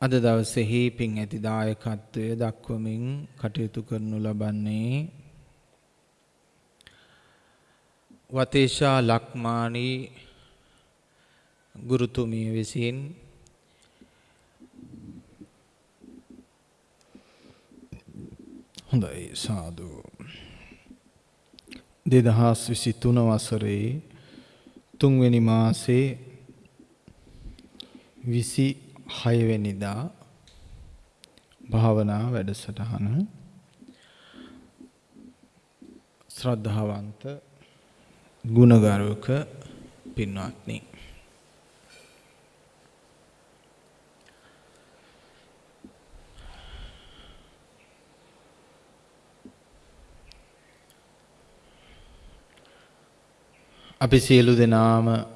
අද දවසෙහි පින් ඇති දායකත්වය දක්වමින් කටයුතු කරනු ලබන්නේ වතේෂා ලක්මානී ගුරුතුමිය විසින්. හොඳයි සාදු. දෙදහස් විසි තුන වසරේ තුන්වෙනි මාසේ විසි හයවෙනිදා භාවනා වැඩසටහන. ශ්‍රද්ධාවන්ත ගුණගරුක පින්වත්නි. අපි සියලු දෙනාම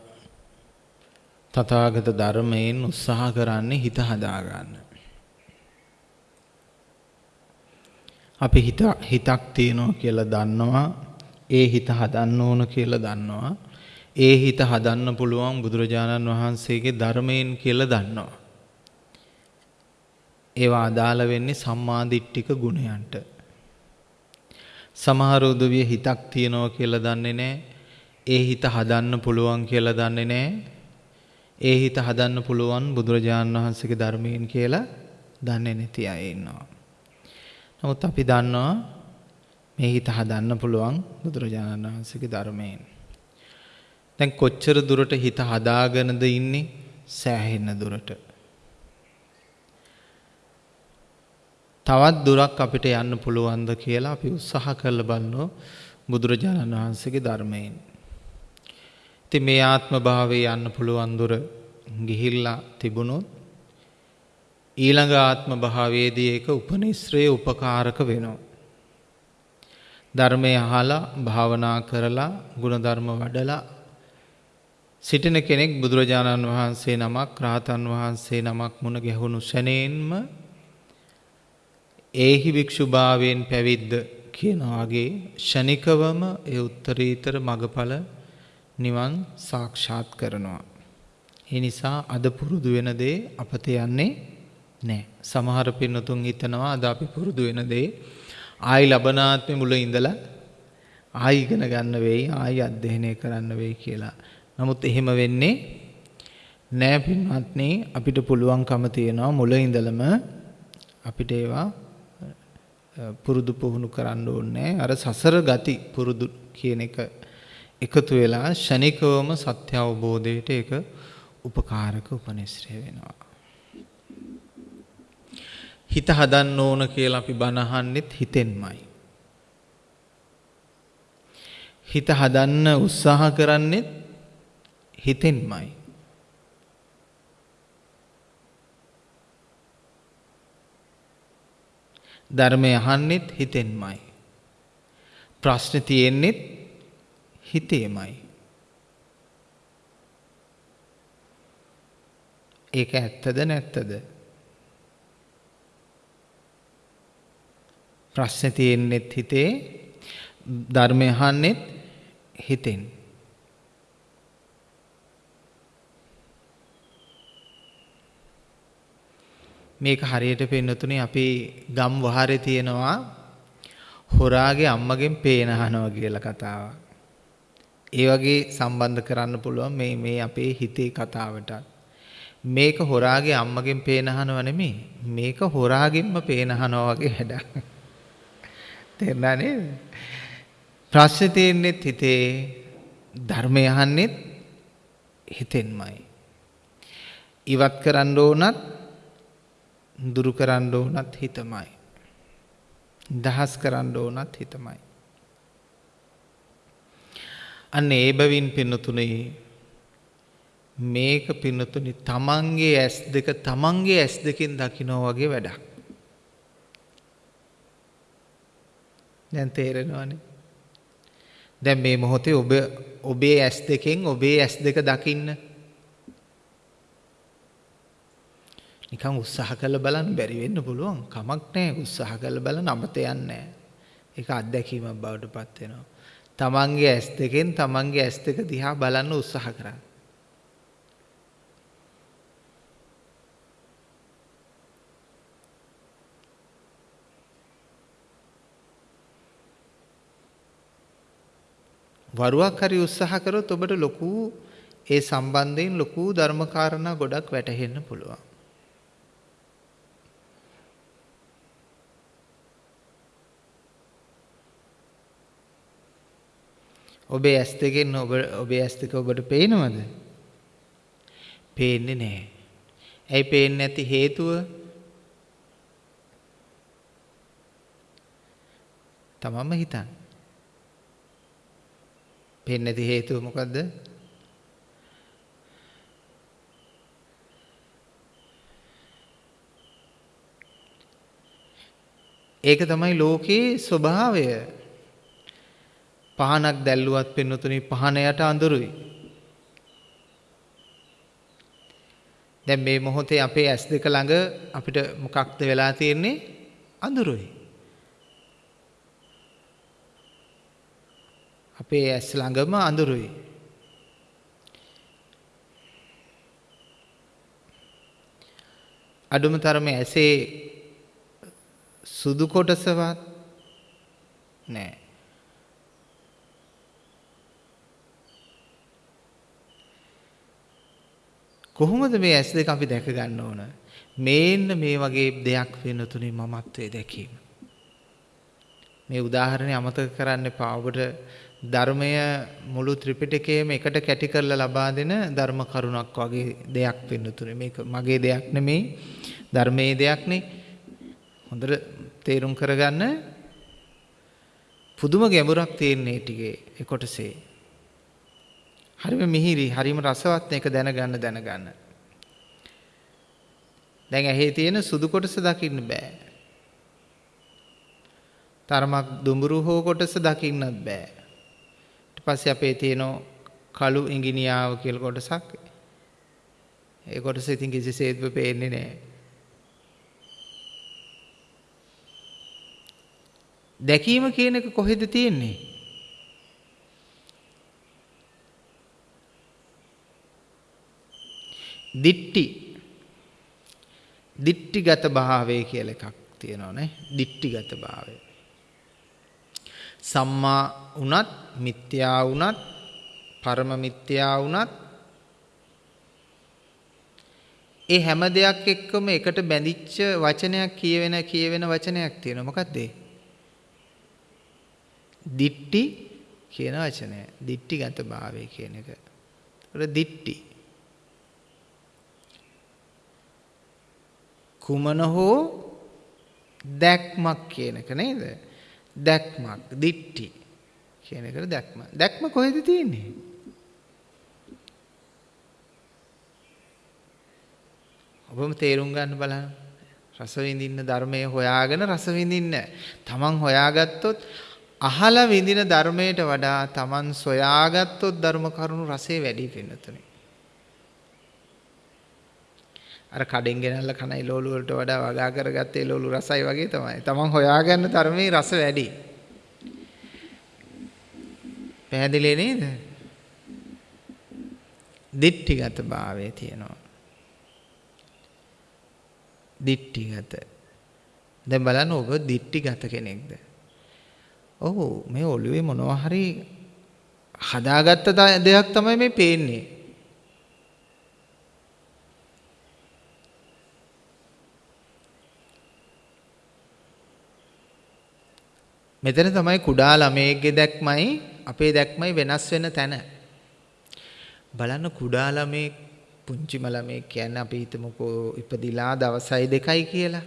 තථාගත ධර්මයෙන් උත්සාහ කරන්නේ හිත හදාගන්න. අපි හිත හිතක් තියෙනවා කියලා දන්නවා. ඒ හිත හදන්න ඕන කියලා දන්නවා. ඒ හිත හදන්න පුළුවන් බුදුරජාණන් වහන්සේගේ ධර්මයෙන් කියලා දන්නවා. ඒවා අදාළ වෙන්නේ සම්මාදිට්ඨික ගුණයන්ට. සමහර උදවිය හිතක් තියෙනවා කියලා දන්නේ නැහැ. ඒ හිත හදන්න පුළුවන් කියලා දන්නේ නැහැ. ඒ හිත හදන්න පුළුවන් බුදුරජාණන් වහන්සේගේ ධර්මයෙන් කියලා දන්නේ නැති අය ඉන්නවා. නමුත් අපි දන්නවා මේ හිත හදන්න පුළුවන් බුදුරජාණන් වහන්සේගේ ධර්මයෙන්. දැන් කොච්චර දුරට හිත හදාගෙනද ඉන්නේ සෑහෙන දුරට. තවත් දුරක් අපිට යන්න පුළුවන්ද කියලා අපි උත්සාහ කරලා බලනවා බුදුරජාණන් වහන්සේගේ ධර්මයෙන්. ඉතින් මේ ආත්ම භාවයේ යන්න පුළුවන් දුර ගිහිල්ලා තිබුණොත් ඊළඟ ආත්ම භාවයේදී ඒක උපනිශ්‍රේ උපකාරක වෙනවා. ධර්මය අහලා භාවනා කරලා ගුණධර්ම වඩලා සිටින කෙනෙක් බුදුරජාණන් වහන්සේ නමක් රාතන් වහන්සේ නමක් මුණ ගැහුණු ෂණයෙන්ම ඒහි භික්ෂුභාවයෙන් පැවිද්ද කියනවාගේ ෂණිකවම ඒ උත්තරීතර මගඵල නිවන් සාක්ෂාත් කරනවා. ඒ නිසා අද පුරුදු වෙන දේ අපත යන්නේ නැහැ. සමහර පින්නතුන් හිතනවා අද අපි පුරුදු වෙන දේ ආයි ලබනාත්මේ මුල ඉඳලා ආයි ඉගෙන ගන්න වෙයි, ආයි අධ්‍යයනය කරන්න වෙයි කියලා. නමුත් එහෙම වෙන්නේ නෑ පින්වත්නි අපිට පුළුවන්කම තියෙනවා මුල ඉඳලම අපිට ඒවා පුරුදු පුහුණු කරන්න ඕනේ අර සසර ගති පුරුදු කියන එක එකතු වෙලා ෂණිකවම සත්‍ය අවබෝධයට ඒක උපකාරක උපනිශ්‍රය වෙනවා. හිත හදන්න ඕන කියලා අපි බණ අහන්නෙත් හිතෙන්මයි. හිත හදන්න උත්සාහ කරන්නෙත් හිතෙන්මයි. ධර්මය අහන්නෙත් හිතෙන්මයි. ප්‍රශ්න තියෙන්නෙත් හිතේමයි. ඒක ඇත්තද නැත්තද? ප්‍රශ්නේ තියෙන්නෙත් හිතේ ධර්මය අහන්නෙත් හිතෙන්. මේක හරියට පෙන්නතුනේ අපි ගම් වහරේ තියෙනවා හොරාගේ අම්මගෙන් පේන අහනවා කියලා කතාවක්. ඒ වගේ සම්බන්ධ කරන්න පුළුවන් මේ මේ අපේ හිතේ කතාවටත්. මේක හොරාගේ අම්මගෙන් පේන අහනව නෙමෙයි. මේක හොරාගෙන්ම පේන අහනවා වගේ වැඩක්. තේරුණා නේද? ප්‍රශ්නේ තියෙන්නේ හිතේ ධර්මය අහන්නෙත් හිතෙන්මයි. ඉවත් කරන්න ඕනත් දුරු කරන්න ඕනත් හිතමයි. දහස් කරන්න ඕනත් හිතමයි. අන්න ඒ බැවින් පින්නතුනේ මේක පින්නතුනි තමන්ගේ ඇස් දෙක තමන්ගේ ඇස් දෙකෙන් දකිනවා වගේ වැඩක්. දැන් තේරෙනවනේ. දැන් මේ මොහොතේ ඔබ ඔබේ ඇස් දෙකෙන් ඔබේ ඇස් දෙක දකින්න නිකන් උත්සාහ කරලා බලන්න බැරි වෙන්න පුළුවන්. කමක් නැහැ උත්සාහ කරලා බලන්න අමත යන්නේ නැහැ. ඒක අත්දැකීමක් බවට පත් වෙනවා. තමන්ගේ ඇස් දෙකෙන් තමන්ගේ ඇස් දෙක දිහා බලන්න උත්සාහ කරන්න. වරුවක් හරි උත්සාහ කරොත් ඔබට ලොකු ඒ සම්බන්ධයෙන් ලොකු ධර්මකාරණා ගොඩක් වැටහෙන්න පුළුවන්. ඔබේ ඇස් දෙකෙන් ඔබ ඔබේ ඇස් දෙක ඔබට පේනවද? පේන්නේ නැහැ. ඇයි පේන්නේ නැති හේතුව? තමම හිතන්න. පේන්නේ නැති හේතුව මොකද්ද? ඒක තමයි ලෝකයේ ස්වභාවය. පහනක් දැල්ලුවත් පින්නතුනි පහන යට අඳුරුයි. දැන් මේ මොහොතේ අපේ ඇස් දෙක ළඟ අපිට මොකක්ද වෙලා තියෙන්නේ? අඳුරුයි. අපේ ඇස් ළඟම අඳුරුයි. අඩුම තරමේ ඇසේ සුදු කොටසවත් නෑ. කොහොමද මේ ඇස් දෙක අපි දැක ගන්න ඕන? මේන්න මේ වගේ දෙයක් වෙන තුනේ මමත්වයේ දැකීම. මේ උදාහරණය අමතක කරන්න එපා. ඔබට ධර්මය මුළු ත්‍රිපිටකයේම එකට කැටි කරලා ලබා දෙන ධර්ම කරුණක් වගේ දෙයක් වෙන්න තුනේ. මේක මගේ දෙයක් නෙමෙයි. ධර්මයේ දෙයක් නේ. හොඳට තේරුම් කරගන්න පුදුම ගැඹුරක් තියෙන මේ ටිකේ ඒ කොටසේ. හරිම මිහිරි, හරිම රසවත් මේක දැනගන්න දැනගන්න. දැන් ඇහි තියෙන සුදු කොටස දකින්න බෑ. තරමක් දුඹුරු හෝ කොටස දකින්නත් බෑ. ඊට පස්සේ අපේ තියෙන කළු ඉංගිනියාව කියලා කොටසක්. ඒ කොටස ඉතින් කිසිසේත්ම පේන්නේ නෑ. දැකීම කියන එක කොහෙද තියෙන්නේ? දිට්ටි. දිට්ටිගත භාවය කියලා එකක් තියෙනවා නේ. දිට්ටිගත භාවය. සම්මා වුණත් මිත්‍යා වුණත් පරම මිත්‍යා වුණත් ඒ හැම දෙයක් එක්කම එකට බැඳිච්ච වචනයක් කියවෙන කියවෙන වචනයක් තියෙනවා. මොකක්ද ඒ? දිට්ටි කියන වචනය. දිට්ටිගත භාවය කියන එක. ඒකට දිට්ටි. කුමන හෝ දැක්මක් කියන එක නේද? දැක්මක්, දිට්ටි කියන එකට දැක්ම. දැක්ම කොහෙද තියෙන්නේ? ඔබම තේරුම් ගන්න බලන්න. රස විඳින්න ධර්මයේ හොයාගෙන රස විඳින්න. තමන් හොයාගත්තොත් අහලා විඳින ධර්මයට වඩා තමන් සොයාගත්තොත් ධර්ම කරුණු රසය වැඩි වෙනතුනේ. අර කඩෙන් ගෙනල්ලා කන එළවලු වලට වඩා වගා කරගත්ත එළවලු රසයි වගේ තමයි. තමන් හොයාගන්න තරමේ රස වැඩි. පැහැදිලි නේද? දිට්ඨිගත භාවය තියෙනවා. දිට්ඨිගත. දැන් බලන්න ඔබ දිට්ඨිගත කෙනෙක්ද? ඔව් මේ ඔළුවේ මොනවා හරි හදාගත්ත දෙයක් තමයි මේ පේන්නේ. මෙතන තමයි කුඩා ළමයෙක්ගේ දැක්මයි අපේ දැක්මයි වෙනස් වෙන තැන. බලන්න කුඩා ළමයෙක් පුංචිම ළමයෙක් කියන්නේ අපි හිතමුකෝ ඉපදිලා දවසයි දෙකයි කියලා.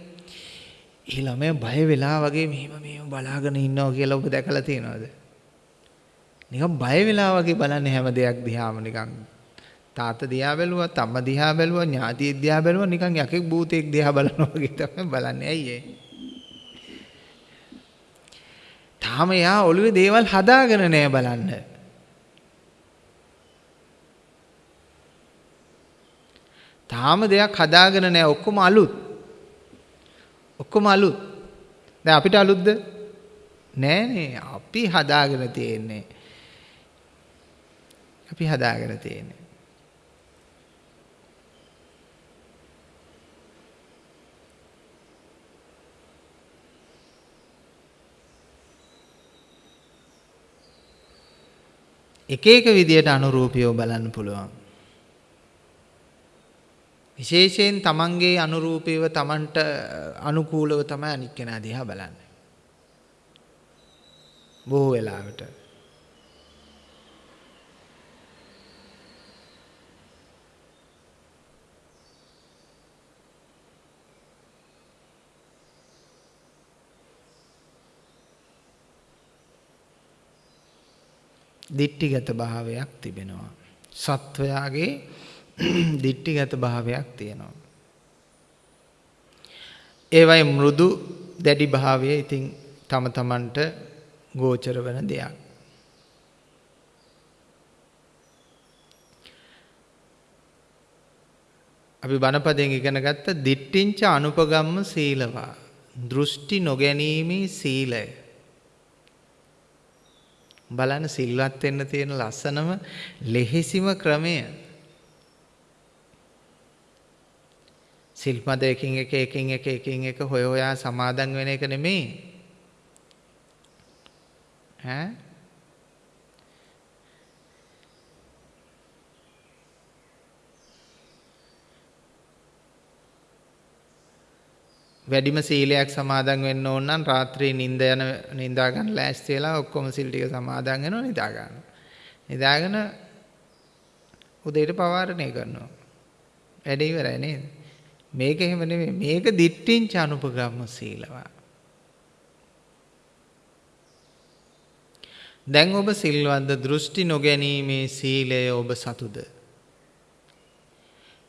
ඒ ළමයා බය වෙලා වගේ මෙහෙම මෙහෙම බලාගෙන ඉන්නවා කියලා ඔබ දැකලා තියෙනවද? නිකන් බය වෙලා වගේ බලන්නේ හැම දෙයක් දිහාම නිකන් තාත්තා දිහා බැලුවත් අම්මා දිහා බැලුවා ඥාතියෙක් දිහා බැලුවා නිකන් යකෙක් භූතයෙක් දිහා බලනවා වගේ තමයි බලන්නේ. ඇයි ඒ? තාම එයා ඔළුවේ දේවල් හදාගෙන නෑ බලන්න. තාම දෙයක් හදාගෙන නෑ ඔක්කොම අලුත්. ඔක්කොම අලුත්. දැන් අපිට අලුත්ද? නෑනේ අපි හදාගෙන තියෙන්නේ. අපි හදාගෙන තියෙන්නේ. එක එක විදියට අනුරූපීව බලන්න පුළුවන්. විශේෂයෙන් තමන්ගේ අනුරූපීව තමන්ට අනුකූලව තමයි අනික් කෙනා දිහා බලන්නේ. බොහෝ වෙලාවට දිට්ටිගත භාවයක් තිබෙනවා. සත්වයාගේ දිට්ටිගත භාවයක් තියෙනවා. ඒවයි මෘදු දැඩි භාවය ඉතින් තම තමන්ට ගෝචර වන දෙයක්. අපි බණපදයෙන් ඉගෙන ගත්ත දිට්ටිංච අනුපගම්ම සීලවා දෘෂ්ටි නොගැනීමේ සීලය බලන්න සිල්වත් වෙන්න තියෙන ලස්සනම ලෙහෙසිම ක්‍රමය. සිල්පද එකින් එක එකින් එක එකින් එක හොය හොයා සමාදන් වෙන එක නෙමෙයි. ඈ වැඩිම සීලයක් සමාදන් වෙන්න ඕන නම් රාත්‍රියේ නිින්ද යන නිින්දා ගන්න ලෑස්ති වෙලා ඔක්කොම සීල් ටික සමාදන් වෙනවා නිදා ගන්න. නිදාගෙන උදේට පවාරණය කරනවා. වැඩ ඉවරයි නේද? මේක එහෙම නෙමෙයි. මේක දිට්ඨිංච අනුපගම්ම සීලවා. දැන් ඔබ සිල්වන්ත දෘෂ්ටි නොගැනීමේ සීලය ඔබ සතුද?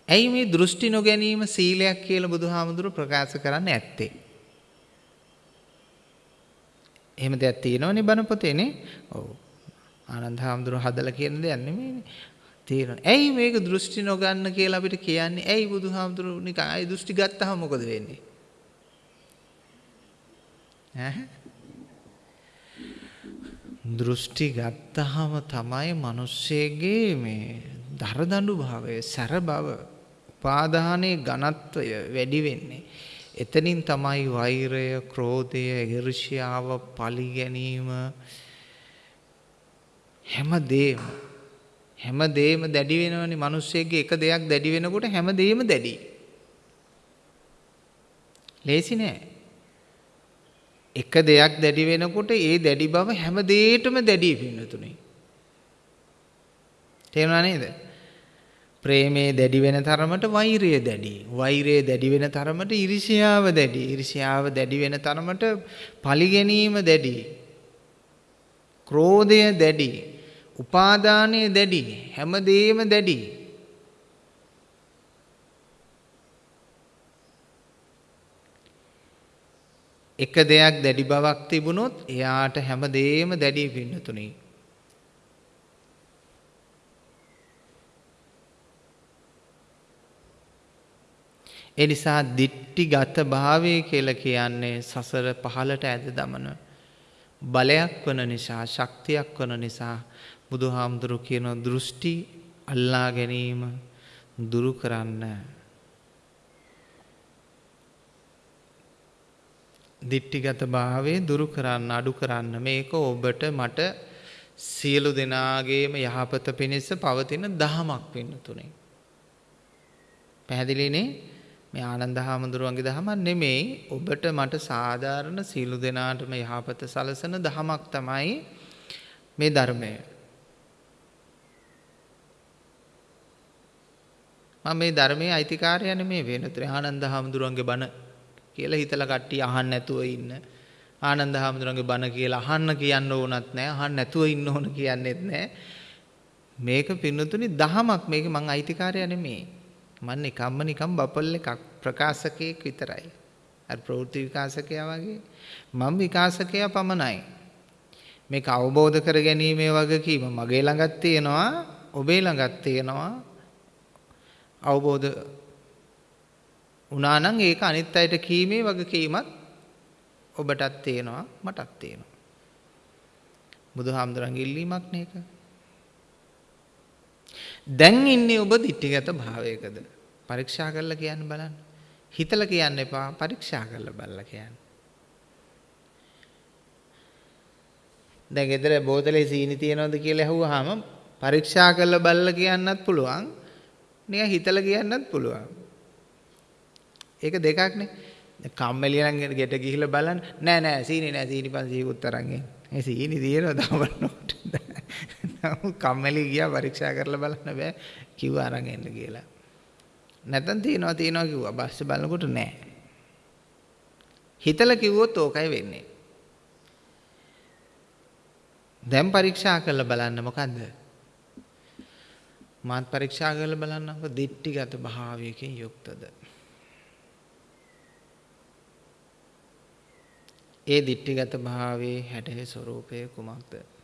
ඇයි මේ දෘෂ්ටි නොගැනීම සීලයක් කියලා බුදුහාමුදුරුව ප්‍රකාශ කරන්න ඇත්තේ? එහෙම දෙයක් තියෙනවනේ බණ පොතේනේ. ඔව්. ආනන්ද හාමුදුරුව හදලා කියන දෙයක් නෙමෙයිනේ. තියෙනවා. ඇයි මේක දෘෂ්ටි නොගන්න කියලා අපිට කියන්නේ? ඇයි බුදුහාමුදුරුව නිකන් අයි දෘෂ්ටි ගත්තාම මොකද වෙන්නේ? ඈ දෘෂ්ටි ගත්තාම තමයි මිනිස්සෙගේ මේ දරදඬු භාවය, සැර බව උපාදානයේ ඝනත්වය වැඩි වෙන්නේ. එතනින් තමයි වෛරය, ක්‍රෝධය, ඊර්ෂ්‍යාව, පලි ගැනීම හැමදේම හැමදේම දැඩි වෙනවනේ මිනිස්සෙගේ එක දෙයක් දැඩි වෙනකොට හැමදේම දැඩි. ලේසි නෑ. එක දෙයක් දැඩි වෙනකොට ඒ දැඩි බව හැම දෙයකටම දැඩි පින්නතුනේ. තේරුණා නේද? ප්‍රේමයේ දැඩි වෙන තරමට වෛරය දැඩි. වෛරය දැඩි වෙන තරමට ඉරිසියාව දැඩි. ඉරිසියාව දැඩි වෙන තරමට පලිගැනීම දැඩි. ක්‍රෝධය දැඩි. උපාදානය දැඩි. හැමදේම දැඩි. එක දෙයක් දැඩි බවක් තිබුණොත් එයාට හැමදේම දැඩි පින්නතුනේ. ඒ නිසා දිට්ටිගත භාවය කියලා කියන්නේ සසර පහලට ඇද දමන බලයක් වන නිසා ශක්තියක් වන නිසා බුදුහාමුදුරු කියන දෘෂ්ටි අල්ලා ගැනීම දුරු කරන්න. දිට්ටිගත භාවයේ දුරු කරන්න අඩු කරන්න. මේක ඔබට මට සියලු දෙනාගේම යහපත පිණිස පවතින දහමක් වෙන්න තුනේ. පැහැදිලිනේ? මේ ආනන්ද හාමුදුරුවන්ගේ දහමක් නෙමෙයි ඔබට මට සාධාරණ සීලු දෙනාටම යහපත සලසන දහමක් තමයි මේ ධර්මය. මම මේ ධර්මයේ අයිතිකාරය නෙමේ වෙනතර ආනන්ද හාමුදුරුවන්ගේ බණ කියලා හිතලා කට්ටිය අහන්න නැතුව ඉන්න. ආනන්ද හාමුදුරුවන්ගේ බණ කියලා අහන්න කියන්න ඕනත් නැහැ. අහන්න නැතුව ඉන්න ඕන කියන්නේත් නැහැ. මේක පින්නතුනි දහමක් මේක මං අයිතිකාරය නෙමේ. මම නිකම්ම නිකම් බබල් එකක් ප්‍රකාශකයෙක් විතරයි. අර ප්‍රවෘත්ති විකාශකයා වගේ මම විකාශකයා පමණයි. මේක අවබෝධ කර ගැනීමේ වගකීම මගේ ළඟත් තියෙනවා, ඔබේ ළඟත් තියෙනවා. අවබෝධ වුණා නම් ඒක අනිත් අයට කීමේ වගකීමත් ඔබටත් තියෙනවා, මටත් තියෙනවා. බුදුහාමුදුරන්ගේ ඉල්ලීමක් නේක. දැන් ඉන්නේ ඔබ දිට්ඨිගත භාවයකද? පරීක්ෂා කරලා කියන්න බලන්න. හිතලා කියන්න එපා පරීක්ෂා කරලා බලලා කියන්න. දැන් ගෙදර බෝතලේ සීනි තියනවද කියලා ඇහුවාම පරීක්ෂා කරලා බලලා කියන්නත් පුළුවන්. නිකන් හිතලා කියන්නත් පුළුවන්. ඒක දෙකක්නේ. කම්මැලි නම් ගෙට ගිහිල්ලා බලන්න නෑ නෑ සීනි නෑ සීනි 500කුත් අරන් එන්න. ඒ සීනි තියෙනවා දාවන්නට. නමුත් කම්මැලි ගියා පරීක්ෂා කරලා බලන්න බෑ කිව්වා අරන් එන්න කියලා. නැත්තම් තියනවා තියනවා කිව්වා බස්සේ බලනකොට නෑ. හිතලා කිව්වොත් ඕකයි වෙන්නේ. දැන් පරීක්ෂා කරලා බලන්න මොකද්ද? මාත් පරීක්ෂා කරලා බලන්නකො දිට්ටිගත භාවයකින් යුක්තද? ඒ දිට්ටිගත භාවයේ හැඩේ ස්වરૂපය කුමක්ද?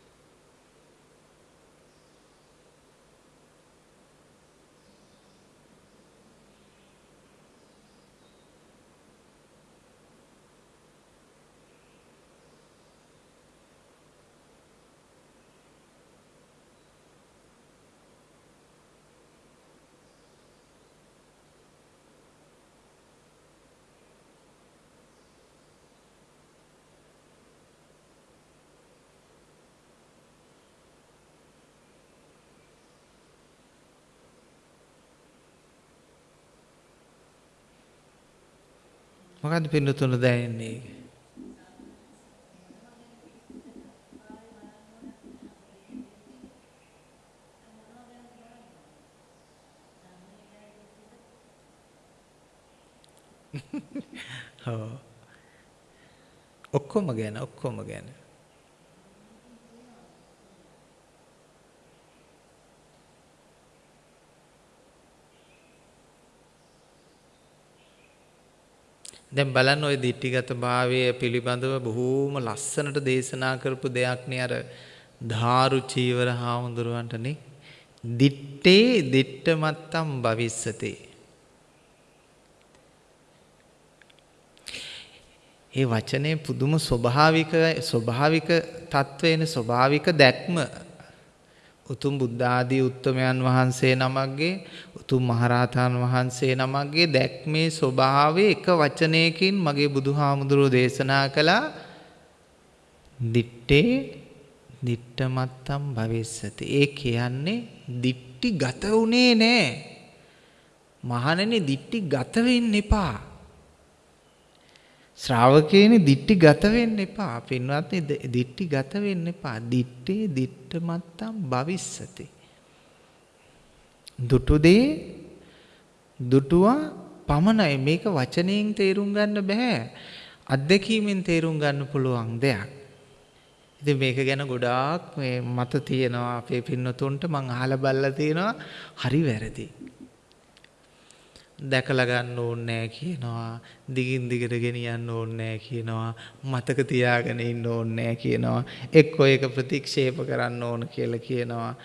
මොකද්ද පින්නතුන දැනෙන්නේ? ඔව් ඔක්කොම ගැන ඔක්කොම ගැන දැන් බලන්න ওই දිට්ඨිගත භාවය පිළිබඳව බොහෝම ලස්සනට දේශනා කරපු දෙයක් නේ අර ධාරු චීවර හාමුදුරුවන්ටනේ දිත්තේ දිට්ඨමත්තම් භවිස්සතේ. ඒ වචනේ පුදුම ස්වභාවික ස්වභාවික තත්වේන ස්වභාවික දැක්ම. උතුම් බුද්ධ ආදී උත්තමයන් වහන්සේ නමක්ගේ උතුම් මහරහතන් වහන්සේ නමක්ගේ දැක්මේ ස්වභාවය එක වචනයකින් මගේ බුදුහාමුදුරුව දේශනා කළා. දිත්තේ දිට්ඨමත්තම් භවිස්සති. ඒ කියන්නේ දිට්ටි ගත උනේ නෑ. මහණෙනි දිට්ටි ගත වෙන්න එපා. ශ්‍රාවකේනි දිට්ටි ගත වෙන්න එපා. පින්වත්නි දිට්ටි ගත වෙන්න එපා. දිත්තේ දිට්ඨ මත්තම් භවිස්සති. දුටු දේ දුටුවා පමණයි මේක වචනයෙන් තේරුම් ගන්න බෑ. අත්දැකීමෙන් තේරුම් ගන්න පුළුවන් දෙයක්. ඉතින් මේක ගැන ගොඩාක් මේ මත තියෙනවා අපේ පින්නතුන්ට මං අහලා බලලා තියෙනවා හරි වැරදි. දැකලා ගන්න ඕනේ කියනවා. දිගින් දිගට ගෙනියන්න ඕනේ කියනවා. මතක තියාගෙන ඉන්න ඕනේ කියනවා. එක්කෝ ඒක ප්‍රතික්ෂේප කරන්න ඕන කියලා කියනවා.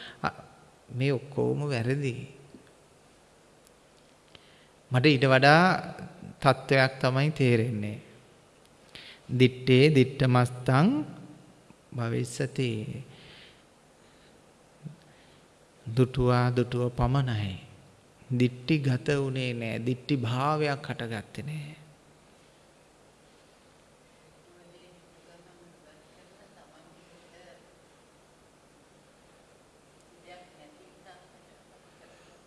මේ ඔක්කොම වැරදි. මට ඊට වඩා තත්වයක් තමයි තේරෙන්නේ. දිත්තේ දිට්ඨමස්තං භවිස්සති. දුටුවා දුටුව පමණයි. දිට්ටි ගත වුණේ නෑ. දිට්ටි භාවයක් හටගත්තේ නෑ.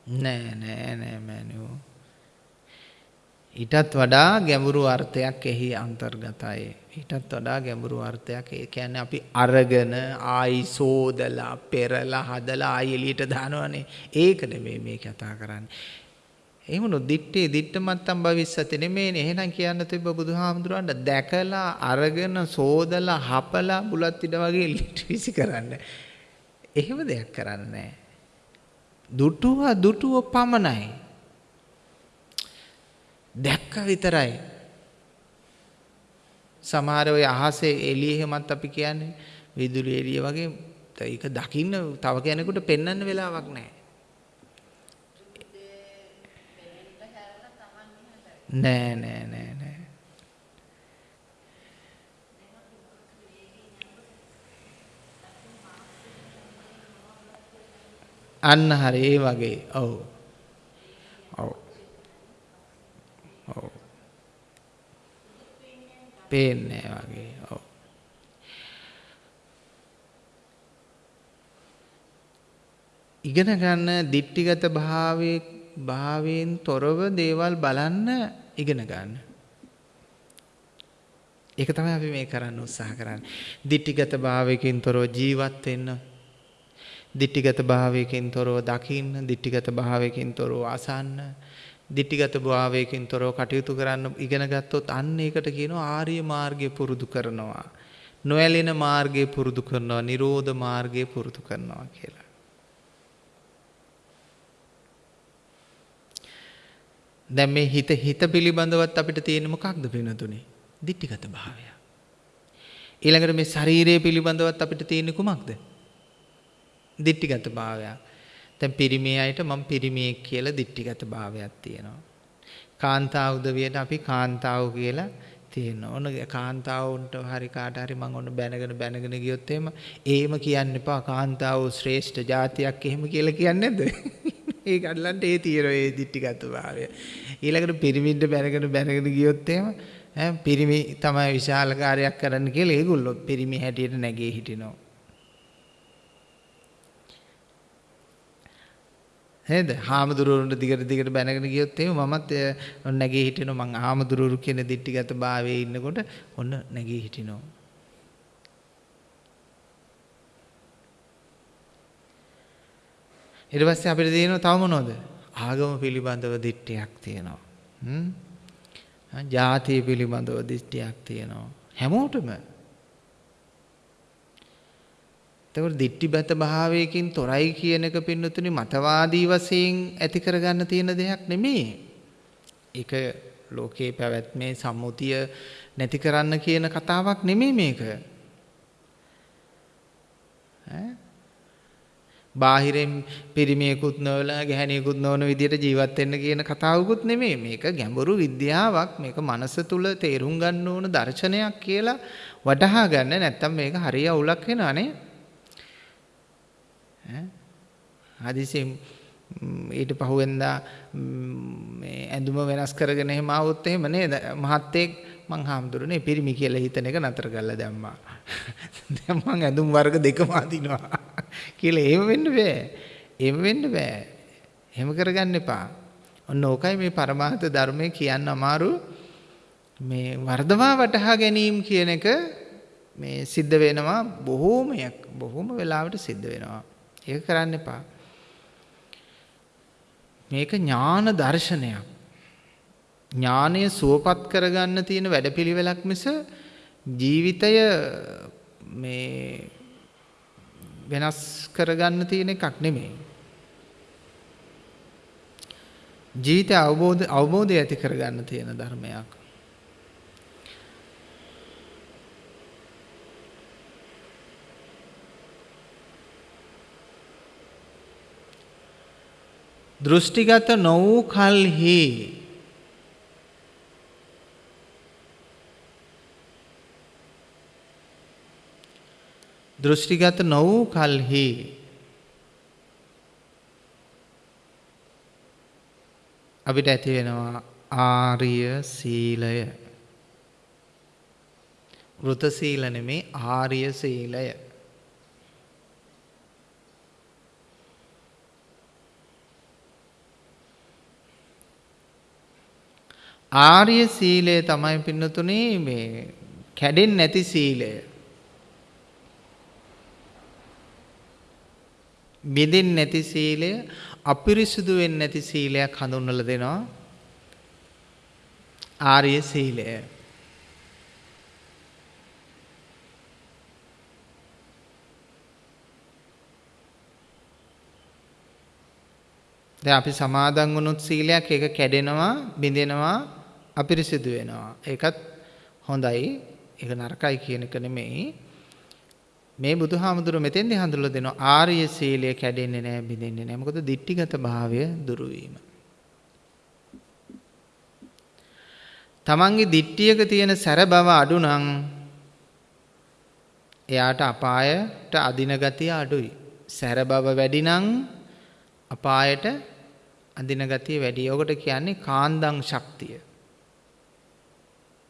නෑ නෑ නෑ මෑනියෝ ඊටත් වඩා ගැඹුරු අර්ථයක් එහි අන්තර්ගතයි. ඊටත් වඩා ගැඹුරු අර්ථයක්. ඒ කියන්නේ අපි අරගෙන ආයි සෝදලා පෙරලා හදලා ආයි එළියට දානවනේ. ඒක නෙමෙයි මේ කතා කරන්නේ. එහෙමනොත් දිත්තේ දිත්තමත්තම් භවිස්සති නෙමෙයිනේ. එහෙනම් කියන්න තිබ්බ බුදුහාමුදුරන්ට දැකලා අරගෙන සෝදලා හපලා බුලත් ඉඩ වගේ එළියට විසි කරන්න. එහෙම දෙයක් කරන්නේ දුටුව දුටුව පමණයි. දැක්ක විතරයි සමහර ඔය අහසේ එළිය එහෙමත් අපි කියන්නේ විදුලි එළිය වගේ ඒක දකින්න තව කෙනෙකුට පෙන්වන්න වෙලාවක් නැහැ. නෑ නෑ නෑ නෑ. අන්න හරි ඒ වගේ. ඔව්. ඔව්. පේන්නේ වගේ. ඔව්. ඉගෙන ගන්න ditthිගත භාවයේ භාවයෙන් තොරව දේවල් බලන්න ඉගෙන ගන්න. ඒක තමයි අපි මේ කරන්න උත්සාහ කරන්නේ. ditthිගත භාවයකින් තොරව ජීවත් වෙන්න. ditthිගත භාවයකින් තොරව දකින්න, ditthිගත භාවයකින් තොරව අසන්න, දිට්ටිගත භාවයකින් තොරව කටයුතු කරන්න ඉගෙන ගත්තොත් අන්න ඒකට කියනවා ආර්ය මාර්ගය පුරුදු කරනවා. නොඇලෙන මාර්ගය පුරුදු කරනවා, නිරෝධ මාර්ගය පුරුදු කරනවා කියලා. දැන් මේ හිත හිත පිළිබඳවත් අපිට තියෙන මොකක්ද පිනතුනේ? දිට්ඨිගත භාවය. ඊළඟට මේ ශරීරය පිළිබඳවත් අපිට තියෙන්නේ කුමක්ද? දිට්ඨිගත භාවය. දැන් පිරිමේ අයට මම පිරිමියෙක් කියලා දිට්ඨිගත භාවයක් තියෙනවා. කාන්තාව උදවියට අපි කාන්තාව කියලා තියෙනවා. ඔන්න කාන්තාවුන්ට හරි කාට හරි මම ඔන්න බැනගෙන බැනගෙන ගියොත් එහෙම ඒම කියන්න එපා කාන්තාව ශ්‍රේෂ්ඨ જાතියක් එහෙම කියලා කියන්නේ නැද්ද? ඒ ගඩලන්ට ඒ තියෙනවා ඒ දිට්ඨිගත භාවය. ඊළඟට පිරිමින්ට බැනගෙන බැනගෙන ගියොත් එහෙම ඈ පිරිමි තමයි විශාල කාර්යයක් කරන්න කියලා ඒගොල්ලෝ පිරිමි හැටියට නැගී හිටිනවා. නේද? හාමුදුරුවන්ට දිගට දිගට බැනගෙන ගියොත් එහෙම මමත් නැගී හිටිනවා මං හාමුදුරුවරු කියන දිට්ඨිගත භාවයේ ඉන්නකොට ඔන්න නැගී හිටිනවා. ඊට පස්සේ අපිට තියෙනවා තව මොනවද? ආගම පිළිබඳව දිට්ඨියක් තියෙනවා. හ්ම්. ජාතිය පිළිබඳව දිට්ඨියක් තියෙනවා. හැමෝටම. එතකොට දිට්ඨිබත භාවයකින් තොරයි කියන එක පින්නතුනි මතවාදී වශයෙන් ඇති කරගන්න තියෙන දෙයක් නෙමෙයි. ඒක ලෝකේ පැවැත්මේ සම්මුතිය නැති කරන්න කියන කතාවක් නෙමෙයි මේක. ඈ බාහිරෙන් පිරිමියෙකුත් නොවලා ගැහණියෙකුත් නොවන විදියට ජීවත් වෙන්න කියන කතාවකුත් නෙමෙයි. මේක ගැඹුරු විද්‍යාවක්. මේක මනස තුල තේරුම් ගන්න ඕන දර්ශනයක් කියලා වටහා ගන්න නැත්තම් මේක හරිය අවුලක් වෙනවා නේ. ඈ හදිසියෙන් ඊට පහුවෙන්දා මේ ඇඳුම වෙනස් කරගෙන එහෙම ආවොත් එහෙම නේද මහත්තයෙක් මං හාමුදුරනේ පිරිමි කියලා හිතන එක නතර කරලා දැම්මා. දැන් මං ඇඳුම් වර්ග දෙකම අදිනවා කියලා එහෙම වෙන්න බෑ. එහෙම වෙන්න බෑ. එහෙම කරගන්න එපා. ඔන්න ඕකයි මේ පරමාර්ථ ධර්මයේ කියන්න අමාරු මේ වර්ධවා වටහා ගැනීම කියන එක මේ සිද්ධ වෙනවා බොහෝමයක් බොහෝම වෙලාවට සිද්ධ වෙනවා. ඒක කරන්න එපා. මේක ඥාන දර්ශනයක්. ඥානය සුවපත් කරගන්න තියෙන වැඩපිළිවෙලක් මිස ජීවිතය මේ වෙනස් කරගන්න තියෙන එකක් නෙමෙයි. ජීවිතය අවබෝධ අවබෝධය ඇති කරගන්න තියෙන ධර්මයක්. දෘෂ්ටිගත නො වූ කල්හි. දෘෂ්ටිගත නො වූ කල්හි. අපිට ඇති වෙනවා ආර්ය සීලය. වෘත සීල නෙමේ ආර්ය සීලය. ආර්ය සීලය තමයි පින්නතුනේ මේ කැඩෙන්නේ නැති සීලය. බිඳින් නැති සීලය අපිරිසුදු වෙන්නේ නැති සීලයක් හඳුන්වලා දෙනවා. ආර්ය සීලය. දැන් අපි සමාදන් වුණොත් සීලයක් ඒක කැඩෙනවා බිඳෙනවා. අපිරිසිදු වෙනවා ඒකත් හොඳයි ඒක නරකයි කියන එක නෙමෙයි මේ බුදුහාමුදුරුවෝ මෙතෙන්දි හඳුල්ලා දෙනවා ආර්ය සීලය කැඩෙන්නේ නැහැ බිඳෙන්නේ නැහැ. මොකද දිට්ඨිගත භාවය දුරු වීම. තමන්ගේ දිට්ඨියක තියෙන සැර බව අඩු නම් එයාට අපායට අදින ගතිය අඩුයි. සැර බව වැඩි නම් අපායට අදින ගතිය වැඩි. ඔකට කියන්නේ කාන්දං ශක්තිය.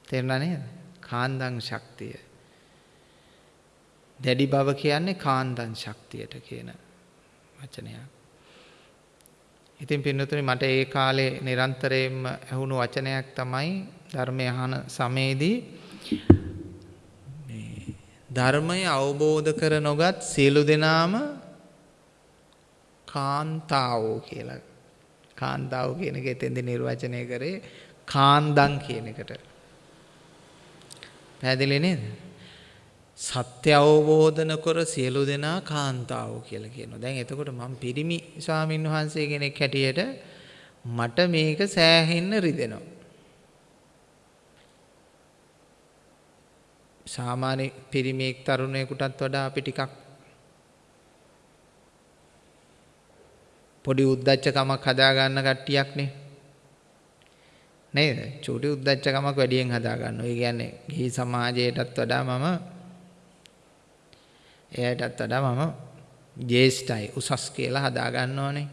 තේරුණා නේද? කාන්දං ශක්තිය. දැඩි බව කියන්නේ කාන්දන් ශක්තියට කියන වචනයක්. ඉතින් පින්නතුනි මට ඒ කාලේ නිරන්තරයෙන්ම ඇහුණු වචනයක් තමයි ධර්මය අහන සමයේදී මේ ධර්මය අවබෝධ කර නොගත් සියලු දෙනාම කාන්තාවෝ කියලා. කාන්තාවෝ කියන එක එතෙන්දී නිර්වචනය කරේ කාන්දන් කියන එකට. පැහැදිලි නේද? සත්‍ය අවබෝධ නොකර සියලු දෙනා කාන්තාවෝ කියලා කියනවා. දැන් එතකොට මම පිරිමි ස්වාමින් වහන්සේ කෙනෙක් හැටියට මට මේක සෑහෙන්න රිදෙනවා. සාමාන්‍ය පිරිමියෙක් තරුණයෙකුටත් වඩා අපි ටිකක් පොඩි උද්දච්චකමක් හදාගන්න කට්ටියක්නේ. නේද? චූටි උද්දච්චකමක් වැඩියෙන් හදාගන්නවා. ඒ කියන්නේ ගිහි සමාජයටත් වඩා මම එයාටත් වඩා මම ජේෂ්ඨයි උසස් කියලා හදාගන්නවනේ.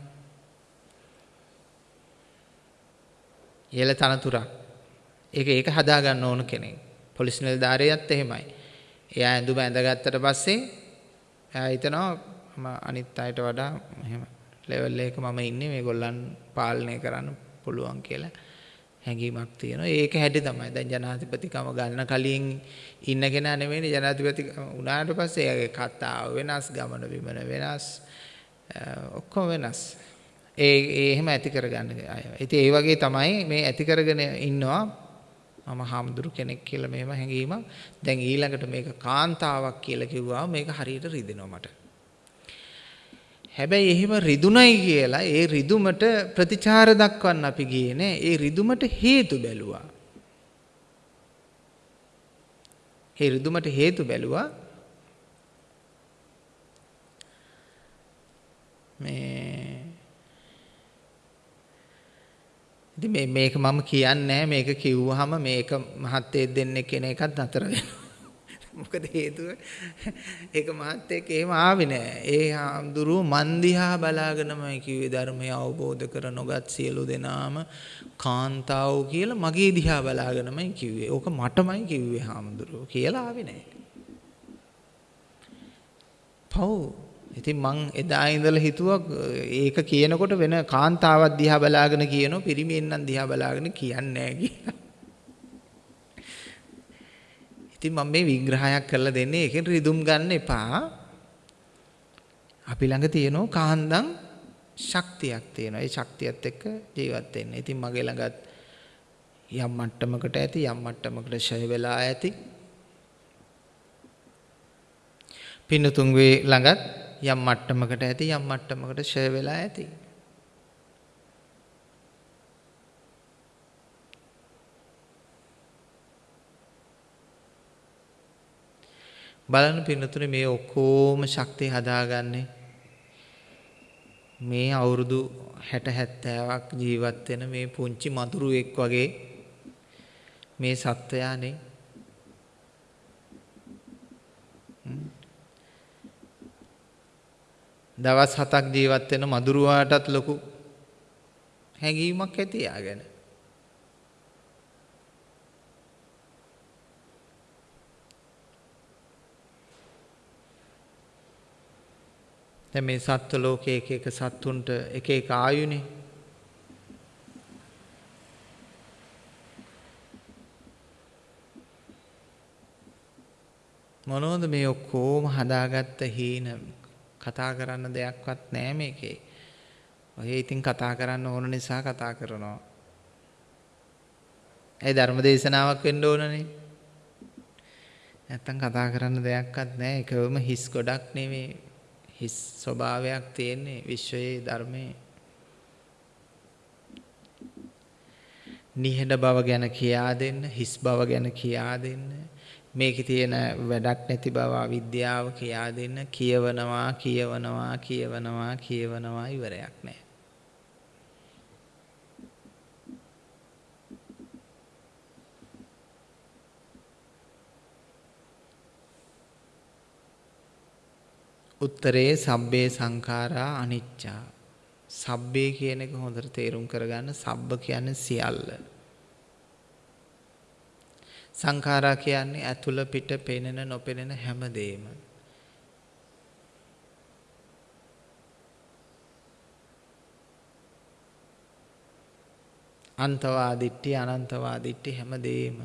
ඉහළ තනතුරක්. ඒක ඒක හදාගන්න ඕන කෙනෙක්. පොලිස් නිලධාරියත් එහෙමයි. එයා ඇඳුම ඇඳගත්තට පස්සේ එයා හිතනවා මම අනිත් අයට වඩා එහෙම ලෙවල් එක මම ඉන්නේ මේගොල්ලන් පාලනය කරන්න පුළුවන් කියලා හැඟීමක් තියෙනවා. ඒක හැටි තමයි. දැන් ජනාධිපතිකම ගන්න කලින් ඉන්න කෙනා නෙමෙයි ජනාධිපති වුණාට පස්සේ එයාගේ කතාව වෙනස්, ගමන බිමන වෙනස්, ඔක්කොම වෙනස්. ඒ ඒ එහෙම ඇති කරගන්න අය. ඉතින් ඒ වගේ තමයි මේ ඇති කරගෙන ඉන්නවා මම හාමුදුරු කෙනෙක් කියලා මෙහෙම හැඟීමක්. දැන් ඊළඟට මේක කාන්තාවක් කියලා කිව්වම මේක හරියට රිදෙනවා මට. හැබැයි එහෙම රිදුනයි කියලා ඒ රිදුමට ප්‍රතිචාර දක්වන්න අපි ගියේ නෑ. ඒ රිදුමට හේතු බැලුවා. ඒ රිදුමට හේතු බැලුවා. මේ ඉතින් මේ මේක මම කියන්නේ මේක කිව්වහම මේක මහත්තයෙක් දෙන්නෙක් කෙන එකත් නතර වෙනවා. මොකද හේතුව ඒක මාත් එක්ක එහෙම ආවේ නෑ. ඒ හාමුදුරුව මන් දිහා බලාගෙනමයි කිව්වේ ධර්මය අවබෝධ කර නොගත් සියලු දෙනාම කාන්තාවෝ කියලා මගේ දිහා බලාගෙනමයි කිව්වේ. ඕක මටමයි කිව්වේ හාමුදුරුව කියලා ආවේ නෑ. පව් ඉතින් මං එදා ඉඳලා හිතුවා ඒක කියනකොට වෙන කාන්තාවක් දිහා බලාගෙන කියනවා පිරිමියෙන්නම් දිහා බලාගෙන කියන්නේ නෑ කියලා. ඉතින් මම මේ විග්‍රහයක් කරලා දෙන්නේ ඒකෙන් රිදුම් ගන්න එපා. අපි ළඟ තියෙනවා කාන්දම් ශක්තියක් තියෙනවා. ඒ ශක්තියත් එක්ක ජීවත් වෙන්න. ඉතින් මගේ ළඟත් යම් මට්ටමකට ඇති යම් මට්ටමකට ෂය වෙලා ඇති. පින්නතුන්ගේ ළඟත් යම් මට්ටමකට ඇති යම් මට්ටමකට ෂය වෙලා ඇති. බලන්න පින්නතුනේ මේ ඔක්කොම ශක්තිය හදාගන්නේ. මේ අවුරුදු 60 70ක් ජීවත් වෙන මේ පුංචි මදුරුවෙක් වගේ මේ සත්වයානේ. දවස් 7ක් ජීවත් වෙන මදුරුවාටත් ලොකු හැඟීමක් ඇති යාගෙන. දැන් මේ සත්ව ලෝකයේ එක එක සත්තුන්ට එක එක ආයුනේ. මොනවද මේ ඔක්කොම හදාගත්ත හීන කතා කරන්න දෙයක්වත් නෑ මේකේ. ඔය ඉතින් කතා කරන්න ඕන නිසා කතා කරනවා. ඒ ධර්ම දේශනාවක් වෙන්න ඕනනේ. නැත්තම් කතා කරන්න දෙයක්වත් නෑ. එකවම හිස් ගොඩක් නෙමෙයි. හිස් ස්වභාවයක් තියෙන්නේ විශ්වයේ ධර්මයේ. නිහඬ බව ගැන කියා දෙන්න හිස් බව ගැන කියා දෙන්න මේකේ තියෙන වැඩක් නැති බව අවිද්‍යාව කියා දෙන්න කියවනවා කියවනවා කියවනවා කියවනවා ඉවරයක් නැහැ. උත්තරේ සබ්බේ සංඛාරා අනිච්චා. සබ්බේ කියන එක හොඳට තේරුම් කරගන්න සබ්බ කියන්නේ සියල්ල. සංඛාරා කියන්නේ ඇතුළ පිට පෙනෙන නොපෙනෙන හැමදේම. අන්තවාදිට්ඨි අනන්තවාදිට්ඨි හැමදේම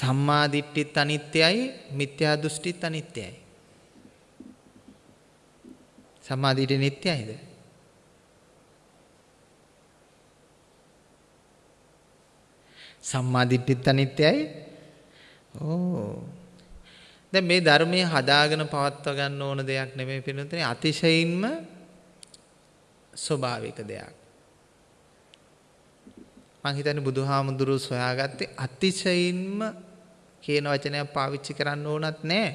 සම්මා දිට්ඨිත් අනිත්‍යයි මිත්‍යා දෘෂ්ටිත් අනිත්‍යයි. සම්මා දිට්ඨිය නිට්ටයයිද? සම්මා දිට්ඨිත් අනිත්‍යයි? ඕ. දැන් මේ ධර්මයේ හදාගෙන පවත්වා ගන්න ඕන දෙයක් නෙමෙයි පිළිතුරේ අතිශයින්ම ස්වභාවික දෙයක්. මං හිතන්නේ බුදුහාමුදුරුවෝ සොයාගත්තේ අතිශයින්ම කියන වචනයක් පාවිච්චි කරන්න ඕනත් නෑ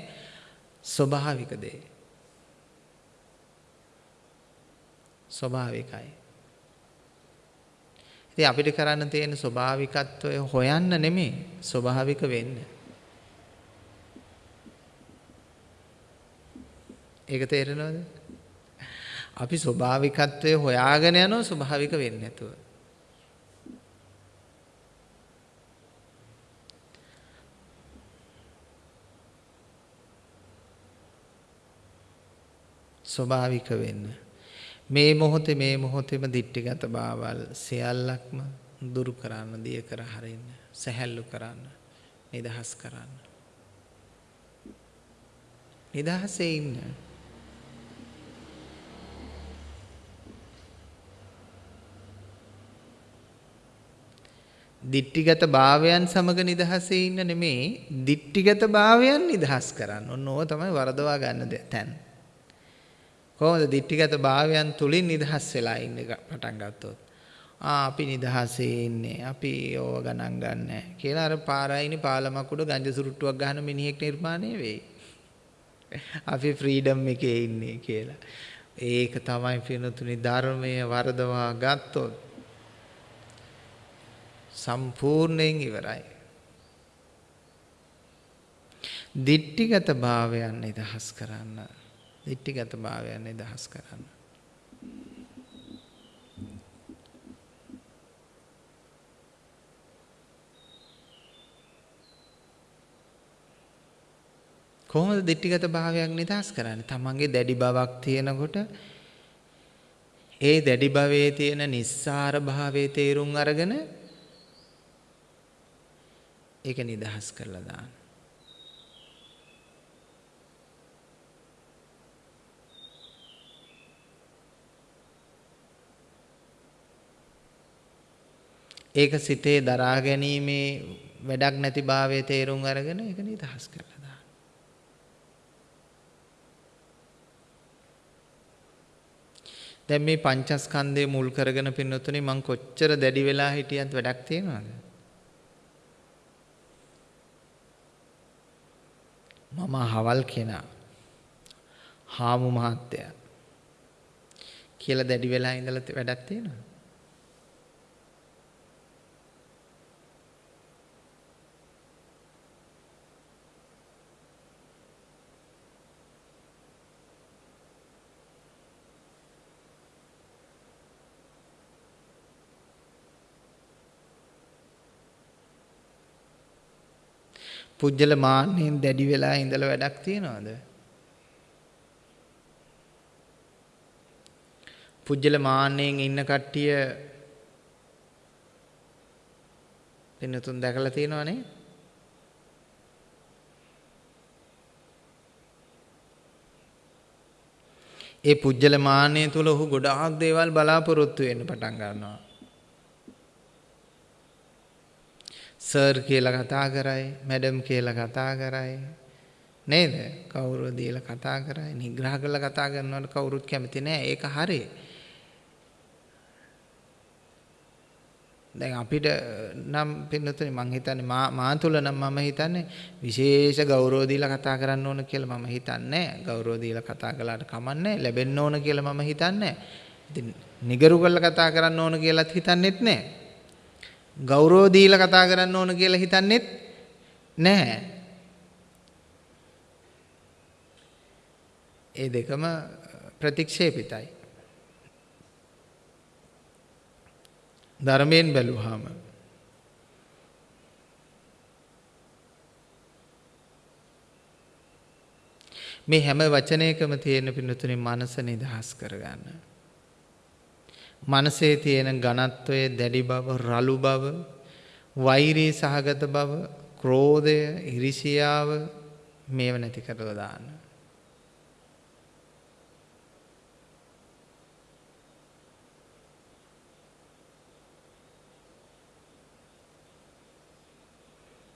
ස්වභාවික දේ. ස්වභාවිකයි. ඉතින් අපිට කරන්න තියෙන ස්වභාවිකත්වය හොයන්න නෙමෙයි ස්වභාවික වෙන්න. ඒක තේරෙනවද? අපි ස්වභාවිකත්වය හොයාගෙන යනවා ස්වභාවික වෙන්නේ නැතුව. ස්වභාවික වෙන්න. මේ මොහොතේ මේ මොහොතේම දිට්ඨිගත බාවල් සියල්ලක්ම දුරු කරන්න, දිය කර හරින්න, සැහැල්ලු කරන්න, නිදහස් කරන්න. නිදහසේ ඉන්න. දිට්ටිගත භාවයන් සමග නිදහසේ ඉන්න නෙමේ දිට්ටිගත භාවයන් නිදහස් කරන්න. ඔන්න ඕක තමයි වරදවා ගන්න තැන. කොහොමද දිට්ටිගත භාවයන් තුලින් නිදහස් වෙලා ඉන්න පටන් ගත්තොත්. ආ අපි නිදහසේ ඉන්නේ. අපි ඕව ගණන් ගන්නෑ කියලා අර පාරායිනි පාලමක් උඩ ගංජා සුරුට්ටුවක් ගහන මිනිහෙක් නිර්මාණය වෙයි. අපි ෆ්‍රීඩම් එකේ ඉන්නේ කියලා. ඒක තමයි පිනතුනි ධර්මයේ වරදවා ගත්තොත් සම්පූර්ණයෙන් ඉවරයි. දිට්ටිගත භාවයන් නිදහස් කරන්න. දිට්ටිගත භාවයන් නිදහස් කරන්න. කොහොමද දිට්ටිගත භාවයක් නිදහස් කරන්නේ? තමන්ගේ දැඩි බවක් තියෙනකොට ඒ දැඩි භවයේ තියෙන නිස්සාර භාවයේ තේරුම් අරගෙන ඒක නිදහස් කරලා දාන්න. ඒක සිතේ දරා ගැනීමේ වැඩක් නැති භාවයේ තේරුම් අරගෙන ඒක නිදහස් කරලා දාන්න. දැන් මේ පංචස්කන්ධය මුල් කරගෙන පින්නතුනේ මං කොච්චර දැඩි වෙලා හිටියත් වැඩක් තියනවද? මම හවල් කෙනා හාමු මහත්තයා කියලා දැඩි වෙලා ඉඳලා වැඩක් තියෙනවා පුජ්‍යල මාන්නෙන් දැඩි වෙලා ඉඳලා වැඩක් තියනවද? පුජ්‍යල මාන්නෙන් ඉන්න කට්ටිය වෙනතුන් දැකලා තියෙනවනේ? ඒ පුජ්‍යල මාන්නය තුල ඔහු ගොඩාක් දේවල් බලාපොරොත්තු වෙන්න පටන් ගන්නවා. සර් කියලා කතා කරයි මැඩම් කියලා කතා කරයි. නේද? කවුරු දීලා කතා කරයි නිග්‍රහ කරලා කතා කරනවට කවුරුත් කැමති නෑ. ඒක හරි දැන් අපිට නම් පින්නතුනි මං හිතන්නේ මා මා තුල නම් මම හිතන්නේ විශේෂ ගෞරව දීලා කතා කරන්න ඕන කියලා මම හිතන්නේ ගෞරව දීලා කතා කළාට කමන්නේ ලැබෙන්න ඕන කියලා මම හිතන්නේ ඉතින් නිගරු කරලා කතා කරන්න ඕන කියලාත් හිතන්නෙත් නෑ. ගෞරව දීලා කතා කරන්න ඕන කියලා හිතන්නෙත් නැහැ. ඒ දෙකම ප්‍රතික්ෂේපිතයි. ධර්මයෙන් බැලුවාම මේ හැම වචනයකම තියෙන පින්නතුනේ මනස නිදහස් කරගන්න. මනසේ තියෙන ඝනත්වය, දැඩි බව, රළු බව, වෛරී සහගත බව, ක්‍රෝධය, ඉරිසියාව මේව නැති කරලා දාන්න.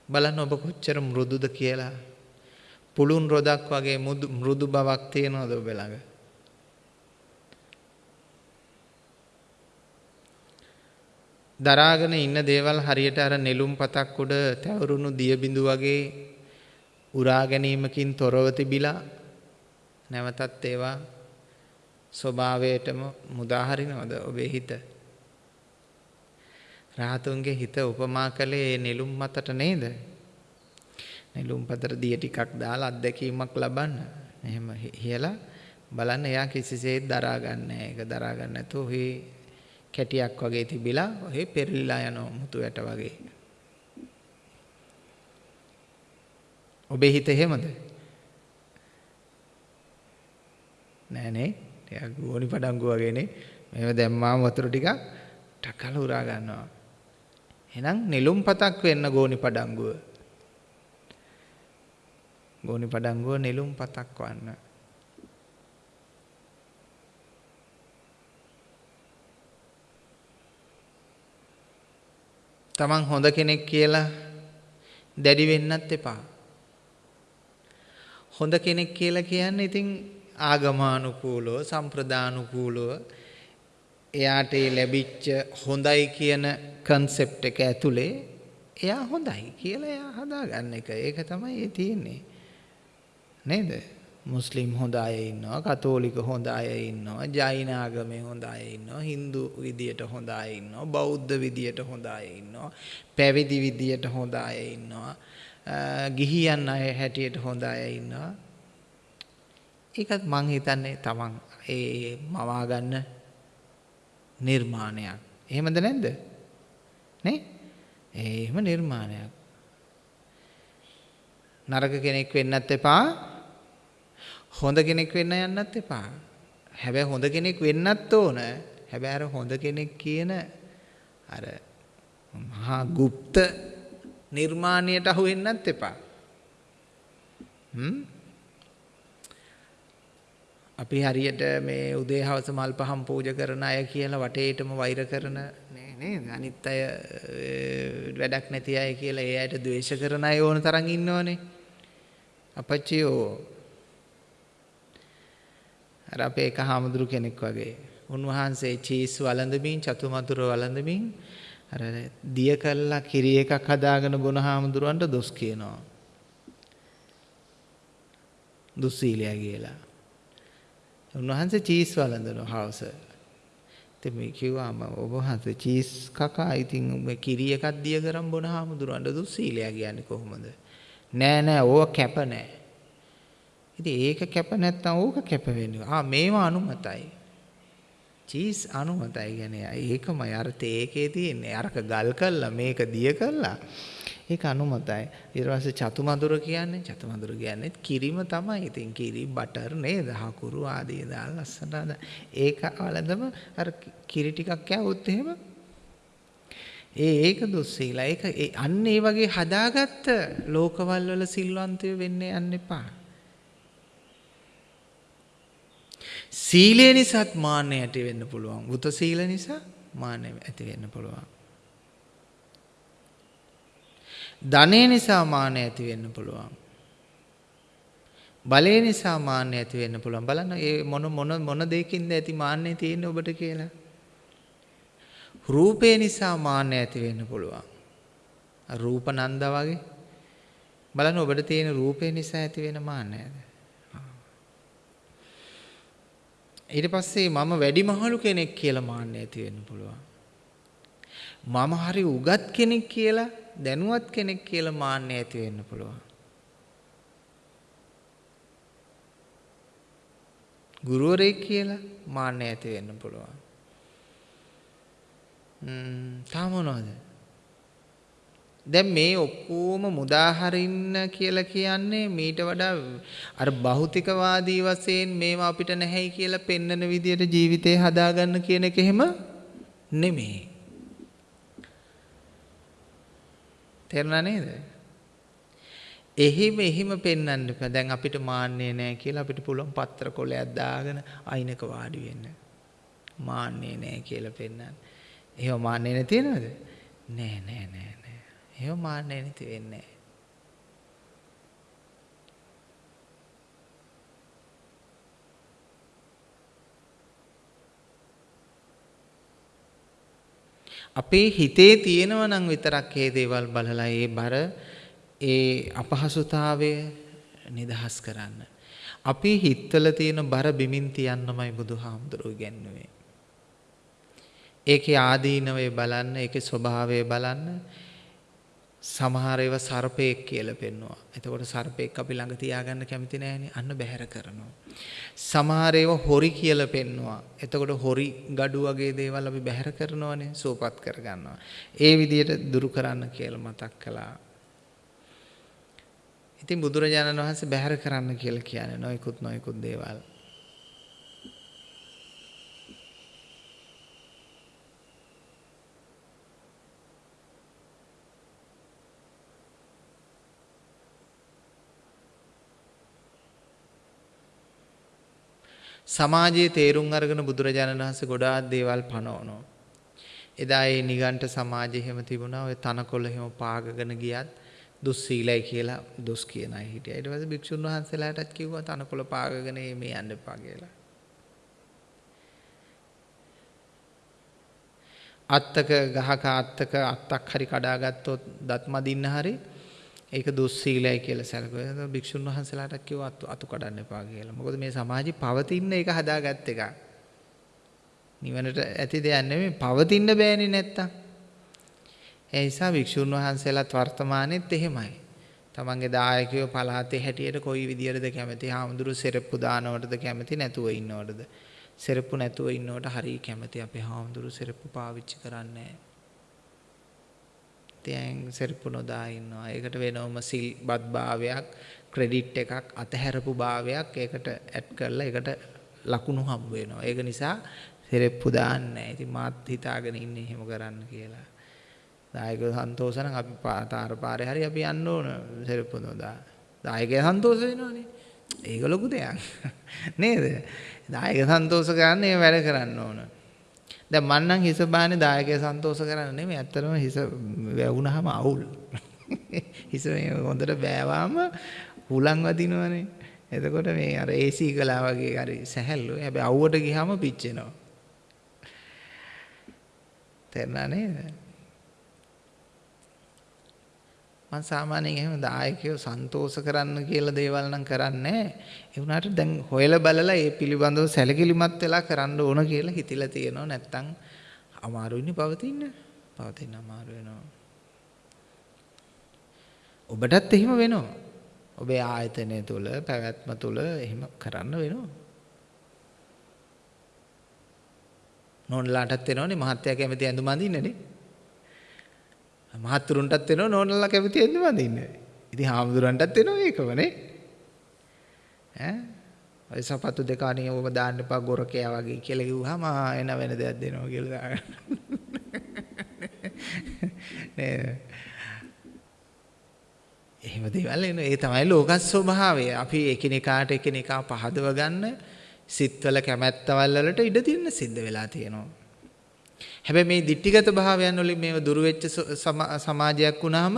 බලන්න ඔබ කොච්චර මෘදුද කියලා. පුළුන් රොදක් වගේ මෘදු බවක් තියෙනවද ඔබ ළඟ? දරාගෙන ඉන්න දේවල් හරියට අර නෙළුම් පතක් උඩ තැවරුණු දිය බිඳු වගේ උරා ගැනීමකින් තොරව තිබිලා නැවතත් ඒවා ස්වභාවයටම මුදා හරිනවද ඔබේ හිත? රාහතුන්ගේ හිත උපමා කළේ නෙළුම් මතට නේද? නෙළුම් පතට දිය ටිකක් දාලා අත්දැකීමක් ලබන්න. එහෙම හියලා බලන්න එයා කිසිසේත් දරා ගන්න නැහැ. ඒක දරා ගන්න නැතුව ඔහි කැටියක් වගේ තිබිලා ඔහි පෙරලිලා යන මුතු ඇට වගේ. ඔබේ හිත එහෙමද? නෑ නේ. ටිකක් ගෝනි පඩංගු වගේනේ. මේව දැම්මාම වතුර ටිකක් ටකල උරා ගන්නවා. එහෙනම් නෙළුම් පතක් වෙන්න ගෝනි පඩංගුව. ගෝනි පඩංගුව නෙළුම් පතක් වන්න. තමන් හොඳ කෙනෙක් කියලා දැඩි වෙන්නත් එපා. හොඳ කෙනෙක් කියලා කියන්නේ ඉතින් ආගමානුකූලව සම්ප්‍රදානුකූලව එයාට ලැබිච්ච හොඳයි කියන කන්සෙප්ට් එක ඇතුලේ එයා හොඳයි කියලා එයා හදාගන්න එක. ඒක තමයි ඒ තියෙන්නේ. නේද? මුස්ලිම් හොඳ අය ඉන්නවා, කතෝලික හොඳ අය ඉන්නවා, ජෛන ආගමේ හොඳ අය ඉන්නවා, Hindu විදියට හොඳ අය ඉන්නවා, බෞද්ධ විදියට හොඳ අය ඉන්නවා, පැවිදි විදියට හොඳ අය ඉන්නවා. ගිහියන් අය හැටියට හොඳ අය ඉන්නවා. ඒකත් මං හිතන්නේ තමන් ඒ මවා ගන්න නිර්මාණයක්. එහෙමද නැද්ද? නේ? එහෙම නිර්මාණයක්. නරක කෙනෙක් වෙන්නත් එපා. හොඳ කෙනෙක් වෙන්න යන්නත් එපා. හැබැයි හොඳ කෙනෙක් වෙන්නත් ඕන. හැබැයි අර හොඳ කෙනෙක් කියන අර මහා গুপ্ত නිර්මාණයට අහු වෙන්නත් එපා. හ්ම් අපි හරියට මේ උදේ හවස මල් පහන් පූජා කරන අය කියලා වටේටම වෛර කරන නේ නේද? අනිත් අය වැඩක් නැති අය කියලා ඒ අයට ද්වේෂ කරන අය ඕන තරම් ඉන්නවනේ. අපච්චියෝ අර අපේ එක හාමුදුරු කෙනෙක් වගේ. උන්වහන්සේ චීස් වළඳමින් චතුමතුර වළඳමින් අර දිය කල්ලා කිරි එකක් හදාගෙන බොන හාමුදුරුවන්ට දොස් කියනවා. දුස්සීලයා කියලා. උන්වහන්සේ චීස් වළඳනවා හවස. ඉතින් මේ කිව්වාම ඔබ වහන්සේ චීස් කකා ඉතින් මේ කිරි එකක් දිය කරන් බොන හාමුදුරුවන්ට දුස්සීලයා කියන්නේ කොහොමද? නෑ නෑ ඕක කැප නෑ. ඉතින් ඒක කැප නැත්තම් ඕක කැප වෙන්නේ. ආ මේවා අනුමතයි. චීස් අනුමතයි කියන්නේ ඒකමයි අර තේකේ තියෙන්නේ. අරක ගල් කළා මේක දිය කළා. ඒක අනුමතයි. ඊට පස්සේ චතුමදුර කියන්නේ චතුමදුර කියන්නේ කිරිම තමයි. ඉතින් කිරි බටර් නේද? හකුරු ආදී දාලා ලස්සනට ඒක වලදම අර කිරි ටිකක් කෑවොත් එහෙම ඒ ඒක දුස්සීලා. ඒක අන්න ඒ වගේ හදාගත්ත ලෝකවල වල සිල්වන්තය වෙන්න යන්න එපා. සීලය නිසාත් මාන්නය ඇති වෙන්න පුළුවන්. බුත සීල නිසා මාන්නය ඇති වෙන්න පුළුවන්. ධනය නිසා මාන්නය ඇති වෙන්න පුළුවන්. බලය නිසා මාන්නය ඇති වෙන්න පුළුවන්. බලන්න ඒ මොන මොන මොන දෙයකින්ද ඇති මාන්නය තියෙන්නේ ඔබට කියලා. රූපේ නිසා මාන්නය ඇති වෙන්න පුළුවන්. රූප නන්ද වගේ. බලන්න ඔබට තියෙන රූපේ නිසා ඇති වෙන මාන්නයද? ඊට පස්සේ මම වැඩිමහලු කෙනෙක් කියලා මාන්නය ඇති වෙන්න පුළුවන්. මම හරි උගත් කෙනෙක් කියලා දැනුවත් කෙනෙක් කියලා මාන්නය ඇති වෙන්න පුළුවන්. ගුරුවරයෙක් කියලා මාන්නය ඇති වෙන්න පුළුවන්. තාම මොනවද? දැන් මේ ඔක්කොම මුදාහරින්න කියලා කියන්නේ මීට වඩා අර භෞතිකවාදී වශයෙන් මේවා අපිට නැහැයි කියලා පෙන්වන විදියට ජීවිතේ හදාගන්න කියන එක එහෙම නෙමෙයි. තේරුණා නේද? එහිම එහිම පෙන්වන්න එපා. දැන් අපිට මාන්නේ නැහැ කියලා අපිට පුළුවන් පත්‍ර කොලයක් දාගෙන අයිනක වාඩි වෙන්න. මාන්නේ නැහැ කියලා පෙන්වන්න. එහෙම මාන්නේ නැති වෙනවද? නෑ නෑ නෑ නෑ. එහෙම මාන්නේ නැති වෙන්නේ නෑ. අපේ හිතේ තියෙනවා නම් විතරක් මේ දේවල් බලලා ඒ බර ඒ අපහසුතාවය නිදහස් කරන්න. අපේ හිතවල තියෙන බර බිමින් තියන්නමයි බුදුහාමුදුරුවෝ ඉගැන්වුවේ. ඒකේ ආදීනවය බලන්න, ඒකේ ස්වභාවය බලන්න. සමහර ඒවා සර්පෙක් කියලා පෙන්වනවා. එතකොට සර්පෙක් අපි ළඟ තියාගන්න කැමති නෑනේ. අන්න බැහැර කරනවා. සමහර ඒවා හොරි කියලා පෙන්වනවා. එතකොට හොරි gadu වගේ දේවල් අපි බැහැර කරනවානේ, සෝපත් කරගන්නවා. ඒ විදිහට දුරු කරන්න කියලා මතක් කළා. ඉතින් බුදුරජාණන් වහන්සේ බැහැර කරන්න කියලා කියන්නේ නොයිකුත් නොයිකුත් දේවල්. සමාජයේ තේරුම් අරගෙන බුදුරජාණන් වහන්සේ ගොඩාක් දේවල් පනවනවා. එදා ඒ නිගණ්ඨ සමාජයේ හැම තිබුණා ඔය තනකොළ හැම පාගගෙන ගියත් දුස්සීලයි කියලා දුස් කියන අය හිටියා. ඊට පස්සේ භික්ෂුන් වහන්සේලාටත් කිව්වා තනකොළ පාගගෙන මේ යන්න එපා කියලා. අත්තක ගහක අත්තක අත්තක් හරි කඩාගත්තොත් දත් මදින්න හරි ඒක දුස්සීලයි කියලා සැලකුවා. භික්ෂුන් වහන්සේලාට කිව්වා අතු කඩන්න එපා කියලා. මොකද මේ සමාජي පවතින එක හදාගත් එක. නිවනට ඇති දෙයක් නෙමෙයි පවතින්න බෑනේ නැත්තම්. ඒ නිසා භික්ෂුන් වහන්සේලාත් වර්තමානෙත් එහෙමයි. තමන්ගේ දායකයෝ පළාතේ හැටියට කොයි විදියටද කැමති? හාමුදුරු සෙරප්පු දානවටද කැමති නැතුව ඉන්නවටද? සෙරප්පු නැතුව ඉන්නවට හරිය කැමති අපේ හාමුදුරු සෙරප්පු පාවිච්චි කරන්නේ නැහැ. තියන් සෙරප්පු නොදා ඉන්නවා. ඒකට වෙනවම සිල්බත් භාවයක්, ක්‍රෙඩිට් එකක්, අතහැරපු භාවයක් ඒකට ඇඩ් කරලා ඒකට ලකුණු හම්බ වෙනවා. ඒක නිසා සෙරප්පු දාන්නේ නැහැ. ඉතින් මාත් හිතාගෙන ඉන්නේ එහෙම කරන්න කියලා. දායක සන්තෝෂ නම් අපි පාතාර පාරේ හරි අපි යන්න ඕන සෙරප්පු නොදා. දායකයා සන්තෝෂ වෙනවනේ. ඒක ලොකු දෙයක්. නේද? දායක සන්තෝෂ කරන්න ඒ වැඩ කරන්න ඕන. දැන් මං නම් හිස බාන්නේ දායකය සන්තෝෂ කරන්න නෙමෙයි ඇත්තටම හිස වැවුනහම අවුල්. හිස මේ හොඳට බෑවාම හුලං වදිනවනේ. එතකොට මේ අර AC කලා වගේ හරි සැහැල්ලු. හැබැයි අවුවට ගියාම පිච්චෙනවා. තේරුණා නේද? මම සාමාන්‍යයෙන් එහෙම දායකයෝ සන්තෝෂ කරන්න කියලා දේවල් නම් කරන්නේ ඒ වුණාට දැන් හොයලා බලලා ඒ පිළිබඳව සැලකිලිමත් වෙලා කරන්න ඕන කියලා හිතිලා තියෙනවා. නැත්තම් අමාරුයිනේ පවතින්න. පවතින්න අමාරු වෙනවා. ඔබටත් එහෙම වෙනවා. ඔබේ ආයතනය තුල පැවැත්ම තුල එහෙම කරන්න වෙනවා. නෝන්ලාටත් වෙනවනේ මහත්තයා කැමති ඇඳුම් අඳින්නනේ. මහත්තුරුන්ටත් වෙනවා නෝනලා කැමති එන්න වඳින්න. ඉතින් හාමුදුරන්ටත් වෙනවා ඒකමනේ. ඈ ඔය සපත්තු දෙක අනේ ඔබ දාන්න එපා ගොරකයා වගේ කියලා කිව්වහම එන වෙන දෙයක් දෙනවා කියලා දාගන්න. නේද? එහෙම දේවල් එන ඒ තමයි ලෝක ස්වභාවය. අපි එකිනෙකාට එකිනෙකා පහදව ගන්න සිත්වල කැමැත්තවල් වලට ඉඩ දෙන්න සිද්ධ වෙලා තියෙනවා. හැබැයි මේ ditthිගත භාවයන් වලින් මේව දුරු වෙච්ච සමාජයක් වුණාම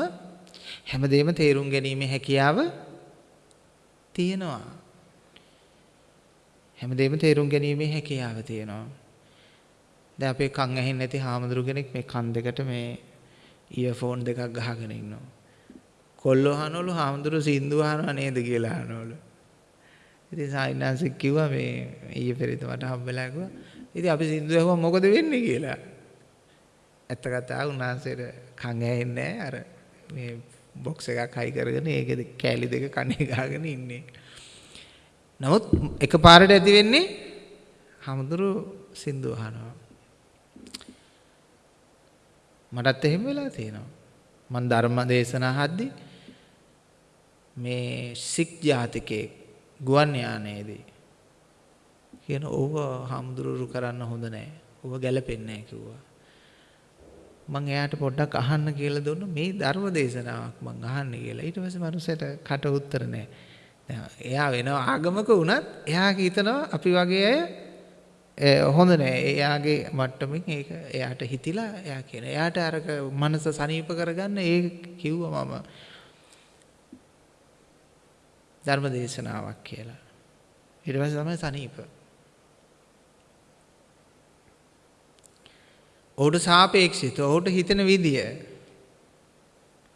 හැමදේම තේරුම් ගැනීමේ හැකියාව තියෙනවා. හැමදේම තේරුම් ගැනීමේ හැකියාව තියෙනවා. දැන් අපේ කන් ඇහෙන්නේ නැති හාමුදුරු කෙනෙක් මේ කන් දෙකට මේ ඉයර්ෆෝන් දෙකක් ගහගෙන ඉන්නවා. කොල්ලෝ අහනවලු හාමුදුරු සින්දු අහනවා නේද කියලා අහනවලු. ඉතින් සායිනාසික් කිව්වා මේ ඊයේ පෙරේද මට හම්බෙලා කිව්වා. ඉතින් අපි සින්දු ඇහුවා මොකද වෙන්නේ කියලා. ඇත්ත කතාව උන්වහන්සේට කන් ඇහෙන්නේ අර මේ බොක්ස් එකක් හයි කරගෙන ඒකේ කෑලි දෙක කනේ ගහගෙන ඉන්නේ. නමුත් එකපාරට ඇති වෙන්නේ හමුදුරු සින්දු අහනවා. මටත් එහෙම වෙලා තියෙනවා. මන් ධර්ම දේශනා හද්දි මේ සික් ජාතිකයෙක් ගුවන් යානයේදී කියන ඕව හම්දුරුරු කරන්න හොඳ නෑ. ඕව ගැලපෙන්නේ නෑ කිව්වා. මං එයාට පොඩ්ඩක් අහන්න කියලා දුන්න මේ ධර්ම දේශනාවක් මං අහන්න කියලා. ඊට පස්සේ මනුස්සයට කට උත්තර නෑ. එයා වෙන ආගමක වුණත් එයා හිතනවා අපි වගේ අය හොඳ නෑ. එයාගේ මට්ටමින් ඒක එයාට හිතිලා එයා කියන. එයාට අරක මනස සනීප කරගන්න ඒ කිව්වා මම ධර්ම දේශනාවක් කියලා. ඊට පස්සේ තමයි සනීප. ඔහුට සාපේක්ෂිත ඔහුට හිතෙන විදිය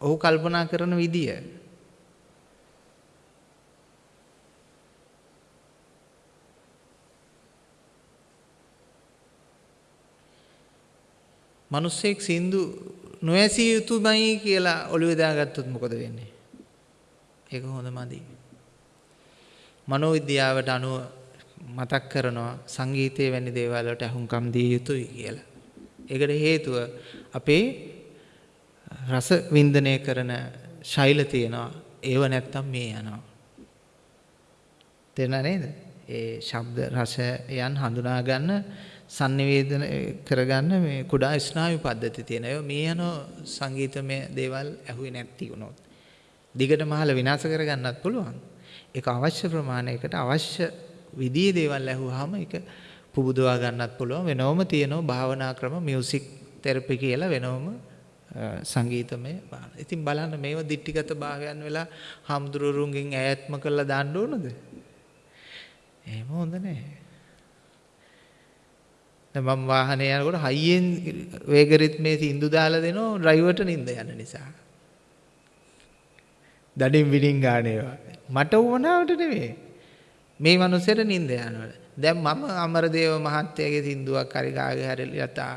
ඔහු කල්පනා කරන විදිය මිනිස්සෙක් සින්දු නොඇසිය යුතුමයි කියලා ඔළුවේ දාගත්තොත් මොකද වෙන්නේ? ඒක හොඳ මදි. මනෝවිද්‍යාවට අනුව මතක් කරනවා සංගීතයේ වැනි දේවල් වලට අහුම්කම් දිය යුතුයි කියලා. ඒකට හේතුව අපේ රස වින්දනය කරන ශෛල තියෙනවා. ඒව නැත්තම් මේ යනවා. තේරුණා නේද? ඒ ශබ්ද රසයන් හඳුනා ගන්න sannivedana කරගන්න මේ කුඩා ස්නායු පද්ධති තියෙනවා. මේ යන සංගීතමය දේවල් ඇහුවේ නැති වුණොත්. දිගට මහල විනාශ කරගන්නත් පුළුවන්. ඒක අවශ්‍ය ප්‍රමාණයකට අවශ්‍ය විදිහේ දේවල් ඇහුවාම ඒක පුබුදවා ගන්නත් පුළුවන් වෙනවම තියෙනවා භාවනා ක්‍රම මියුසික් තෙරපි කියලා වෙනවම සංගීතමය බාන. ඉතින් බලන්න මේව දිට්ටිගත භාවයන් වෙලා හම්දුරුරුන්ගෙන් ඈත්ම කරලා දාන්න ඕනද? එහෙම හොඳ නැහැ. දැන් මම වාහනේ යනකොට හයියෙන් වේග රිද්මේ සින්දු දාලා දෙනවා ඩ්‍රයිවර්ට නිින්ද යන නිසා. දඩින් විඩින් ගන්න ඒවා. මට වුණාවට නෙමෙයි. මේ මිනිස්සුන්ට නිින්ද යනවා. දැන් මම අමරදේව මහත්තයාගේ සින්දුවක් හරි ගාගේ හරි යතා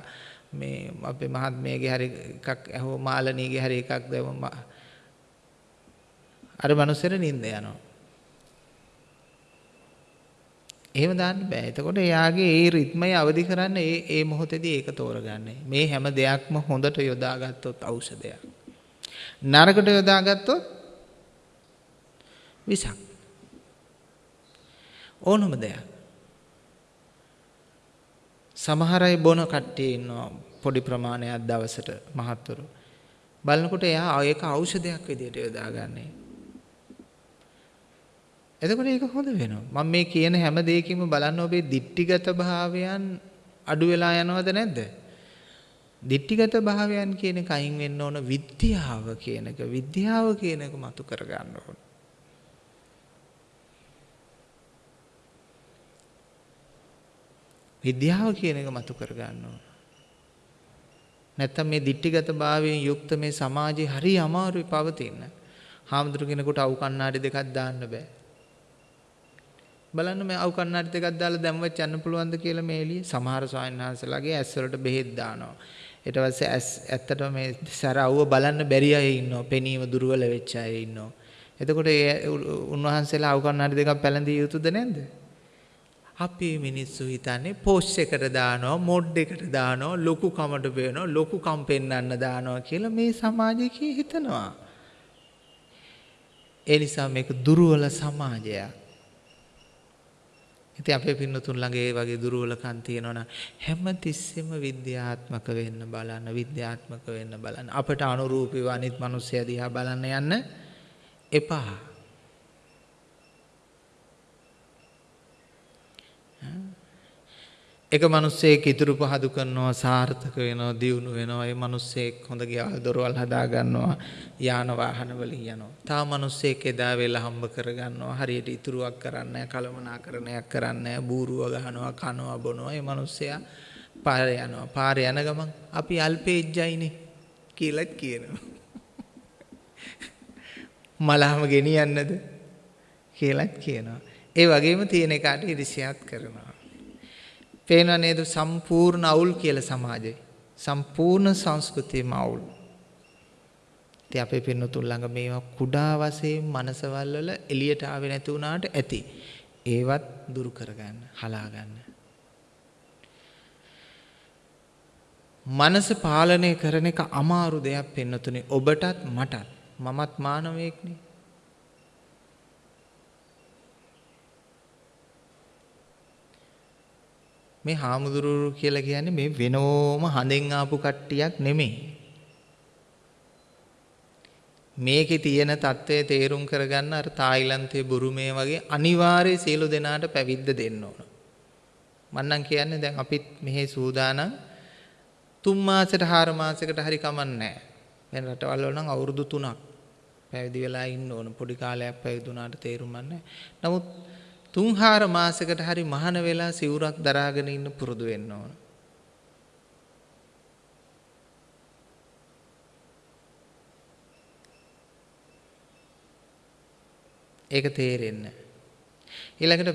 මේ අපේ මහත්මයාගේ හරි එකක් ඇහුව මාළනීගේ හරි එකක් දැම්ම අර මිනිස්සුන්ට නිින්ද යනවා. එහෙම දාන්න බෑ. එතකොට එයාගේ ඒ රිද්මය අවදි කරන්න ඒ ඒ මොහොතේදී ඒක තෝරගන්නේ. මේ හැම දෙයක්ම හොඳට යොදාගත්තොත් ඖෂධයක්. නරකට යොදාගත්තොත් විසක්. ඕනම දෙයක්. සමහර අය බොන කට්ටිය ඉන්නවා පොඩි ප්‍රමාණයක් දවසට මහත්තුරු. බලනකොට එයා ඒක ඖෂධයක් විදිහට යොදාගන්නේ. එතකොට ඒක හොඳ වෙනවා. මම මේ කියන හැම දෙයකින්ම බලන්න ඔබේ දික්ටිගත භාවයන් අඩු වෙලා යනවද නැද්ද? දික්ටිගත භාවයන් කියන එක අයින් වෙන්න ඕන විද්‍යාව කියන එක. විද්‍යාව කියන එක මතු කර ගන්න ඕන. විද්‍යාව කියන එක මතු කර ගන්න ඕන. නැත්තම් මේ දික්ටිගත භාවයෙන් යුක්ත මේ සමාජේ හරි අමාරුයි පවතින. හාමුදුරු කෙනෙකුට අවු කණ්ණාඩි දෙකක් දාන්න බෑ. බලන්න මේ අවු කණ්ණාඩි දෙකක් දාලා දැම්මත් යන්න පුළුවන්ද කියලා මේ එළියේ සමහර ස්වාමීන් වහන්සේලාගේ ඇස් වලට බෙහෙත් දානවා. ඊට පස්සේ ඇස් ඇත්තටම මේ සැර අවුව බලන්න බැරි අය ඉන්නවා. පෙනීම දුර්වල වෙච්ච අය ඉන්නවා. එතකොට ඒ උන්වහන්සේලා අවු කණ්ණාඩි දෙකක් පැලඳිය යුතුද නැද්ද? අපේ මිනිස්සු හිතන්නේ පෝස්ට් එකට දානවා, මොඩ් එකට දානවා, ලොකු කමට පේනවා, ලොකු කම් පෙන්වන්න දානවා කියලා මේ සමාජයේ හිතනවා. ඒ නිසා මේක දුර්වල සමාජයක්. ඉතින් අපේ පින්නතුන් ළඟ ඒ වගේ දුර්වලකම් තියෙනවනම් හැම තිස්සෙම විද්‍යාත්මක වෙන්න බලන්න විද්‍යාත්මක වෙන්න බලන්න අපට අනුරූපීව අනිත් මිනිස්සයා දිහා බලන්න යන්න එපා එක මිනිස්සෙක් ඉතුරු පහදු කරනවා සාර්ථක වෙනවා දියුණු වෙනවා. ඒ මිනිස්සෙක් හොඳ ගෙවල් දොරවල් හදා ගන්නවා යාන වාහන වලින් යනවා. තා මිනිස්සෙක් එදා වෙලා හම්බ කර ගන්නවා හරියට ඉතුරුවක් කරන්නේ කලමනාකරණයක් කරන්නේ බූරුව ගහනවා කනවා බොනවා. ඒ මිනිස්සයා පාරේ යනවා. පාරේ යන ගමන් අපි අල්පේජ්ජයිනේ කියලාත් කියනවා. මලහම ගෙනියන්නද? කියලාත් කියනවා. ඒ වගේම තියෙන එකාට ඉරිසියාත් කරනවා. පේනව නේද සම්පූර්ණ අවුල් කියලා සමාජේ. සම්පූර්ණ සංස්කෘතියම අවුල්. ඉතින් අපේ පින්නතුන් ළඟ මේවා කුඩා වශයෙන් මනසවල් වල එළියට ආවේ නැති වුණාට ඇති. ඒවත් දුරු කරගන්න, හලා ගන්න. මනස පාලනය කරන එක අමාරු දෙයක් පෙන්නතුනේ ඔබටත් මටත් මමත් මානවයෙක්නේ මේ හාමුදුරුවෝ කියලා කියන්නේ මේ වෙනෝම හඳෙන් ආපු කට්ටියක් නෙමෙයි. මේකේ තියෙන தත්ත්වය තේරුම් කරගන්න අර තායිලන්තයේ බුරුමේ වගේ අනිවාර්ය සියලු දෙනාට පැවිද්ද දෙන්න ඕන. මන්නම් කියන්නේ දැන් අපිත් මෙහි සූදානම් තුන් මාසෙට හාර මාසෙකට හරි කමන්නේ වෙන රටවල් වල නම් අවුරුදු 3ක් පැවිදි වෙලා ඉන්න ඕන. පොඩි කාලයක් පැවිදුණාට තේරුම් නැහැ. නමුත් තුන් හාර මාසයකට හරි මහාන වෙලා සිවුරක් දරාගෙන ඉන්න පුරුදු වෙන්න ඕන. ඒක තේරෙන්නේ ඊළඟට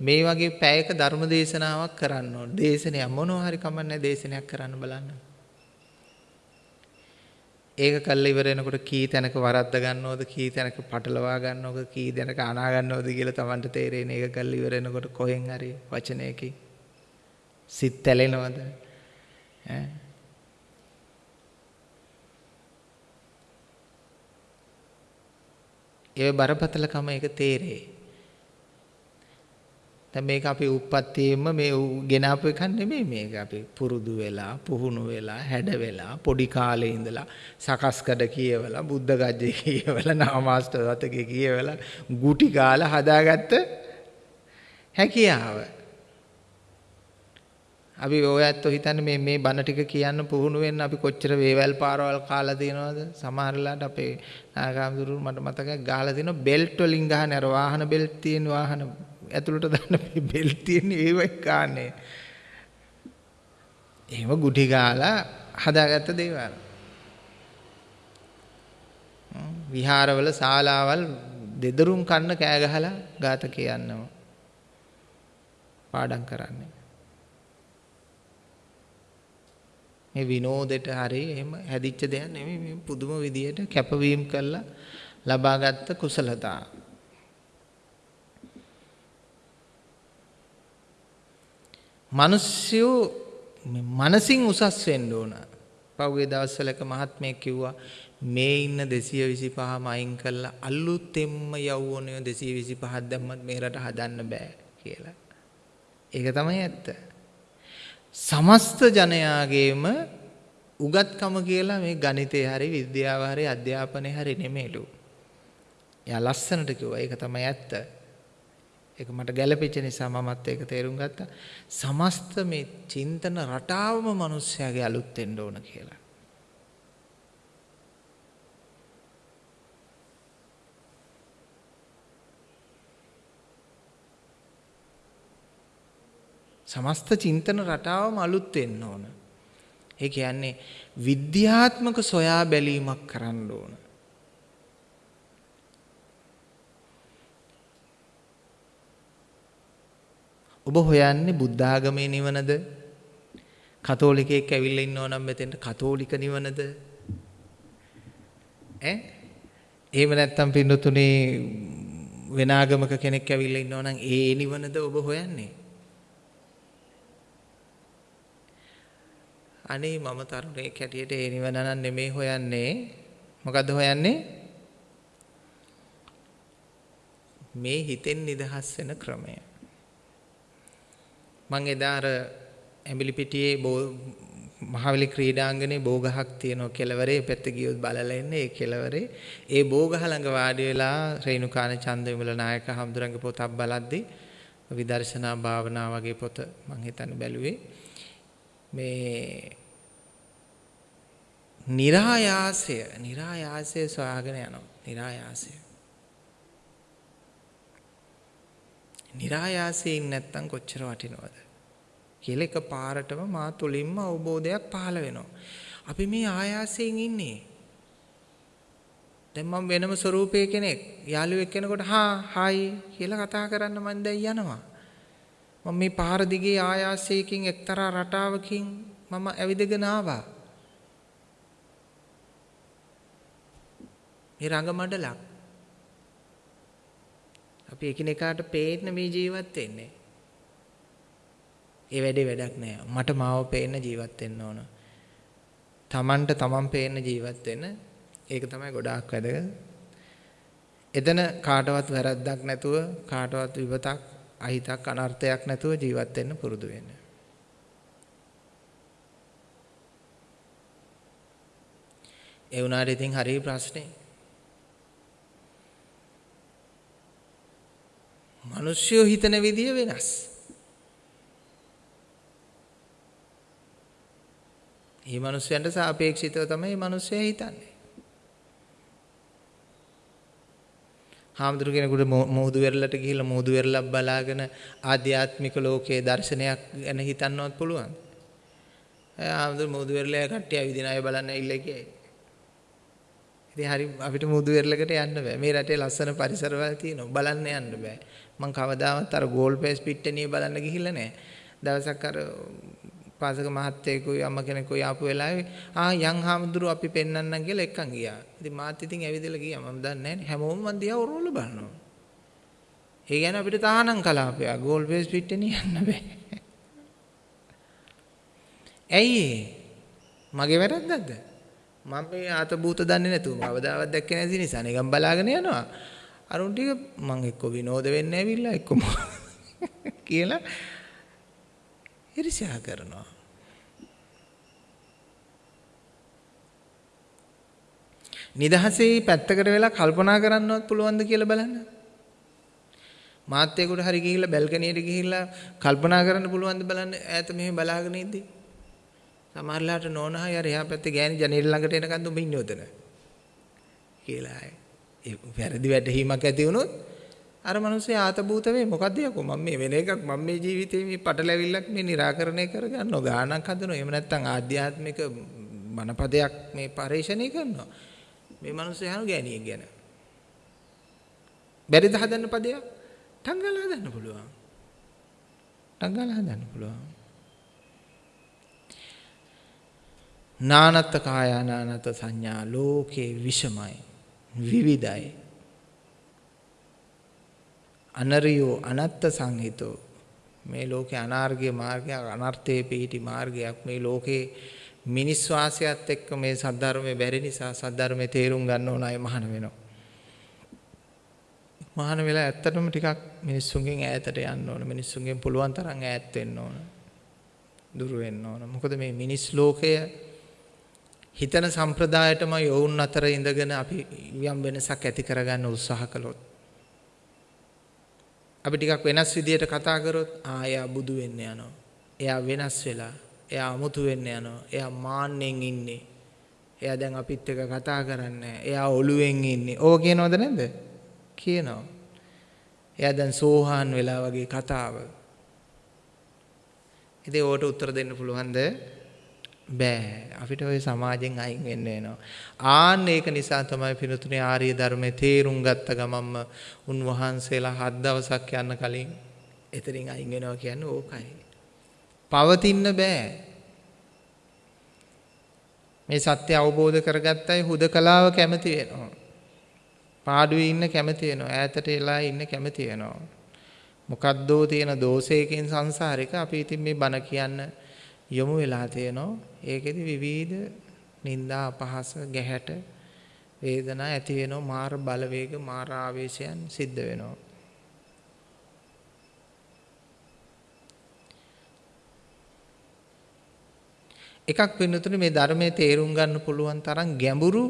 මේ වගේ පැයක ධර්ම දේශනාවක් කරන්න ඕන. දේශනයක් මොනවා හරි කමන්නේ දේශනයක් කරන්න බලන්න. ඒක කල්ලා ඉවර වෙනකොට කී තැනක වරද්ද ගන්නවද කී තැනක පටලවා ගන්නවද කී තැනක අනා ගන්නවද කියලා Tamanට තේරෙන්නේ ඒක කල්ලා ඉවර වෙනකොට කොහෙන් හරි වචනයකින්. සිත් තැලෙනවද? ඈ. ඒ බරපතලකම ඒක තේරේ දැන් මේක අපි උප්පත්තියෙම මේ ගෙනාපු එකක් නෙමෙයි මේක. අපි පුරුදු වෙලා පුහුණු වෙලා හැඩ වෙලා පොඩි කාලේ ඉඳලා සකස්කඩ කියවලා බුද්ධ ගජ්ජේ කියවලා නාමාස්ත දතකේ කියවලා ගුටි කාලා හදාගත්ත හැකියාව. අපි ඔයත් හිතන්නේ මේ මේ බණ ටික කියන්න පුහුණු වෙන්න අපි කොච්චර වේවැල් පාරවල් කාලා තියෙනවද? සමහරලාට අපේ නාගාමතුරු මට මතකයි ගහලා තියෙනවා බෙල්ට් වලින් ගහන අර වාහන බෙල්ට් තියෙන වාහන ඇතුළට දාන්න බෙල් තියෙන ඒවයි කාන්නේ. එහෙම ගුටි ගාලා හදාගත්ත දේවල්. විහාරවල ශාලාවල් දෙදරුම් කන්න කෑ ගහලා ගාත කියන්නවා. පාඩම් කරන්නේ. මේ විනෝදෙට හරි එහෙම හැදිච්ච දෙයක් නෙමෙයි මේ පුදුම විදියට කැපවීම කළා ලබාගත් කුසලතා. මිනිස්සු මනසින් උසස් වෙන්න ඕන. පහුගිය දවස්වල එක මහත්මයෙක් කිව්වා මේ ඉන්න 225ම අයින් කරලා අලුතෙන්ම යවුවනේ 225ක් දැම්මත් මේ රට හදන්න බෑ කියලා. ඒක තමයි ඇත්ත. සමස්ත ජනයාගේම උගත්කම කියලා මේ ගණිතය හරි විද්‍යාව හරි අධ්‍යාපනය හරි නෙමෙයිලු. එයා ලස්සනට කිව්වා ඒක තමයි ඇත්ත. ඒක මට ගැළපෙච්ච නිසා මමත් ඒක තේරුම් ගත්තා. සමස්ත මේ චින්තන රටාවම මිනිස්යාගේ අලුත් වෙන්න ඕන කියලා. සමස්ත චින්තන රටාවම අලුත් වෙන්න ඕන. ඒ කියන්නේ විද්‍යාත්මක සොයා බැලීමක් කරන්න ඕන. ඔබ හොයන්නේ බුද්ධ ආගමේ නිවනද? කතෝලිකයෙක් ඇවිල්ලා ඉන්නව නම් මෙතෙන්ට කතෝලික නිවනද? ඈ? එහෙම නැත්නම් පින්නතුනේ වෙන ආගමක කෙනෙක් ඇවිල්ලා ඉන්නව නම් ඒ නිවනද ඔබ හොයන්නේ? අනේ මම තරුණයෙක් හැටියට ඒ නිවන නම් නෙමෙයි හොයන්නේ. මොකද්ද හොයන්නේ? මේ හිතෙන් නිදහස් වෙන ක්‍රමය. මං එදා අර ඇඹිලිපිටියේ මහවැලි ක්‍රීඩාංගනේ බෝගහක් තියෙනවා කෙළවරේ. පැත්තේ ගියොත් බලලා ඉන්නේ ඒ කෙළවරේ. ඒ බෝගහ ළඟ වාඩි වෙලා රේණුකාන චන්දවිමල නායක හඳුරංග පොතක් බලද්දී විදර්ශනා භාවනා වගේ පොත මම හිතන්නේ බැලුවේ. මේ નિરાයාසය નિરાයාසය සොයාගෙන යනවා. નિરાයාසය નિરાයාසයෙන් නැත්තම් කොච්චර වටිනවද කියලා එක පාරටම මා තුලින්ම අවබෝධයක් පහළ වෙනවා. අපි මේ ආයාසයෙන් ඉන්නේ. දැන් මම වෙනම ස්වරූපයේ කෙනෙක් යාළුවෙක් කෙනෙකුට හා හායි කියලා කතා කරන්න මම දැන් යනවා. මම මේ පාර දිගේ ආයාසයකින් එක්තරා රටාවකින් මම ඇවිදගෙන ආවා. මේ රංග මඩලක් අපි එකිනෙකාට පේන්න මේ ජීවත් වෙන්නේ. ඒ වැඩේ වැඩක් නෑ. මට මාව පේන්න ජීවත් වෙන්න ඕන. තමන්ට තමන් පේන ජීවත් වෙන ඒක තමයි ගොඩාක් වැදගත්. එතන කාටවත් වැරද්දක් නැතුව කාටවත් විපතක් අහිතක් අනර්ථයක් නැතුව ජීවත් වෙන්න පුරුදු වෙන්න. ඒ වුණාට ඉතින් හරි ප්‍රශ්නේ. මිනිස්සුયો හිතන විදිය වෙනස්. මේ මිනිස්යන්ට සාපේක්ෂිතව තමයි මේ මිනිස්සයා හිතන්නේ. හාමුදුරු කෙනෙකුට මුහුදු වෙරළට ගිහිල්ලා මුහුදු වෙරළක් බලාගෙන ආධ්‍යාත්මික ලෝකයේ දර්ශනයක් ගැන හිතන්නවත් පුළුවන්. හාමුදුරු මුහුදු වෙරළේ කට්ටිය ඇවිදින අය බලන්න ඇවිල්ලා කියයි. ඉතින් හරි අපිට මුහුදු වෙරළකට යන්න බෑ. මේ රටේ ලස්සන පරිසරවල තියෙනවා. බලන්න යන්න බෑ. මං කවදාවත් අර ගෝල් පේස් පිට්ටනිය බලන්න ගිහිල්ලා නෑ. දවසක් අර පාසක මහත්තයෙකුයි අම්ම කෙනෙකුයි ආපු වෙලාවේ ආ යන් හාමුදුරු අපි පෙන්වන්නම් කියලා එක්කන් ගියා. ඉතින් මාත් ඉතින් ඇවිදලා ගියා. මම දන්නේ නැහැ හැමෝම මන් දිහා ඔරවල බලනවා. ඒ කියන්නේ අපිට තහනම් කලාපයක් ගෝල් බේස් පිට්ටේ යන්න බෑ. ඇයි මගේ වැරද්දක්ද? මම මේ ආත භූත දන්නේ නැතුව කවදාවත් දැක්කේ නැති නිසා නිකන් බලාගෙන යනවා. අරුන් ටික මං එක්ක විනෝද වෙන්න ඇවිල්ලා එක්ක කියලා ඉරිසියා කරනවා. නිදහසේ පැත්තකට වෙලා කල්පනා කරන්නවත් පුළුවන්ද කියලා බලන්න. මාත්‍යයෙකුට හරි ගිහිල්ලා බැල්කනියට ගිහිල්ලා කල්පනා කරන්න පුළුවන්ද බලන්න ඈත මෙහෙම බලාගෙන ඉද්දි. සමහරලාට නෝනහයි අර එහා පැත්තේ ගෑණි ජනේල ළඟට එනකන් උඹ ඉන්නේ උතන. කියලා ඒ වැරදි වැටහීමක් ඇති වුණොත් අර මිනිස්සේ ආතබූත වේ. මොකද්ද යකෝ? මම මේ වෙන එකක් මම මේ ජීවිතේ මේ පටලැවිල්ලක් මේ निराකරණය කරගන්නවා ගානක් හදනවා. එහෙම නැත්නම් ආධ්‍යාත්මික මනපදයක් මේ පරිශ්‍රණය කරනවා. මේ මිනිස්සේ අහන ගෑණියෙක් ගැන. බැරිද හදන්න පදයක්? ටංගල හදන්න පුළුවන්. ටංගල හදන්න පුළුවන්. නානත්ත කායානානත සංඥා ලෝකේ විෂමයි. විවිධයි අනරියෝ අනත්ත සංහිතෝ මේ ලෝකේ අනාර්ගය මාර්ගයක් අනර්ථයේ පිහිටි මාර්ගයක් මේ ලෝකේ මිනිස් වාසයත් එක්ක මේ සද්ධර්මයේ බැරි නිසා සද්ධර්මයේ තේරුම් ගන්න ඕන අය මහාන වෙනවා. මහාන වෙලා ඇත්තටම ටිකක් මිනිස්සුන්ගෙන් ඈතට යන්න ඕන. මිනිස්සුන්ගෙන් පුළුවන් තරම් ඈත් වෙන්න ඕන. දුර වෙන්න ඕන. මොකද මේ මිනිස් ලෝකය හිතන සම්ප්‍රදායටම යොවුන් අතර ඉඳගෙන අපි යම් වෙනසක් ඇති කරගන්න උත්සාහ කළොත් අපි ටිකක් වෙනස් විදියට කතා කරොත් ආ එයා බුදු වෙන්න යනවා. එයා වෙනස් වෙලා. එයා අමුතු වෙන්න යනවා. එයා මාන්නෙන් ඉන්නේ. එයා දැන් අපිත් එක්ක කතා කරන්නේ එයා ඔළුවෙන් ඉන්නේ. ඕක කියනවද නැද්ද? කියනවා. එයා දැන් සෝහාන් වෙලා වගේ කතාව. ඉතින් ඕකට උත්තර දෙන්න පුළුවන්ද? බෑ අපිට ওই සමාජයෙන් අයින් වෙන්න වෙනවා. ආන්න ඒක නිසා තමයි පිනුතුනේ ආර්ය ධර්මයේ තේරුම් ගත්ත ගමන්ම උන්වහන්සේලා හත් දවසක් යන්න කලින් එතනින් අයින් වෙනවා කියන්නේ ඕකයි. පවතින්න බෑ. මේ සත්‍ය අවබෝධ කරගත්තයි හුදකලාව කැමති වෙනවා. පාඩුවේ ඉන්න කැමති වෙනවා. ඈතට එලා ඉන්න කැමති වෙනවා. මොකද්දෝ තියෙන දෝෂයකින් සංසාරික අපි ඉතින් මේ බණ කියන්න යොමු වෙලා තියෙනවා. ඒකෙදි විවිධ නිന്ദා අපහාස ගැහැට වේදනා ඇති වෙනවා මාර බලවේග මාර ආවේශයන් සිද්ධ වෙනවා. එකක් වෙනතුනේ මේ ධර්මයේ තේරුම් ගන්න පුළුවන් තරම් ගැඹුරු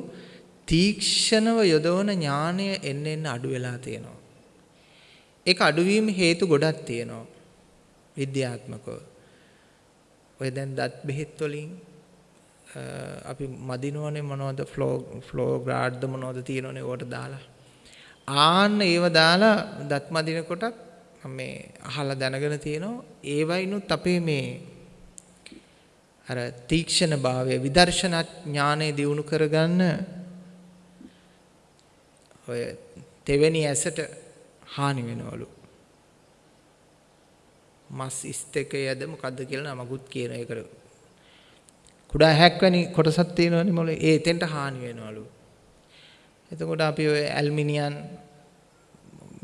තීක්ෂණව යොදවන ඥානය එන්න එන්න අඩු වෙලා තියෙනවා. ඒක අඩුවීම හේතු ගොඩක් තියෙනවා. විද්‍යාත්මකව. ඔය දැන් දත් බෙහෙත් වලින් අපි මදිනවනේ මොනවද ෆ්ලෝ ෆ්ලෝ ග්‍රාඩ්ද මොනවද තියෙනවනේ ඕකට දාලා. ආන්න ඒව දාලා දත් මදිනකොට මේ අහලා දැනගෙන තියෙනවා. ඒවයිනුත් අපේ මේ අර තීක්ෂණ භාවය විදර්ශනා ඥානය දියුණු කරගන්න ඔය තෙවෙනි ඇසට හානි වෙනවලු. මස් ස්තකයද මොකද්ද කියලා නමකුත් කියන එකට කුඩා හැක්වැනි කොටසක් තියෙනවනේ මොලේ ඒ එතෙන්ට හානි වෙනවලු. එතකොට අපි ඔය ඇල්මිනියම්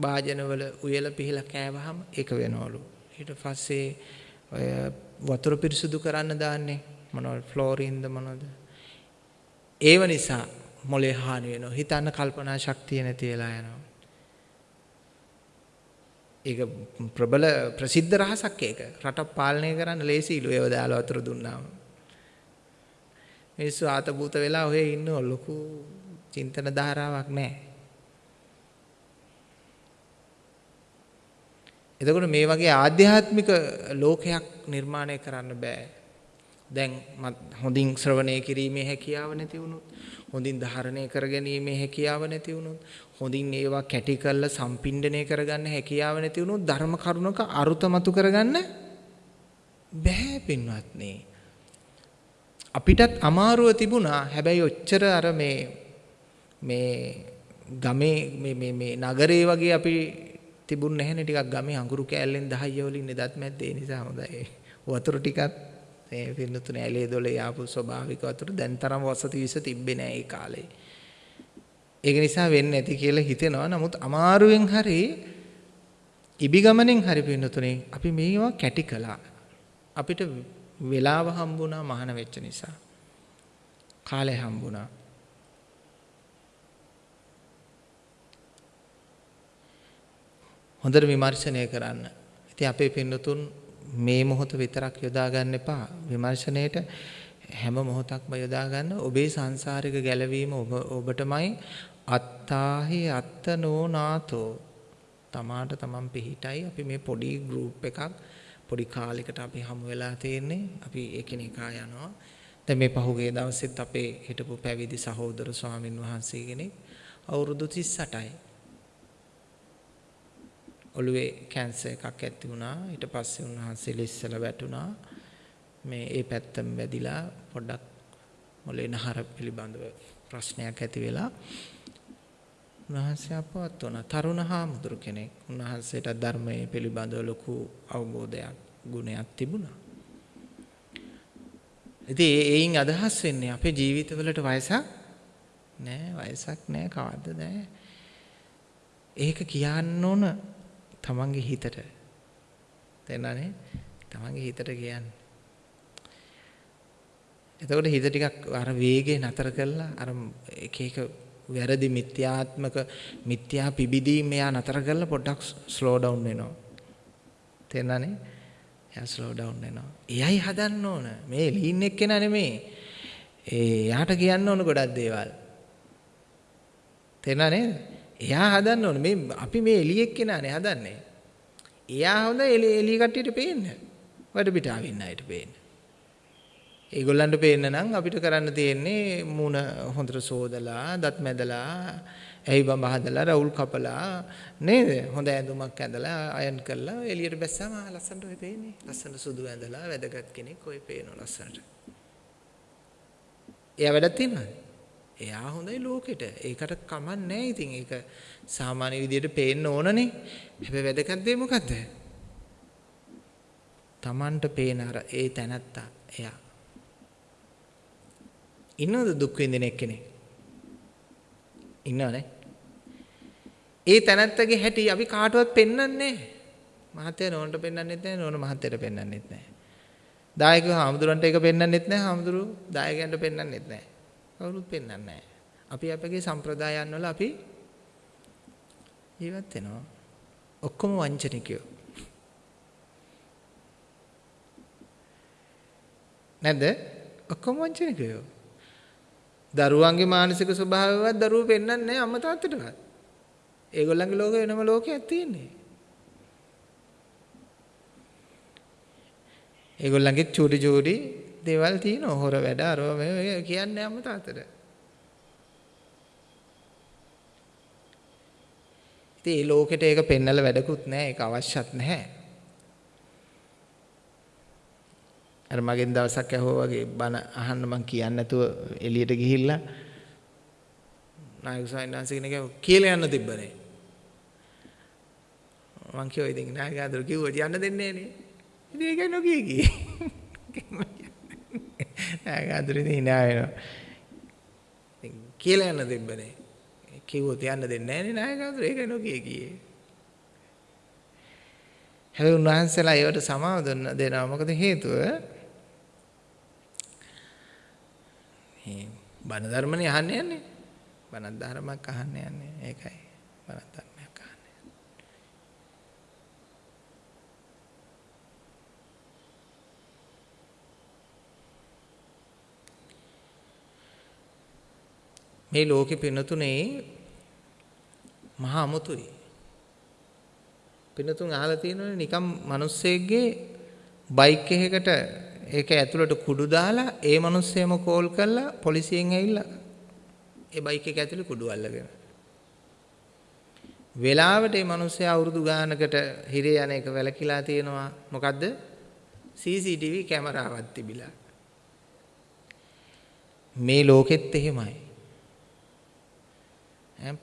භාජනවල උයලා පිහලා කෑවහම ඒක වෙනවලු. ඊට පස්සේ ඔය වතුර පිරිසුදු කරන්න දාන්නේ මොනවද ෆ්ලෝරින්ද මොනවද? ඒව නිසා මොලේ හානි වෙනවා. හිතන්න කල්පනා ශක්තිය නැති වෙලා යනවා. ඒක ප්‍රබල ප්‍රසිද්ධ රහසක් ඒක. රටක් පාලනය කරන්න ලේසියිලු ඒව දාලා වතුර දුන්නාම. මිනිස්සු ආතබූත වෙලා ඔහේ ඉන්න ලොකු චින්තන ධාරාවක් නැහැ. එතකොට මේ වගේ ආධ්‍යාත්මික ලෝකයක් නිර්මාණය කරන්න බෑ. දැන් හොඳින් ශ්‍රවණය කිරීමේ හැකියාව නැති වුණොත් හොඳින් ධාරණය කරගැනීමේ හැකියාව නැති වුණොත් හොඳින් ඒවා කැටි කරලා සම්පින්ඩණය කරගන්න හැකියාව නැති වුණොත් ධර්ම කරුණක අරුතමතු කරගන්න බෑ පින්වත්නි. අපිටත් අමාරුව තිබුණා. හැබැයි ඔච්චර අර මේ මේ ගමේ මේ මේ මේ නගරේ වගේ අපි තිබුණ නැහැනේ ටිකක් ගමේ අඟුරු කෑල්ලෙන් 10 වලින් ඉඳත් මැද්දේ. නිසා හොඳයි. වතුර ටිකත් මේ පින්නතුනේ ඇලේ දොලේ ආපු ස්වභාවික වතුර දැන් තරම් වසති විස තිබ්බේ නෑ ඒ කාලේ. ඒක නිසා වෙන්නේ නැති කියලා හිතෙනවා. නමුත් අමාරුවෙන් හරි ඉබි ගමනෙන් හරි පින්නතුනේ අපි මේවා කැටි කළා. අපිට වෙලාව හම්බුණා මහාන වෙච්ච නිසා. කාලය හම්බුණා. හොඳට විමර්ශනය කරන්න. ඉතින් අපේ පින්නතුන් මේ මොහොත විතරක් යොදා ගන්න එපා. විමර්ශනයේට හැම මොහොතක්ම යොදා ගන්න ඔබේ සංසාරික ගැලවීම ඔබ ඔබටමයි අත්තාහි අත්තනෝනාතෝ. තමාට තමන් පිහිටයි. අපි මේ පොඩි ගෲප් එකක් පොඩි කාලයකට අපි හමු වෙලා තියෙන්නේ. අපි එකිනෙකා යනවා. දැන් මේ පහුගිය දවසෙත් අපේ හිටපු පැවිදි සහෝදර ස්වාමින් වහන්සේ කෙනෙක් අවුරුදු 38යි ඔළුවේ කැන්සර් එකක් ඇති වුණා. ඊට පස්සේ උන්වහන්සේ ලිස්සලා වැටුණා. මේ ඒ පැත්තම වැදිලා පොඩ්ඩක් මොලේ නහර පිළිබඳව ප්‍රශ්නයක් ඇති වෙලා උන්වහන්සේ අපවත් වුණා. තරුණ හාමුදුරු කෙනෙක්. උන්වහන්සේට ධර්මයේ පිළිබඳව ලොකු අවබෝධයක් ගුණයක් තිබුණා. ඉතින් ඒයින් අදහස් වෙන්නේ අපේ ජීවිතවලට වයසක් නෑ වයසක් නෑ කවද්ද නෑ. ඒක කියන්න ඕන තමන්ගේ හිතට තේරෙනවනේ තමන්ගේ හිතට කියන්නේ එතකොට හිත ටිකක් අර වේගේ නතර කරලා අර එක එක වැරදි මිත්‍යාත්මක මිත්‍යා පිබිදීම් එයා නතර කරලා පොඩ්ඩක් ස්ලෝ ඩවුන් වෙනවා. තේරෙනවනේ එයා ස්ලෝ ඩවුන් වෙනවා. එයයි හදන්න ඕන. මේ ලීන් එක්කෙනා නෙමේ. ඒ යාට කියන්න ඕන ගොඩක් දේවල්. තේරෙනව නේද? එයා හදන්න ඕනේ. මේ අපි මේ එළියෙක් කෙනානේ හදන්නේ. එයා හොඳ එළිය කට්ටියට පේන්න. වඩ පිටාව ඉන්න අයට පේන්න. ඒගොල්ලන්ට පේන්න නම් අපිට කරන්න තියෙන්නේ මූණ හොඳට සෝදලා, දත් මැදලා, ඇයි බඹ හදලා, රවුල් කපලා නේද? හොඳ ඇඳුමක් ඇඳලා අයන් කරලා එළියට බැස්සම ලස්සනට ඔය පේන්නේ. ලස්සන සුදු ඇඳලා වැදගත් කෙනෙක් ඔය පේනවා ලස්සනට. එයා වැඩක් තියනවද? එයා හොඳයි ලෝකෙට. ඒකට කමක් නැහැ ඉතින්. ඒක සාමාන්‍ය විදියට පේන්න ඕනනේ. හැබැයි වැදගත් දේ මොකද්ද? Tamanට පේන අර ඒ තැනත්තා එයා. ඉන්නවද දුක් විඳින එක්කෙනෙක්? ඉන්නවනේ. ඒ තැනත්තගේ හැටි අපි කාටවත් පෙන්වන්නේ නැහැ. මහත්තයා නෝන්ට පෙන්වන්නෙත් නැහැ නෝන මහත්තයට පෙන්වන්නෙත් නැහැ. දායකව හාමුදුරන්ට ඒක පෙන්වන්නෙත් නැහැ හාමුදුරු දායකයන්ට පෙන්වන්නෙත් නැහැ. කවුරුත් පෙන්වන්නේ නැහැ. අපි අපගේ සම්ප්‍රදායන් වල අපි ජීවත් වෙනවා. ඔක්කොම වංචනිකයෝ. නැද්ද? ඔක්කොම වංචනිකයෝ. දරුවන්ගේ මානසික ස්වභාවයවත් දරුවෝ පෙන්වන්නේ නැහැ අම්මා තාත්තටවත්. ඒගොල්ලන්ගේ ලෝකෙ වෙනම ලෝකයක් තියෙන්නේ. ඒගොල්ලන්ගේ චූටි චූටි දේවල් තියෙනවා. හොර වැඩ අරව මේ කියන්නේ අම්ම තාත්තට. ඉතින් මේ ලෝකෙට ඒක පෙන්නලා වැඩකුත් නැහැ. ඒක අවශ්‍යත් නැහැ. අර මගෙන් දවසක් ඇහුවා වගේ බන අහන්න මං කියන්නේ නැතුව එළියට ගිහිල්ලා නායක සයින්නාන්සේ කෙනෙක් කියලා යන්න තිබ්බනේ. මං කිව්වා ඉතින් නායක ආදර කිව්වා යන්න දෙන්නේ නෑනේ. ඉතින් ඒකයි නොකිය ගියේ. ආගාදුරින් hina වෙනවා. ඉතින් කියලා යන්න දෙබ්බනේ. කිව්වොත් යන්න දෙන්නේ නැහැ නේ නායකතුරු ඒක නොකිය ගියේ. හැබැයි උන්වහන්සේලා ඒවට සමාව දෙනවා. මොකද හේතුව? බණ ධර්මනේ අහන්න යන්නේ. බණ ධර්මයක් අහන්න යන්නේ. ඒකයි. බණ ධර්මයක් අහන්න. මේ ලෝකෙ පිනතුනේ මහා අමුතුයි. පිනතුන් අහලා තියෙනවනේ නිකම් මිනිස්සෙක්ගේ බයික් එකකට ඒක ඇතුළට කුඩු දාලා ඒ මිනිස්සෙම කෝල් කරලා පොලිසියෙන් ඇවිල්ලා. ඒ බයික් එක ඇතුලේ කුඩු අල්ලගෙන. වෙලාවට මේ මිනිස්සයා අවුරුදු ගානකට හිරේ යන එක වැලකිලා තියෙනවා. මොකද්ද? CCTV කැමරාවක් තිබිලා. මේ ලෝකෙත් එහෙමයි.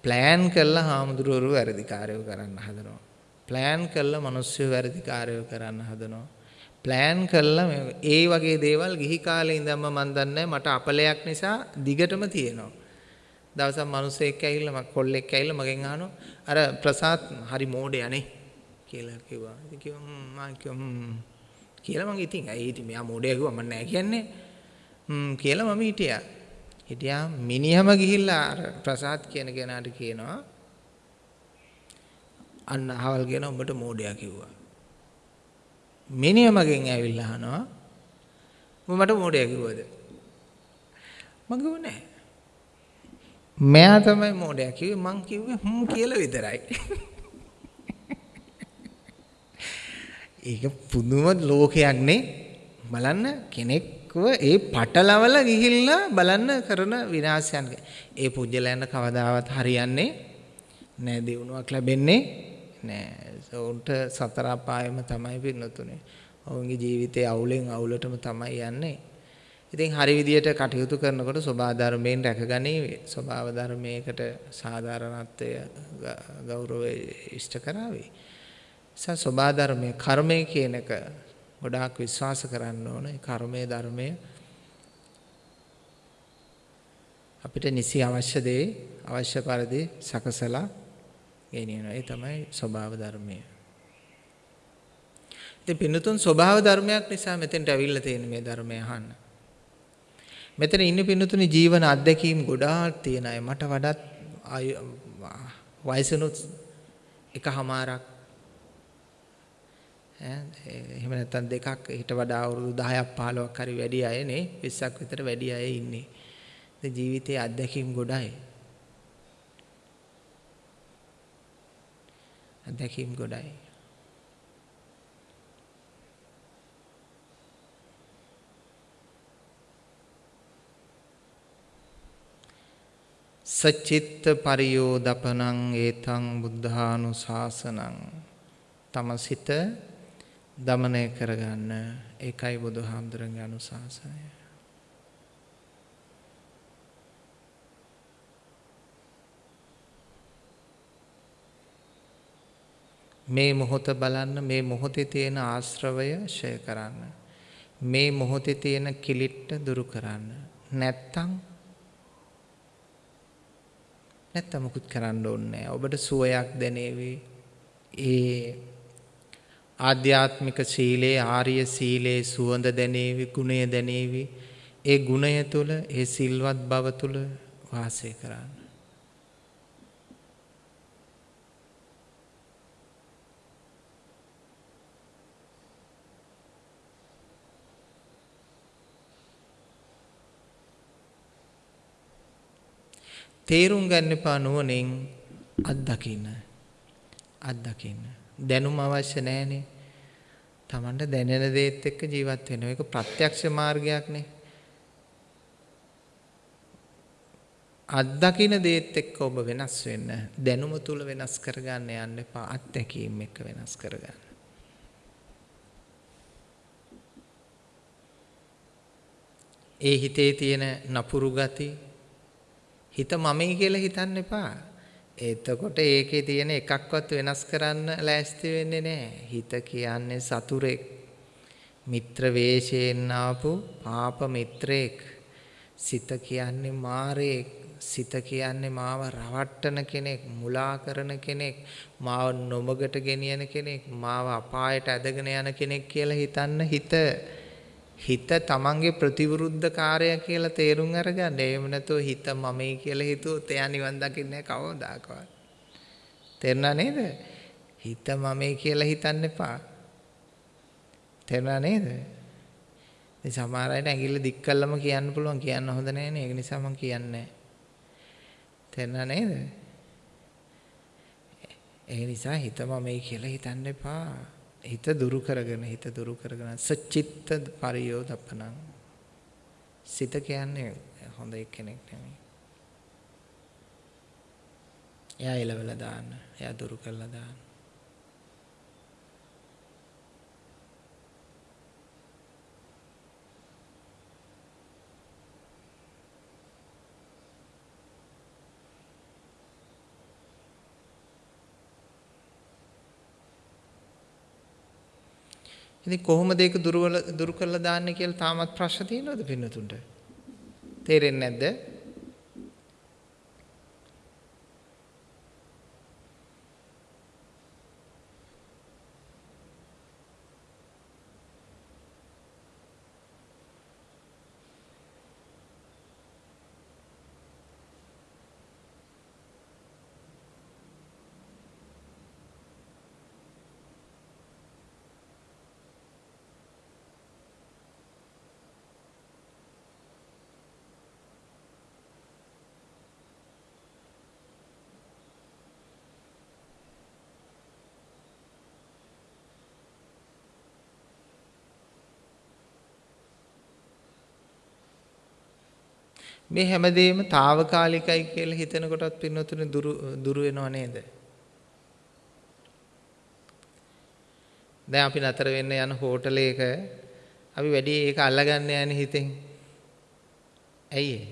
ප්ලෑන් කරලා හාමුදුරුවෝ වැරදිකාරයෝ කරන්න හදනවා. ප්ලෑන් කරලා මිනිස්සු වැරදිකාරයෝ කරන්න හදනවා. ප්ලෑන් කළා ඒ වගේ දේවල් ගිහි කාලේ ඉඳන්ම මන් දන්නේ මට අපලයක් නිසා දිගටම තියෙනවා. දවසක් මිනිස්සෙක් ඇවිල්ලා මම කොල්ලෙක් ඇවිල්ලා මගෙන් අහනවා අර ප්‍රසාද් හරි මෝඩේ අනේ කියලා කිව්වා. ඉතින් කිව්වා මම කිව්වා කියලා මං ඉතින් ඇයි ඉතින් මෙයා මෝඩයා කිව්වා මම නෑ කියන්නේ. හ්ම් කියලා මම හිටියා. හිටියා මිනිහම ගිහිල්ලා අර ප්‍රසාද් කියන කෙනාට කියනවා අන්න අහවල් කියන උඹට මෝඩයා කිව්වා. මිනිහ මගෙන් ඇවිල්ලා අහනවා. මට මෝඩයා කිව්වද? මම කිව්ව නෑ. මෙයා තමයි මෝඩයා කිව්වේ. මං කිව්වේ හ්ම් කියලා විතරයි. ඒක පුදුම ලෝකයක් නේ. බලන්න කෙනෙක්ව ඒ පටලවල ගිහිල්ලා බලන්න කරන විනාශයන් ඒ පුජ්‍යලයන් කවදාවත් හරියන්නේ නෑ. දිනුවක් ලැබෙන්නේ නෑ ඔවුන්ට සතර අපායම තමයි පින්නතුනේ. ඔවුන්ගේ ජීවිතේ අවුලෙන් අවුලටම තමයි යන්නේ. ඉතින් හරි විදියට කටයුතු කරනකොට සබා ධර්මයෙන් රැකගනීවි. ස්වභාව ධර්මයකට සාධාරණත්වය ගෞරවය ඉෂ්ට කරાવી. සා සබා ධර්මයේ කර්මය කියන එක ගොඩාක් විශ්වාස කරන්න ඕන. ඒ කර්මයේ ධර්මය අපිට නිසි අවශ්‍ය දේ අවශ්‍ය පරිදි සකසලා ගෙනියනවා. ඒ තමයි ස්වභාව ධර්මය. ඉතින් පින්නතුන් ස්වභාව ධර්මයක් නිසා මෙතෙන්ට ඇවිල්ලා තියෙන මේ ධර්මය අහන්න. මෙතන ඉන්න පින්නතුනි ජීවන අත්දැකීම් ගොඩාක් තියෙන අය මට වඩාත් වයසනොත් එකමාරක් එහෙම නැත්නම් දෙකක් ඊට වඩා අවුරුදු 10ක් 15ක් හරි වැඩි අය නේ 20ක් විතර වැඩි අය ඉන්නේ. ජීවිතයේ අත්දැකීම් ගොඩයි. අත්දැකීම් ගොඩයි. සචිත්ත පරියෝදපනං ඒතං බුද්ධානුශාසනං. තම සිත දමනය කරගන්න. ඒකයි බුදුහාමුදුරන්ගේ අනුශාසනය. මේ මොහොත බලන්න මේ මොහොතේ තියෙන ආශ්‍රවය ෂය කරන්න. මේ මොහොතේ තියෙන කිලිට්ට දුරු කරන්න. නැත්තම් නැත්තම් මුකුත් කරන්න ඕනේ ඔබට සුවයක් දැනේවි. ඒ ආධ්‍යාත්මික සීලේ ආර්ය සීලේ සුවඳ දැනේවි, ගුණය දැනේවි. ඒ ගුණය තුළ, ඒ සිල්වත් බව තුළ වාසය කරන්න. තේරුම් ගන්න එපා නුවණින් අත්දකින්න. අත්දකින්න. දැනුම අවශ්‍ය නැහැනේ. Tamanට දැනෙන දේත් එක්ක ජීවත් වෙනවා. ඒක ප්‍රත්‍යක්ෂ මාර්ගයක්නේ. අත්දකින්න දේත් එක්ක ඔබ වෙනස් වෙන්න. දැනුම තුල වෙනස් කරගන්න යන්න එපා. අත්දැකීම් එක්ක වෙනස් කරගන්න. ඒ හිතේ තියෙන නපුරු ගති හිත මමයි කියලා හිතන්න එපා. එතකොට ඒකේ තියෙන එකක්වත් වෙනස් කරන්න ලෑස්ති වෙන්නේ නැහැ. හිත කියන්නේ සතුරෙක්. මිත්‍ර වේශයෙන් ආපු පාප මිත්‍රයෙක්. සිත කියන්නේ මාරයෙක්. සිත කියන්නේ මාව රවට්ටන කෙනෙක්, මුලා කරන කෙනෙක්, මාව නොමගට ගෙනියන කෙනෙක්, මාව අපායට ඇදගෙන යන කෙනෙක් කියලා හිතන්න හිත හිත තමන්ගේ ප්‍රතිවිරුද්ධකාරය කියලා තේරුම් අරගන්න. එහෙම නැතුව හිත මමයි කියලා හිතුවොත් එයා නිවන් දකින්නේ කවදාකවත්. තේරුණා නේද? හිත මමයි කියලා හිතන්න එපා. තේරුණා නේද? ඉතින් සමහර අයට ඇඟිල්ල දික් කළම කියන්න පුළුවන් කියන්න හොඳ නැහැ නේ. ඒක නිසා මම කියන්නේ තේරුණා නේද? ඒ නිසා හිත මමයි කියලා හිතන්න එපා. හිත දුරු කරගෙන හිත දුරු කරගෙන සචිත්ත පරියෝදපණං සිත කියන්නේ හොඳ කෙනෙක් නෙමෙයි. එයා එලවලා දාන්න. එයා දුරු කරලා දාන්න. ඉතින් කොහොමද ඒක දුරවල දුරු කරලා දාන්නේ කියලා තාමත් ප්‍රශ්න තියෙනවද පින්නතුන්ට? තේරෙන්නේ නැද්ද? මේ හැමදේම తాවකාලිකයි කියලා හිතන කොටත් පින්නතුනේ දුරු දුරු වෙනව නේද? දැන් අපි නතර වෙන්න යන හෝටලයක අපි වැඩි ඒක අල්ලගන්න යන්නේ හිතෙන්. ඇයි ඒ?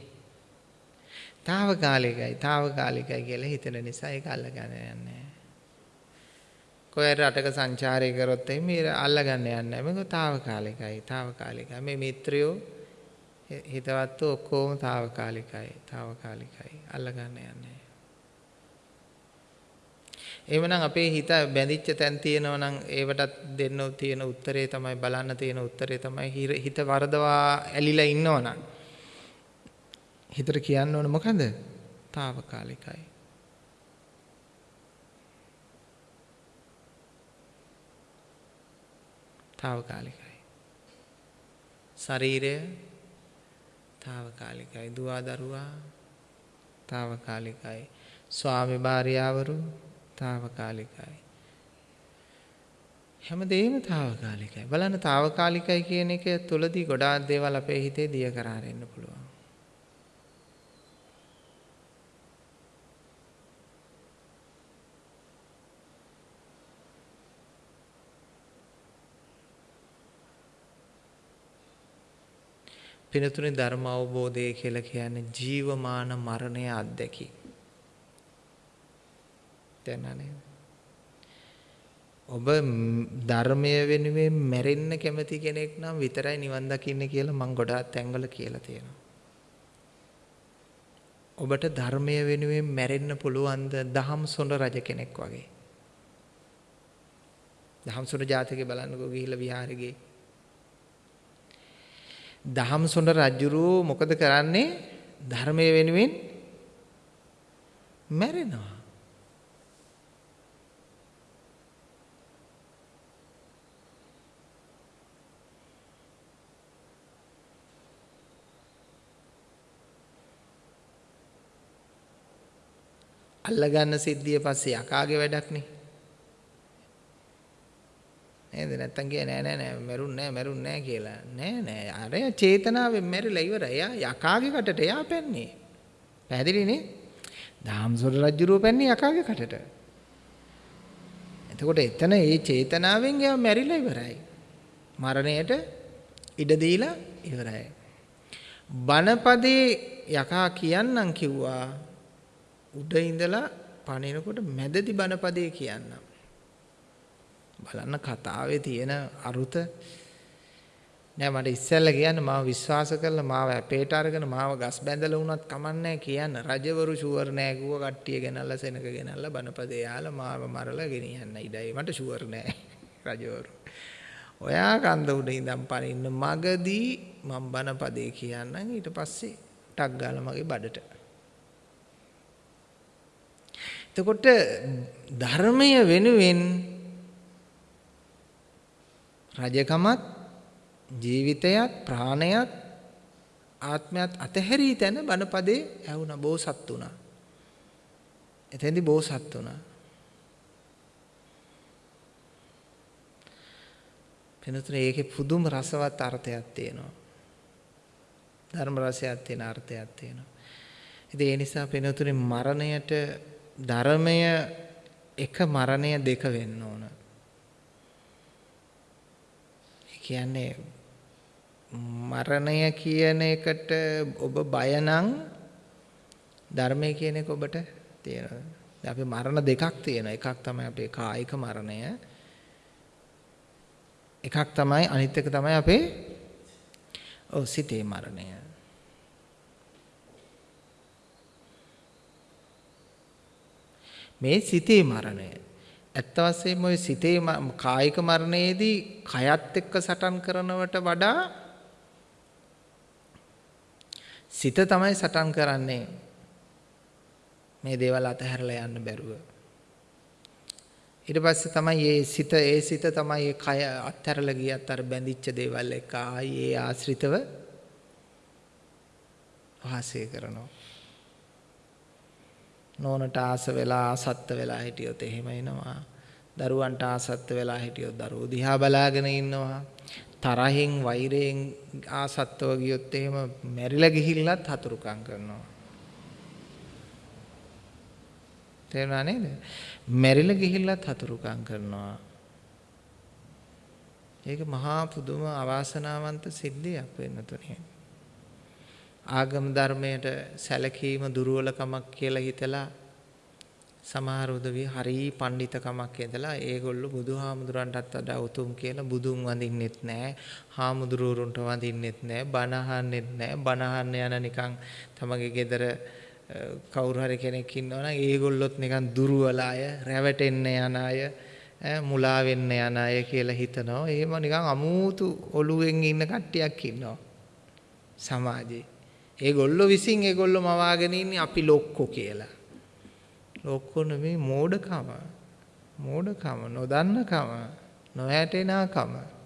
తాවකාලිකයි తాවකාලිකයි කියලා හිතන නිසා ඒක අල්ලගන්න යන්නේ. කොහේ රටක සංචාරය කරොත් එimhe අල්ලගන්න යන්නේ නැහැ. මේක తాවකාලිකයි తాවකාලිකයි. මේ මිත්‍රයෝ හිතවත්ව ඔක්කෝම తాවකාලිකයි తాවකාලිකයි. අල්ලගන්න යන්නේ. එහෙමනම් අපේ හිත බැඳිච්ච තැන් තියෙනවා නම් ඒවටත් දෙන්න තියෙන උත්තරේ තමයි බලන්න තියෙන උත්තරේ තමයි හිත වරදවා ඇලිලා ඉන්නවනම් හිතට කියන්න ඕන මොකද? తాවකාලිකයි. తాවකාලිකයි. ශරීරය తాවකාලිකයි දුවා දරුවා తాවකාලිකයි ස්වාමි භාර්යාවරු తాවකාලිකයි හැමදේම తాවකාලිකයි බලන්න తాවකාලිකයි කියන එක තුලදී ගොඩාක් දේවල් අපේ හිතේ දිය කරා පුළුවන්. පිනතුනේ ධර්ම අවබෝධය කියලා කියන්නේ ජීවමාන මරණය අත්දැකි. දැනනේ. ඔබ ධර්මය වෙනුවෙන් මැරෙන්න කැමති කෙනෙක් නම් විතරයි නිවන් දකින්න කියලා මම ගොඩාක් තැන්වල කියලා තියෙනවා. ඔබට ධර්මය වෙනුවෙන් මැරෙන්න පුළුවන්ද දහම් සොඬ රජ කෙනෙක් වගේ. දහම් සොඬ ජාතකේ බලන්නකෝ ගිහිල්ලා විහාරේ දහම්සොඬ රජුරෝ මොකද කරන්නේ? ධර්මයේ වෙනුවෙන් මැරෙනවා. අල්ලගන්න සිද්ධිය පස්සේ යකාගේ වැඩක් නේ. නේද? නැත්තම් කිය නෑ නෑ නෑ මැරුන් නෑ මැරුන් නෑ කියලා. නෑ නෑ අර චේතනාවෙන් මැරිලා ඉවරයි. එයා යකාගේ කටට එයා පැන්නේ. පැහැදිලිනේ දාම්සොර රජුරුව පැන්නේ යකාගේ කටට. එතකොට එතන ඒ චේතනාවෙන් එයා මැරිලා ඉවරයි. මරණයට ඉඩ දීලා ඉවරයි. බණපදේ යකා කියන්නම් කිව්වා. උඩ ඉඳලා පණිනකොට මැදදි බණපදේ කියන්නම්. බලන්න කතාවේ තියෙන අරුත. නෑ මට ඉස්සෙල්ලා කියන්න මාව විශ්වාස කරලා මාව අපේට අරගෙන මාව ගස් බැඳලා වුණත් කමන්නේ කියන්න. රජවරු ෂුවර් නෑ කිව්ව කට්ටිය ගෙනල්ලා සෙනක ගෙනල්ලා බනපදේ යාලා මාව මරලා ගෙනියන්න. ඉඩයි මට ෂුවර් නෑ රජවරු. ඔයා කන්ද උඩ ඉඳන් පනින්න මගදී මම බන පදේ කියන්නම්. ඊට පස්සේ ටක් ගාලා මගේ බඩට. එතකොට ධර්මය වෙනුවෙන් රජකමත් ජීවිතයත් ප්‍රාණයත් ආත්මයත් අතහැරී තැන බණපදේ ඇහුණා බෝසත් වුණා. එතෙන්දි බෝසත් වුණා. පිනතුනේ ඒකේ පුදුම රසවත් අර්ථයක් තියෙනවා. ධර්ම රසයක් තියෙන අර්ථයක් තියෙනවා. ඉතින් ඒ නිසා පිනතුනේ මරණයට ධර්මය එක මරණය දෙක වෙන්න ඕන. ඒ කියන්නේ මරණය කියන එකට ඔබ බය නම් ධර්මය කියන එක ඔබට තියෙනවා. අපි මරණ දෙකක් තියෙනවා. එකක් තමයි අපේ කායික මරණය. එකක් තමයි අනිත් එක තමයි අපේ ඔව් සිතේ මරණය. මේ සිතේ මරණය. ඇත්ත වශයෙන්ම ওই සිතේ කායික මරණයේදී කයත් එක්ක සටන් කරනවට වඩා සිත තමයි සටන් කරන්නේ මේ දේවල් අතහැරලා යන්න බැරුව. ඊට පස්සේ තමයි මේ සිත ඒ සිත තමයි ඒ කය අත්හැරලා ගියත් අර බැඳිච්ච දේවල් එක්ක ආයි ඒ ආශ්‍රිතව වාසය කරනවා. නෝනට ආස වෙලා ආසත්ත වෙලා හිටියොත් එහෙම එනවා. දරුවන්ට ආසත්ත වෙලා හිටියොත් දරුවෝ දිහා බලාගෙන ඉන්නවා. තරහෙන් වෛරයෙන් ආසත්තව ගියොත් එහෙම මැරිලා ගිහිල්ලත් හතුරුකම් කරනවා. තේරුණා නේද? මැරිලා ගිහිල්ලත් හතුරුකම් කරනවා. ඒක මහා පුදුම අවාසනාවන්ත සිද්ධියක් වෙන්න තුනේ. ආගම ධර්මයට සැලකීම දුර්වලකමක් කියලා හිතලා සමහර උදවිය හරි පඬිතකමක් ඇදලා ඒගොල්ලෝ බුදුහාමුදුරන්ටත් වඩා උතුම් කියලා බුදුන් වඳින්නෙත් නැහැ. හාමුදුරුවරුන්ට වඳින්නෙත් නැහැ. බණ අහන්නෙත් නැහැ. බණ අහන්න යන නිකන් තමගේ ගෙදර කවුරු හරි කෙනෙක් ඉන්නවනම් ඒගොල්ලොත් නිකන් දුර්වල අය, රැවටෙන්න යන අය, මුලා වෙන්න යන අය කියලා හිතනවා. එහෙම නිකන් අමූතු ඔළුවෙන් ඉන්න කට්ටියක් ඉන්නවා. සමාජේ. ඒගොල්ලෝ විසින් ඒගොල්ලෝ මවාගෙන ඉන්නේ අපි ලොක්කෝ කියලා. ලොක්කෝ නෙමෙයි මෝඩකම. මෝඩකම, නොදන්නකම, නොහැටෙනාකම.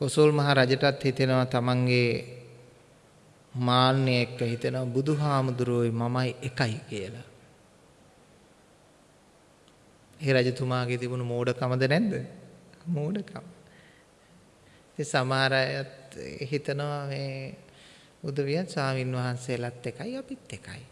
කොසල් මහ රජටත් හිතෙනවා තමන්ගේ මාන්නය එක්ක හිතෙනවා බුදුහාමුදුරුවෝයි මමයි එකයි කියලා. ඒ රජතුමාගේ තිබුණු මෝඩකමද නැද්ද? මෝඩකම. ඒ සමහර අයත් හිතනවා මේ උදවියන් ස්වාමින් වහන්සේලාත් එකයි අපිත් එකයි.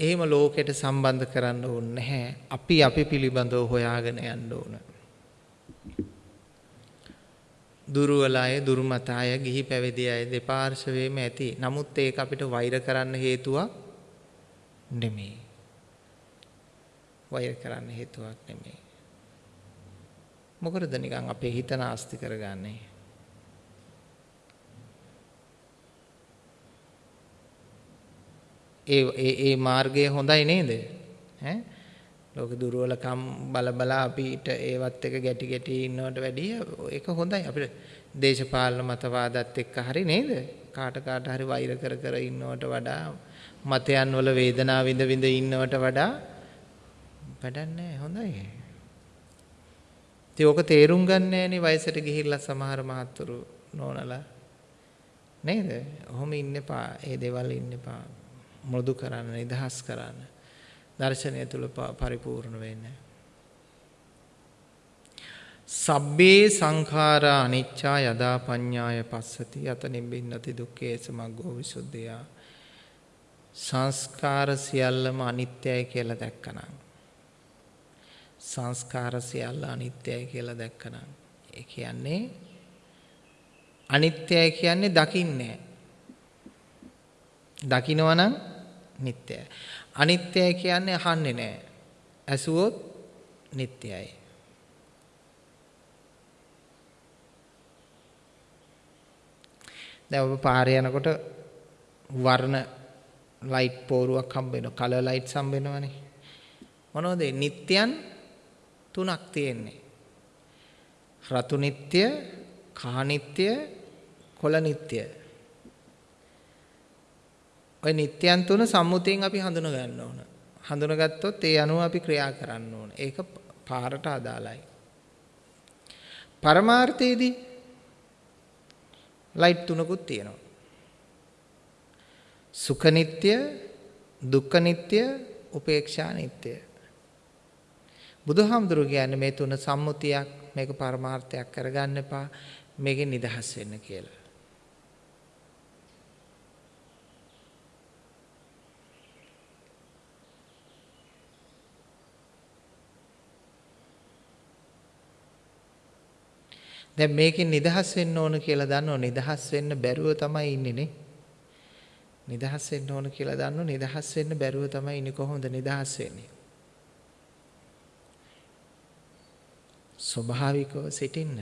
එහෙම ලෝකෙට සම්බන්ධ කරන්න ඕනේ නැහැ. අපි අපි පිළිබඳව හොයාගෙන යන්න ඕන. දුර්වල අය, දුර්මත අය, ගිහි පැවිදි අය දෙපාර්ශවයේම ඇති. නමුත් ඒක අපිට වෛර කරන්න හේතුවක් නෙමෙයි. වෛර කරන්න හේතුවක් නෙමෙයි. මොකටද නිකන් අපේ හිත නාස්ති කරගන්නේ? ඒ ඒ ඒ මාර්ගය හොඳයි නේද? ඈ ලෝක දුර්වලකම් බල බල අපිට ඒවත් එක ගැටි ගැටි ඉන්නවට වැඩිය ඒක හොඳයි අපිට දේශපාලන මතවාදත් එක්ක හරි නේද? කාට කාට හරි වෛර කර කර ඉන්නවට වඩා මතයන් වල වේදනාව විඳ විඳ ඉන්නවට වඩා වැඩක් නැහැ හොඳයි. ඉතින් ඕක තේරුම් ගන්න නෑනේ වයසට ගිහිල්ලා සමහර මහත්තුරු නෝනලා නේද? ඔහොම ඉන්න එපා. ඒ දේවල් ඉන්න එපා. මෘදු කරන්න නිදහස් කරන්න දර්ශනය තුල පරිපූර්ණ වෙන්න. සබ්බේ සංඛාරා අනිච්චා යදා පඤ්ඤාය පස්සති යත නිබ්බින්නති දුක්ඛේ සමග්ගෝ විසුද්ධියා. සංස්කාර සියල්ලම අනිත්‍යයි කියලා දැක්කනම්. සංස්කාර සියල්ල අනිත්‍යයි කියලා දැක්කනම්. ඒ කියන්නේ අනිත්‍යයි කියන්නේ දකින්නේ. දකිනවා නම් නිට්ටයයි. අනිත්‍යයි කියන්නේ අහන්නේ නැහැ. ඇසුවොත් නිට්ටයයි. දැන් ඔබ පාරේ යනකොට වර්ණ ලයිට් පෝරුවක් හම්බ වෙනවා. කලර් ලයිට්ස් හම්බ වෙනවනේ. මොනවද? නිට්ටයන් තුනක් තියෙන්නේ. රතු නිට්ටය, කහ නිට්ටය, කොළ නිට්ටය. ওই නිට්ටයන් තුන සම්මුතියෙන් අපි හඳුන ගන්න ඕන. හඳුනගත්තොත් ඒ අනුව අපි ක්‍රියා කරන්න ඕන. ඒක පාරට අදාළයි. පරමාර්ථයේදී ලයිට් තුනකුත් තියෙනවා. සුඛ නිට්ටය, දුක්ඛ නිට්ටය, උපේක්ෂා නිට්ටය. බුදුහාමුදුරු කියන්නේ මේ තුන සම්මුතියක් මේක පරමාර්ථයක් කරගන්න එපා මේකෙන් නිදහස් වෙන්න කියලා. දැන් මේකෙන් නිදහස් වෙන්න ඕන කියලා දන්නව නිදහස් වෙන්න බැරුව තමයි ඉන්නේ නේ. නිදහස් වෙන්න ඕන කියලා දන්නව නිදහස් වෙන්න බැරුව තමයි ඉන්නේ කොහොමද නිදහස් වෙන්නේ? ස්වභාවිකව සිටින්න.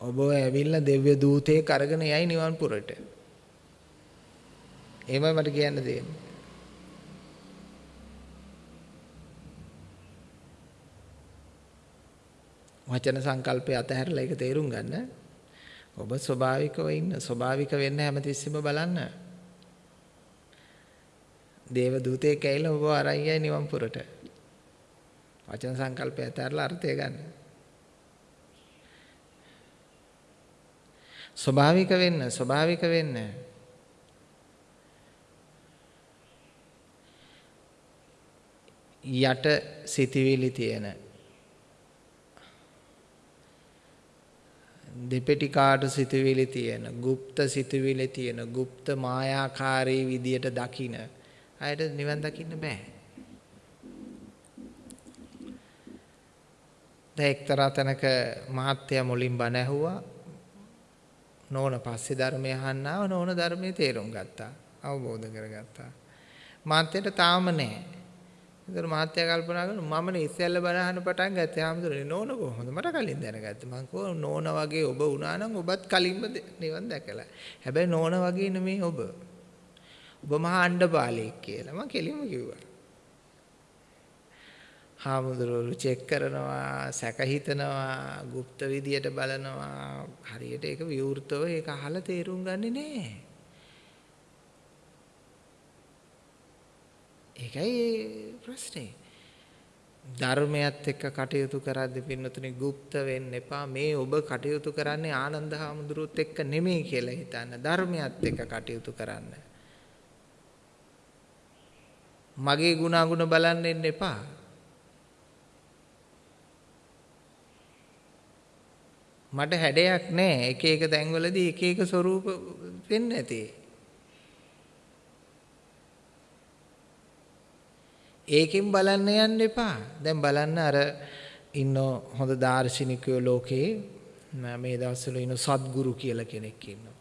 ඔබ ඇවිල්ලා දෙව්‍ය දූතයෙක් අරගෙන යයි නිවන් පුරට. එහෙමයි මට කියන්න දෙන්නේ. වචන සංකල්පය අතහැරලා ඒක තේරුම් ගන්න. ඔබ ස්වභාවිකව ඉන්න. ස්වභාවික වෙන්න හැමතිස්සෙම බලන්න. දේව දූතයෙක් ඇවිල්ලා ඔබ අරන් යයි නිවන් පුරට. වචන සංකල්පය අතහැරලා අර්ථය ගන්න. ස්වභාවික වෙන්න, ස්වභාවික වෙන්න. යට සිටිවිලි තියෙන දෙපෙටි කාට සිතුවිලි තියෙන, গুপ্ত සිතුවිලි තියෙන, গুপ্ত මායාකාරී විදියට දකින අයට නිවන් දකින්න බෑ. දැන් එක්තරා තැනක මහත්ය මුලින් බණ ඇහුවා. නෝන පස්සේ ධර්මය අහන්න ආව නෝන ධර්මයේ තේරුම් ගත්තා. අවබෝධ කරගත්තා. මාත්‍යට තාම නැහැ. ඒතර මහත්තයා කල්පනා කරනවා මමනේ ඉස්සෙල්ල බනහන පටන් ගත්තේ ආමතුනේ නෝන කොහොමද මට කලින් දැනගත්තේ මං කෝ නෝන වගේ ඔබ වුණා නම් ඔබත් කලින්ම නිවන් දැකලා හැබැයි නෝන වගේ නෙමෙයි ඔබ ඔබ මහා අණ්ඩපාලෙක් කියලා මං කෙලින්ම කිව්වා හාමුදුරුවෝ චෙක් කරනවා සැක හිතනවා গুপ্ত විදියට බලනවා හරියට ඒක විවෘතව ඒක අහලා තේරුම් ගන්නේ නැහැ ඒකයි ප්‍රශ්නේ. ධර්මයත් එක්ක කටයුතු කරද්දී පින්නතුනි গুপ্ত වෙන්න එපා. මේ ඔබ කටයුතු කරන්නේ ආනන්ද හාමුදුරුවොත් එක්ක නෙමෙයි කියලා හිතන්න. ධර්මයත් එක්ක කටයුතු කරන්න. මගේ ගුණාගුණ බලන්න එන්න එපා. මට හැඩයක් නැහැ. එක එක තැන්වලදී එක එක ස්වරූප වෙන්න ඇති. ඒකෙන් බලන්න යන්න එපා. දැන් බලන්න අර ඉන්න හොඳ දාර්ශනිකයෝ ලෝකේ මේ දවස්වල ඉන්න සද්ගුරු කියලා කෙනෙක් ඉන්නවා.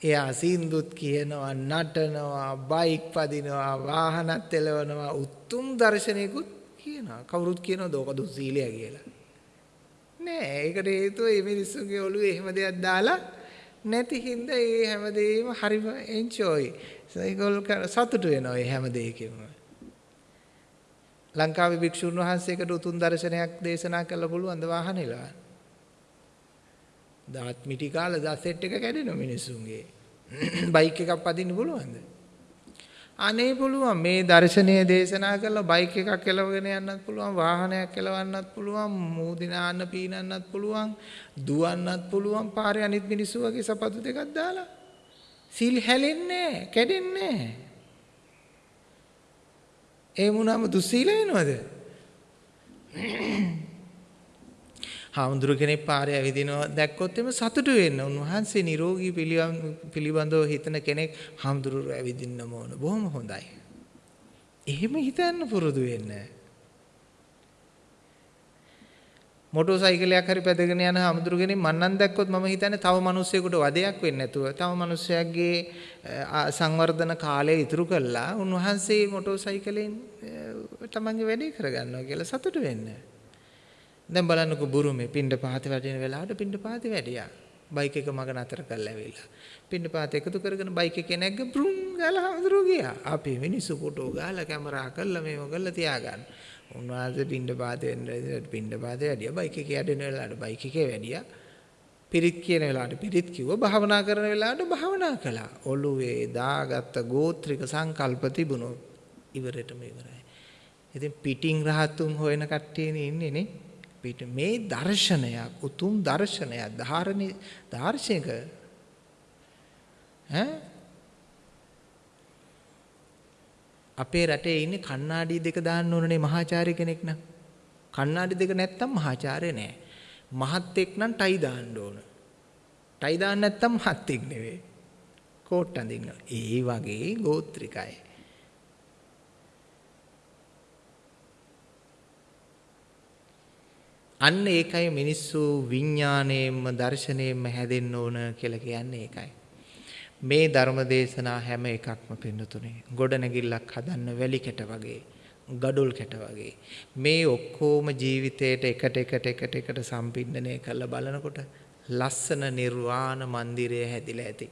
එයා සින්දුත් කියනවා, නටනවා, බයික් පදිනවා, වාහනත් එලවනවා, උතුම් දර්ශනයකුත් කියනවා. කවුරුත් කියනවද ඕක දුස්සීලය කියලා. නෑ, ඒකට හේතුව මේ මිනිස්සුගේ ඔළුවේ එහෙම දෙයක් දාලා නැති හින්දා ඒ හැමදේම හරිම එන්ජොයි. ඒගොල්ලෝ සතුටු වෙනවා මේ හැම දෙයකින්ම. ලංකාවේ භික්ෂුන් වහන්සේකට උතුම් දර්ශනයක් දේශනා කළ පුළුවන් ද වාහන එලවන්න. දාත් මිටි කාලා දා සෙට් එක කැඩෙන මිනිස්සුන්ගේ. බයික් එකක් පදින්න පුළුවන්ද? අනේ පුළුවන් මේ දර්ශනීය දේශනා කරලා බයික් එකක් එලවගෙන යන්නත් පුළුවන් වාහනයක් එලවන්නත් පුළුවන් මූදිනාන්න පීනන්නත් පුළුවන් දුවන්නත් පුළුවන් පාරේ අනිත් මිනිස්සු වගේ සපත්තු දෙකක් දාලා සිල් හැලෙන්නේ කැඩෙන්නේ ඒ වුණාම දුස්සීල වෙනවද? හාමුදුරු කෙනෙක් පාරේ ඇවිදිනවා දැක්කොත් එම සතුටු වෙන්න. උන්වහන්සේ නිරෝගී පිළිබඳව හිතන කෙනෙක් හාමුදුරුවෝ ඇවිදින්නම ඕන. බොහොම හොඳයි. එහෙම හිතන්න පුරුදු වෙන්න. මොටෝ සයිකලයක් හරි පැදගෙන යන හාමුදුරු කෙනෙක් මන්නම් දැක්කොත් මම හිතන්නේ තව මිනිස්සෙකුට වදයක් වෙන්නේ නැතුව තව මිනිස්සයාගේ සංවර්ධන කාලය ඉතුරු කළා උන්වහන්සේ මොටෝ සයිකලෙන් තමන්ගේ වැඩේ කරගන්නවා කියලා සතුටු වෙන්න. දැන් බලන්නකෝ බුරුමේ පින්ඩ පහත වැඩෙන වෙලාවට පින්ඩ පහත වැඩියා. බයික් එක මග නතර කරලා ඇවිල්ලා. පින්ඩ පහත එකතු කරගෙන බයික් එකේ නැග්ග බ්‍රුම් ගාලා හඳුරු ගියා. අපි මිනිස්සු ෆොටෝ ගාලා කැමරා කරලා මේව කරලා තියාගන්න. උන්වහන්සේ පින්ඩ පහත වෙන්න පින්ඩ පහත වැඩියා. බයික් එකේ යඩෙන වෙලාවට බයික් එකේ වැඩියා. පිරිත් කියන වෙලාවට පිරිත් කිව්වා භාවනා කරන වෙලාවට භාවනා කළා. ඔළුවේ දාගත්ත ගෝත්‍රික සංකල්ප තිබුණොත් ඉවරටම ඉවරයි. ඉතින් පිටින් රහතුන් හොයන කට්ටියනේ ඉන්නේ නේ. පිට මේ දර්ශනයක් උතුම් දර්ශනයක් ධාරණි දාර්ශනික ඈ අපේ රටේ ඉන්නේ කණ්ණාඩි දෙක දාන්න ඕනනේ මහාචාර්ය කෙනෙක් නම්. කණ්ණාඩි දෙක නැත්තම් මහාචාර්ය නෑ. මහත් එක් නම් ටයි දාන්න ඕන. ටයි දාන්න නැත්තම් මහත් එක් නෙවෙයි. කෝට් අඳින්න. ඒ වගේ ගෝත්‍රිකයි. අන්න ඒකයි මිනිස්සු විඥාණයෙන්ම දර්ශනයෙන්ම හැදෙන්න ඕන කියලා කියන්නේ ඒකයි. මේ ධර්ම දේශනා හැම එකක්ම පින්නතුනේ ගොඩනැගිල්ලක් හදන්න වැලි කැට වගේ ගඩොල් කැට වගේ මේ ඔක්කොම ජීවිතේට එකට එකට එකට එකට සම්පින්දනය කරලා බලනකොට ලස්සන නිර්වාණ මන්දිරය හැදිලා ඇති.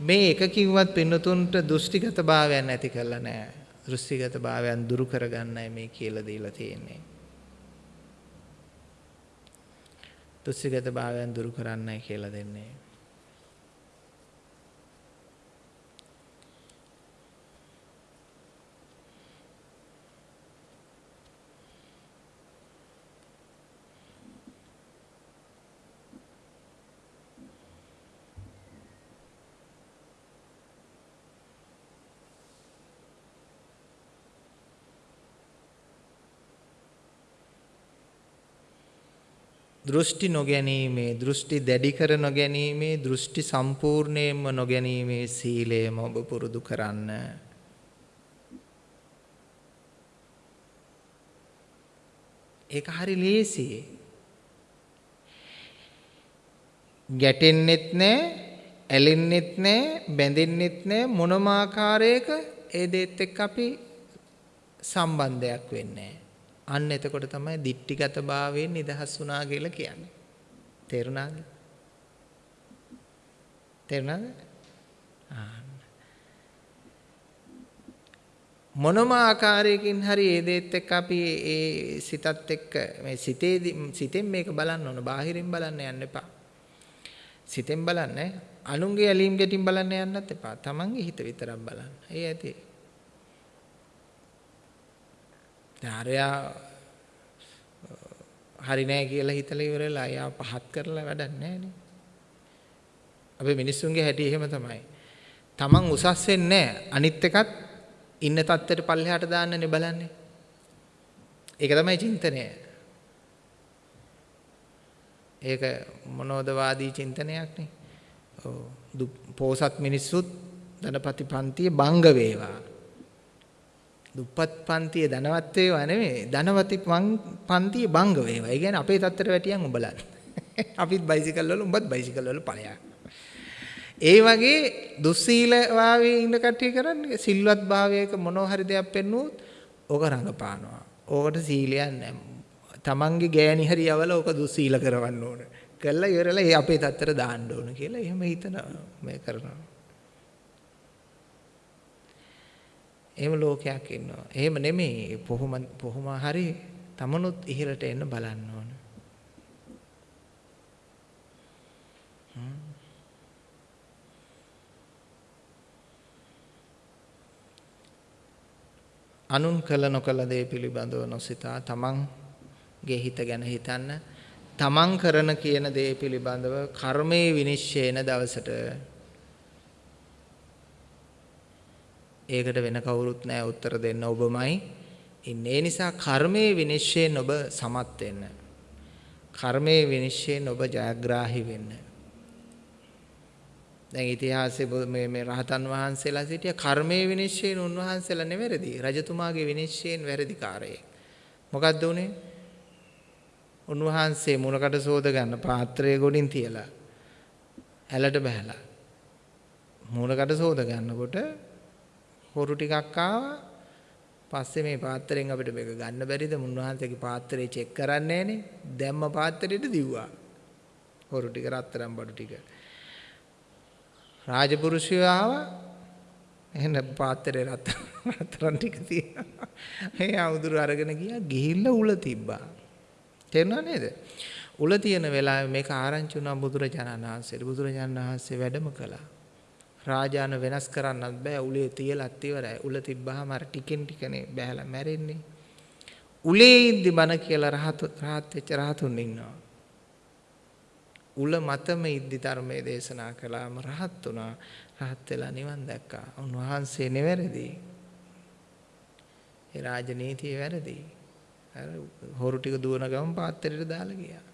මේ එකකින්වත් පින්නතුන්ට දෘෂ්ටිගත භාවයන් ඇති කරලා නැහැ. දෘෂ්ටිගත භාවයන් දුරු කරගන්නයි මේ කියලා දීලා තියෙන්නේ. තුස්සිගත භාවයන් දුරු කරන්නයි කියලා දෙන්නේ. දෘෂ්ටි නොගැනීමේ දෘෂ්ටි දැඩි කර නොගැනීමේ දෘෂ්ටි සම්පූර්ණයෙන්ම නොගැනීමේ සීලයම ඔබ පුරුදු කරන්න. ඒක හරි ලේසියි. ගැටෙන්නෙත් නෑ, ඇලෙන්නෙත් නෑ, බැඳෙන්නෙත් නෑ මොනම ආකාරයක ඒ දෙත් එක්ක අපි සම්බන්ධයක් වෙන්නේ නෑ. අන්න එතකොට තමයි දික්ටිගත භාවයෙන් නිදහස් වුණා කියලා කියන්නේ. තේරුණාද? තේරුණාද? මොනම ආකාරයකින් හරි ඒ දෙයත් එක්ක අපි ඒ සිතත් එක්ක මේ සිතේ සිතෙන් මේක බලන්න ඕන. බාහිරින් බලන්න යන්න එපා. සිතෙන් බලන්න අනුන්ගේ ඇලීම් ගැටීම් බලන්න යන්නත් එපා. තමන්ගේ හිත විතරක් බලන්න. ඒ ඇති. ආරයා හරි නෑ කියලා හිතලා ඉවරලා අයා පහත් කරලා වැඩක් නෑනේ. අපේ මිනිස්සුන්ගේ හැටි එහෙම තමයි. Taman උසස් වෙන්නේ අනිත් එකත් ඉන්න තත්ත්වයට පල්ලෙහාට දාන්නනේ බලන්නේ. ඒක තමයි චින්තනය. ඒක මොනෝදවාදී චින්තනයක් නේ. ඔව් පෝසත් මිනිස්සුත් ධනපති පන්තිය බංග වේවා. දුප්පත් පන්තිය ධනවත් වේවා නෙමෙයි ධනවති පන්තිය බංග වේවා. ඒ කියන්නේ අපේ තත්තර වැටියන් උඹලා. අපිත් බයිසිකල් වල උඹත් බයිසිකල් වල ඵලයක්. ඒ වගේ දුස්සීල වාවේ ඉන්න කට්ටිය කරන්නේ සිල්වත් භාවයක මොනවා හරි දෙයක් පෙන්නුවොත් ඕක රඟපානවා. ඕකට සීලයක් නැහැ. තමන්ගේ ගෑණි හරි යවල ඕක දුස්සීල කරවන්න ඕන. කළා ඉවරලා ඒ අපේ තත්තර දාන්න ඕන කියලා එහෙම හිතන මේ කරනවා. එහෙම ලෝකයක් ඉන්නවා. එහෙම නෙමෙයි. කොහොම කොහොම හරි තමනුත් ඉහළට එන්න බලන්න ඕන. අනුන් කළ නොකළ දේ පිළිබඳව නොසිතා තමන්ගේ හිත ගැන හිතන්න තමන් කරන කියන දේ පිළිබඳව කර්මයේ විනිශ්චයන දවසට ඒකට වෙන කවුරුත් නැහැ උත්තර දෙන්න ඔබමයි. ඉන්නේ. ඒ නිසා කර්මයේ විනිශ්චයෙන් ඔබ සමත් වෙන්න. කර්මයේ විනිශ්චයෙන් ඔබ ජයග්‍රාහී වෙන්න. දැන් ඉතිහාසයේ මේ මේ රහතන් වහන්සේලා සිටිය කර්මයේ විනිශ්චයෙන් උන්වහන්සේලා නෙවෙරදි. රජතුමාගේ විනිශ්චයෙන් වැරදිකාරයෙක්. මොකද්ද උනේ? උන්වහන්සේ මුණකට සෝද ගන්න පාත්‍රය ගොඩින් තියලා ඇලට බහැලා මූණකට සෝද ගන්නකොට හොරු ටිකක් ආවා. පස්සේ මේ පාත්‍රයෙන් අපිට මේක ගන්න බැරිද? මුන්වහන්සේගේ පාත්‍රය චෙක් කරන්නේ නැහනේ. දැම්ම පාත්‍රයට දිව්වා. හොරු ටික රත්තරන් බඩු ටික. රාජපුරුෂයෝ ආවා. එහෙනම් පාත්‍රේ රත්තරන් ටික තියනවා. ඒ ආමුදුර අරගෙන ගියා. ගිහිල්ලා උල තිබ්බා. තේරුණා නේද? උල තියෙන වෙලාවේ මේක ආරංචි වුණා බුදුරජාණන් වහන්සේට. බුදුරජාණන් වහන්සේ වැඩම කළා. රාජාන වෙනස් කරන්නත් බෑ උලේ තියලත් ඉවරයි. උල තිබ්බහම අර ටිකෙන් ටිකනේ බෑලා මැරෙන්නේ. උලේ ඉඳි බන කියලා රහත් රහත් වෙච්ච රහතුන් ඉන්නවා. උල මතම ඉද්දි ධර්මයේ දේශනා කළාම රහත් වුණා. රහත් වෙලා නිවන් දැක්කා. උන්වහන්සේ නෙවැරදි. ඒ රාජනීතිය වැරදි. අර හොරු ටික දුවන ගමන් පාත්‍රයට දාලා ගියා.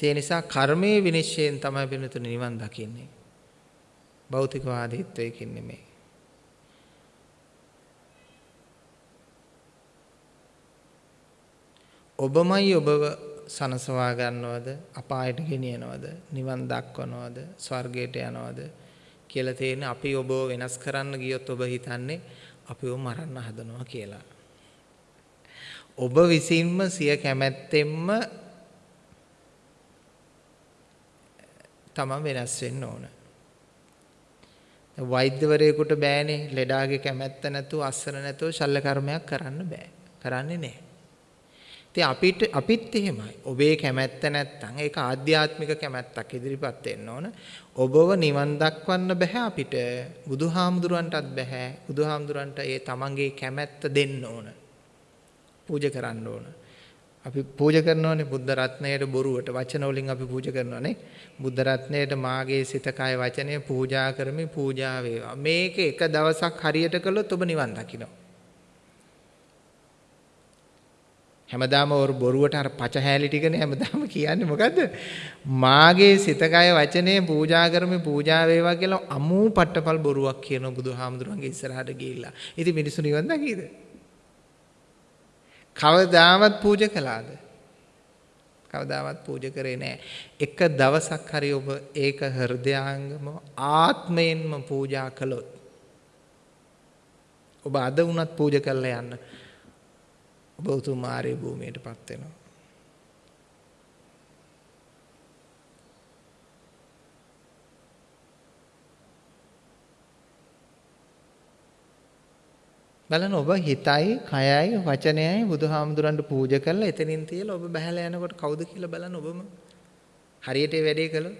ඒ නිසා කර්මයේ විනිශ්චයෙන් තමයි වෙනතුන නිවන් දකින්නේ. භෞතිකවාදීත්වයකින් නෙමෙයි. ඔබමයි ඔබව සනසවා ගන්නවද අපායට ගෙනියනවද නිවන් දක්වනවද ස්වර්ගයට යනවද කියලා තේන අපි ඔබව වෙනස් කරන්න ගියොත් ඔබ හිතන්නේ අපිව මරන්න හදනවා කියලා. ඔබ විසින්ම සිය කැමැත්තෙන්ම තමන් වෙනස් වෙන්න ඕන. වෛද්‍යවරයෙකුට බෑනේ ලෙඩාගේ කැමැත්ත නැතුව අස්සන නැතුව ශල්‍ය කර්මයක් කරන්න බෑ. කරන්නේ නැහැ. ඉතින් අපිට අපිත් එහෙමයි. ඔබේ කැමැත්ත නැත්තම් ඒක ආධ්‍යාත්මික කැමැත්තක් ඉදිරිපත් වෙන්න ඕන. ඔබව නිවන් දක්වන්න බෑ අපිට. බුදුහාමුදුරන්ටත් බෑ. බුදුහාමුදුරන්ට ඒ තමන්ගේ කැමැත්ත දෙන්න ඕන. පූජා කරන්න ඕන. අපි පූජා කරනවානේ බුද්ධ රත්නයට බොරුවට වචන වලින් අපි පූජා කරනවානේ බුද්ධ රත්නයට මාගේ සිත කය වචනය පූජා කරමි පූජා වේවා. මේක එක දවසක් හරියට කළොත් ඔබ නිවන් දකිනවා. හැමදාම ඔර බොරුවට අර පච හැලි ටිකනේ හැමදාම කියන්නේ. මොකද්ද? මාගේ සිත කය වචනේ පූජා කරමි පූජා වේවා කියලා අමූ පට්ටපල් බොරුවක් කියන බුදුහාමුදුරන්ගේ ඉස්සරහට ගිහිල්ලා. ඉතින් මිනිස්සු නිවන් දකීද කවදාවත් පූජා කළාද? කවදාවත් පූජා කරේ නැහැ. එක දවසක් හරි ඔබ ඒක හෘදයාංගම ආත්මයෙන්ම පූජා කළොත් ඔබ අද වුණත් පූජා කරලා යන්න. ඔබ උතුම් ආර්ය භූමියටපත් වෙනවා. බලන්න ඔබ හිතයි, කයයි, වචනයයි බුදුහාමුදුරන්ට පූජා කරලා එතනින් තියලා ඔබ බහැලා යනකොට කවුද කියලා බලන්න ඔබම. හරියට වැඩේ කළොත්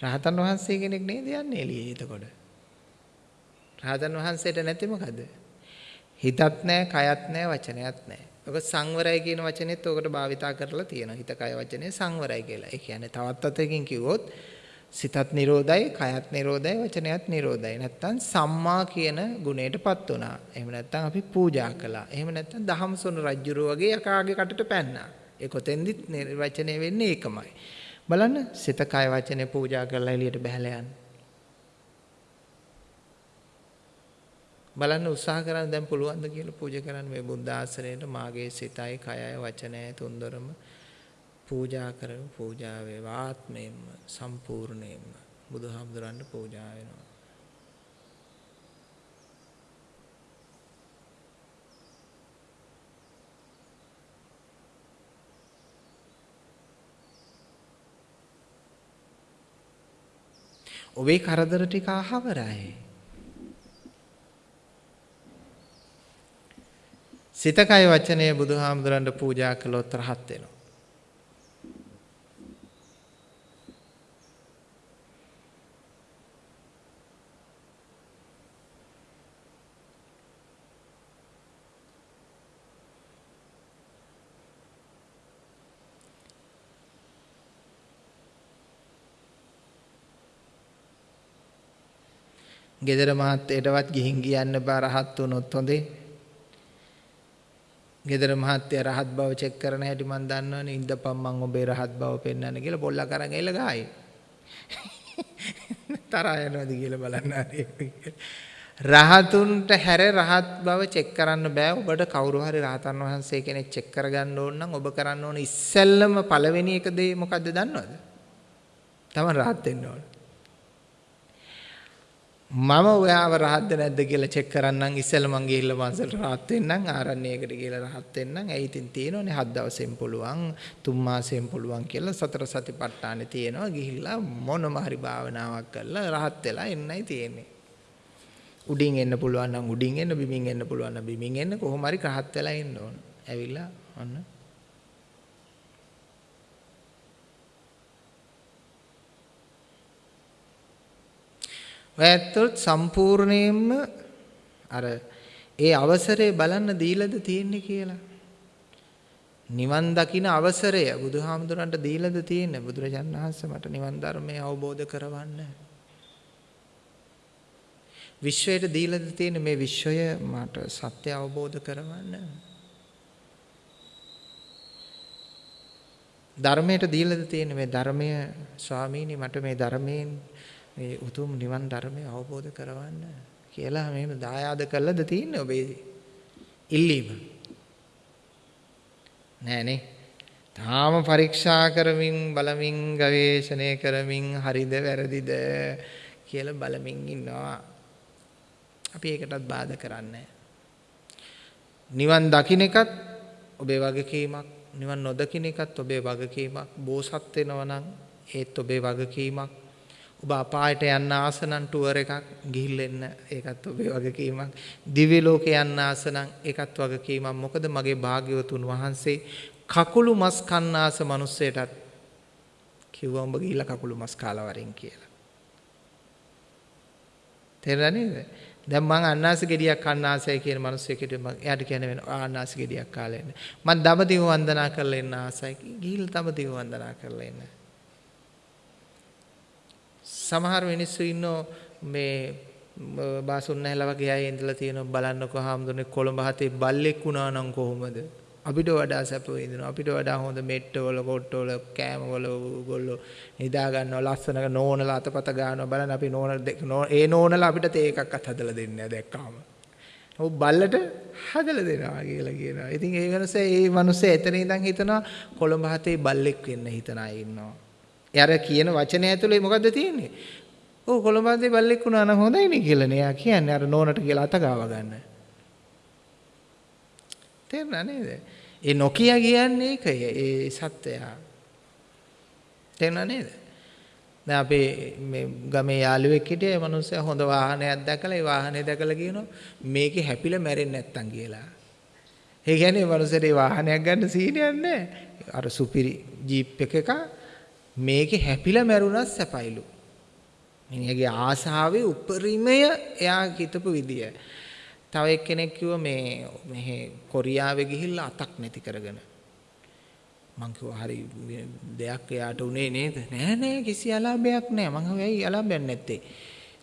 රහතන් වහන්සේ කෙනෙක් නේද යන්නේ එළියේ එතකොට. රහතන් වහන්සේට නැති මොකද? හිතත් නැහැ, කයත් නැහැ, වචනයත් නැහැ. ඔක සංවරය කියන වචනේත් ඔකට භාවිතා කරලා තියෙනවා. හිත, කය, වචනේ සංවරය කියලා. ඒ කියන්නේ තවත් අතකින් කිව්වොත් සිතත් නිරෝධයි, කයත් නිරෝධයි, වචනයත් නිරෝධයි. නැත්තම් සම්මා කියන ගුණයටපත් වුණා. එහෙම නැත්තම් අපි පූජා කළා. එහෙම නැත්තම් දහම්සොන රජුරෝ වගේ යකාගේ කටට පැන්නා. ඒ කොතෙන්දිත් නිර්වචනය වෙන්නේ ඒකමයි. බලන්න සිත කය වචනේ පූජා කරලා එළියට බහැලා යන්න. බලන්න උත්සාහ කරන්න දැන් පුළුවන් ද කියලා පූජා කරන්න මේ බුද්ධ ආශ්‍රයයට මාගේ සිතයි කයයි වචනයයි තුන්දරම පූජා කරමු පූජා වේවා ආත්මයෙන්ම සම්පූර්ණයෙන්ම බුදුහාමුදුරන්ට පූජා වෙනවා ඔබේ කරදර ටික අහවරයි. සිතකය වචනය බුදුහාමුදුරන්ට පූජා කළොත් රහත් වෙනවා. ගෙදර මහත්තයටවත් ගිහින් කියන්න බෑ රහත් වුණොත් හොඳේ. ගෙදර මහත්තයා රහත් බව චෙක් කරන හැටි මන් දන්නවනේ ඉඳපම් මං ඔබේ රහත් බව පෙන්වන්න කියලා බොල්ලා කරන් එල ගායි. තරහ යනවාද කියලා බලන්න රහතුන්ට හැර රහත් බව චෙක් කරන්න බෑ ඔබට කවුරු හරි රහතන් වහන්සේ කෙනෙක් චෙක් කරගන්න ඕන නම් ඔබ කරන්න ඕන ඉස්සෙල්ලම පළවෙනි එක දේ මොකද්ද දන්නවද? තමන් රහත් වෙන්න ඕන. මම ඔයාව රහත්ද නැද්ද කියලා චෙක් කරන්නම් ඉස්සෙල්ලා මං ගිහිල්ලා මංසල් රහත් වෙන්නම් ආරණ්‍යයකට ගිහිල්ලා රහත් වෙන්නම්. ඇයි ඉතින් තියෙනවනේ? හත් දවසෙන් පුළුවන් තුන් මාසෙන් පුළුවන් කියලා සතර සතිපට්ඨානේ තියෙනවා. ගිහිල්ලා මොනම හරි භාවනාවක් කරලා රහත් වෙලා එන්නයි තියෙන්නේ. උඩින් එන්න පුළුවන් නම් උඩින් එන්න බිමින් එන්න පුළුවන් නම් බිමින් එන්න. කොහොම හරි රහත් වෙලා එන්න ඕන. ඇවිල්ලා අන්න. ඔයත්තුත් සම්පූර්ණයෙන්ම අර ඒ අවසරය බලන්න දීලාද තියෙන්නේ කියලා. නිවන් දකින අවසරය බුදුහාමුදුරන්ට දීලාද තියෙන්නේ බුදුරජාණන් වහන්සේ මට නිවන් ධර්මය අවබෝධ කරවන්න. විශ්වයට දීලාද තියෙන්නේ මේ විශ්වය මට සත්‍ය අවබෝධ කරවන්න. ධර්මයට දීලාද තියෙන්නේ මේ ධර්මය ස්වාමීනි මට මේ ධර්මයෙන් මේ උතුම් නිවන් ධර්මය අවබෝධ කරවන්න කියලා මෙහෙම දායාද කළාද තියෙන්නේ ඔබේ ඉල්ලීම. නෑනේ. තාම පරීක්ෂා කරමින් බලමින් ගවේෂණය කරමින් හරිද වැරදිද කියලා බලමින් ඉන්නවා. අපි ඒකටත් බාධා කරන්නේ නිවන් දකින්න එකත් ඔබේ වගකීමක් නිවන් නොදකින්න එකත් ඔබේ වගකීමක්. බෝසත් වෙනවා නම් ඒත් ඔබේ වගකීමක්. ඔබ අපායට යන්න ආස නම් ටුවර් එකක් ගිහිල්ලා එන්න ඒකත් ඔබේ වගකීමක්. දිව්‍ය ලෝකේ යන්න ආස නම් ඒකත් වගකීමක්. මොකද මගේ භාග්‍යවතුන් වහන්සේ කකුළු මස් කන්න ආස මිනිස්සෙටත් කිව්වා උඹ ගිහිල්ලා කකුළු මස් කාලා වරින් කියලා. තේරුණා නේද? දැන් මං අන්නාස ගෙඩියක් කන්න ආසයි කියන මිනිස්සෙකුට මම එයාට කියන්නේ වෙන අන්නාස ගෙඩියක් කාලා එන්න. මං දඹදිව වන්දනා කරලා එන්න ආසයි. ගිහිල්ලා දඹදිව වන්දනා කරලා එන්න. සමහර මිනිස්සු ඉන්නෝ මේ බාසුන් නැහැලා වගේ අය ඉඳලා තියෙනවා. බලන්නකෝ හාමුදුරනේ කොළඹ හතේ බල්ලෙක් වුණා නම් කොහොමද? අපිට වඩා සැප විඳිනවා අපිට වඩා හොඳ මෙට්ටවල කොට්ටවල කෑමවල ඕගොල්ලෝ නිදා ගන්නවා ලස්සන නෝනලා අතපත ගන්නවා. බලන්න අපි නෝන ඒ නෝනලා අපිට තේ එකක්වත් හදලා දෙන්නේ නැහැ දැක්කාම. ඔව් බල්ලට හදලා දෙනවා කියලා කියනවා. ඉතින් ඒ වෙනස ඒ මිනිස්සේ එතන ඉඳන් හිතනවා කොළඹ හතේ බල්ලෙක් වෙන්න හිතන අය ඉන්නවා. එයාර කියන වචනය ඇතුලේ මොකද්ද තියෙන්නේ? ඔව් කොළඹන්දේ බල්ලෙක් වුණා නම් හොඳයිනේ කියලානේ එයා කියන්නේ අර නෝනට කියලා අත ගාව ගන්න. තේරුණා නේද? ඒ නොකිය කියන්නේ ඒකය ඒ සත්‍යය. තේරුණා නේද? දැන් අපේ මේ ගමේ යාළුවෙක් හිටියේ ඒ මනුස්සයා හොඳ වාහනයක් දැකලා ඒ වාහනේ දැකලා කියනවා මේකේ හැපිලා මැරෙන්නේ නැත්තම් කියලා. ඒ කියන්නේ මේ මනුස්සයාට ඒ වාහනයක් ගන්න සීනියක් නැහැ. අර සුපිරි ජීප් එකක මේකේ හැපිලා මැරුණත් සැපයිලු. මිනිහගේ ආසාවේ උපරිමය එයා හිතපු විදිය. තව එක්කෙනෙක් කිව්වා මේ මෙහෙ කොරියාවේ ගිහිල්ලා අතක් නැති කරගෙන. මං කිව්වා හරි දෙයක් එයාට උනේ නේද? නෑ නෑ කිසි අලාභයක් නෑ. මං කිව්වා ඇයි අලාභයක් නැත්තේ?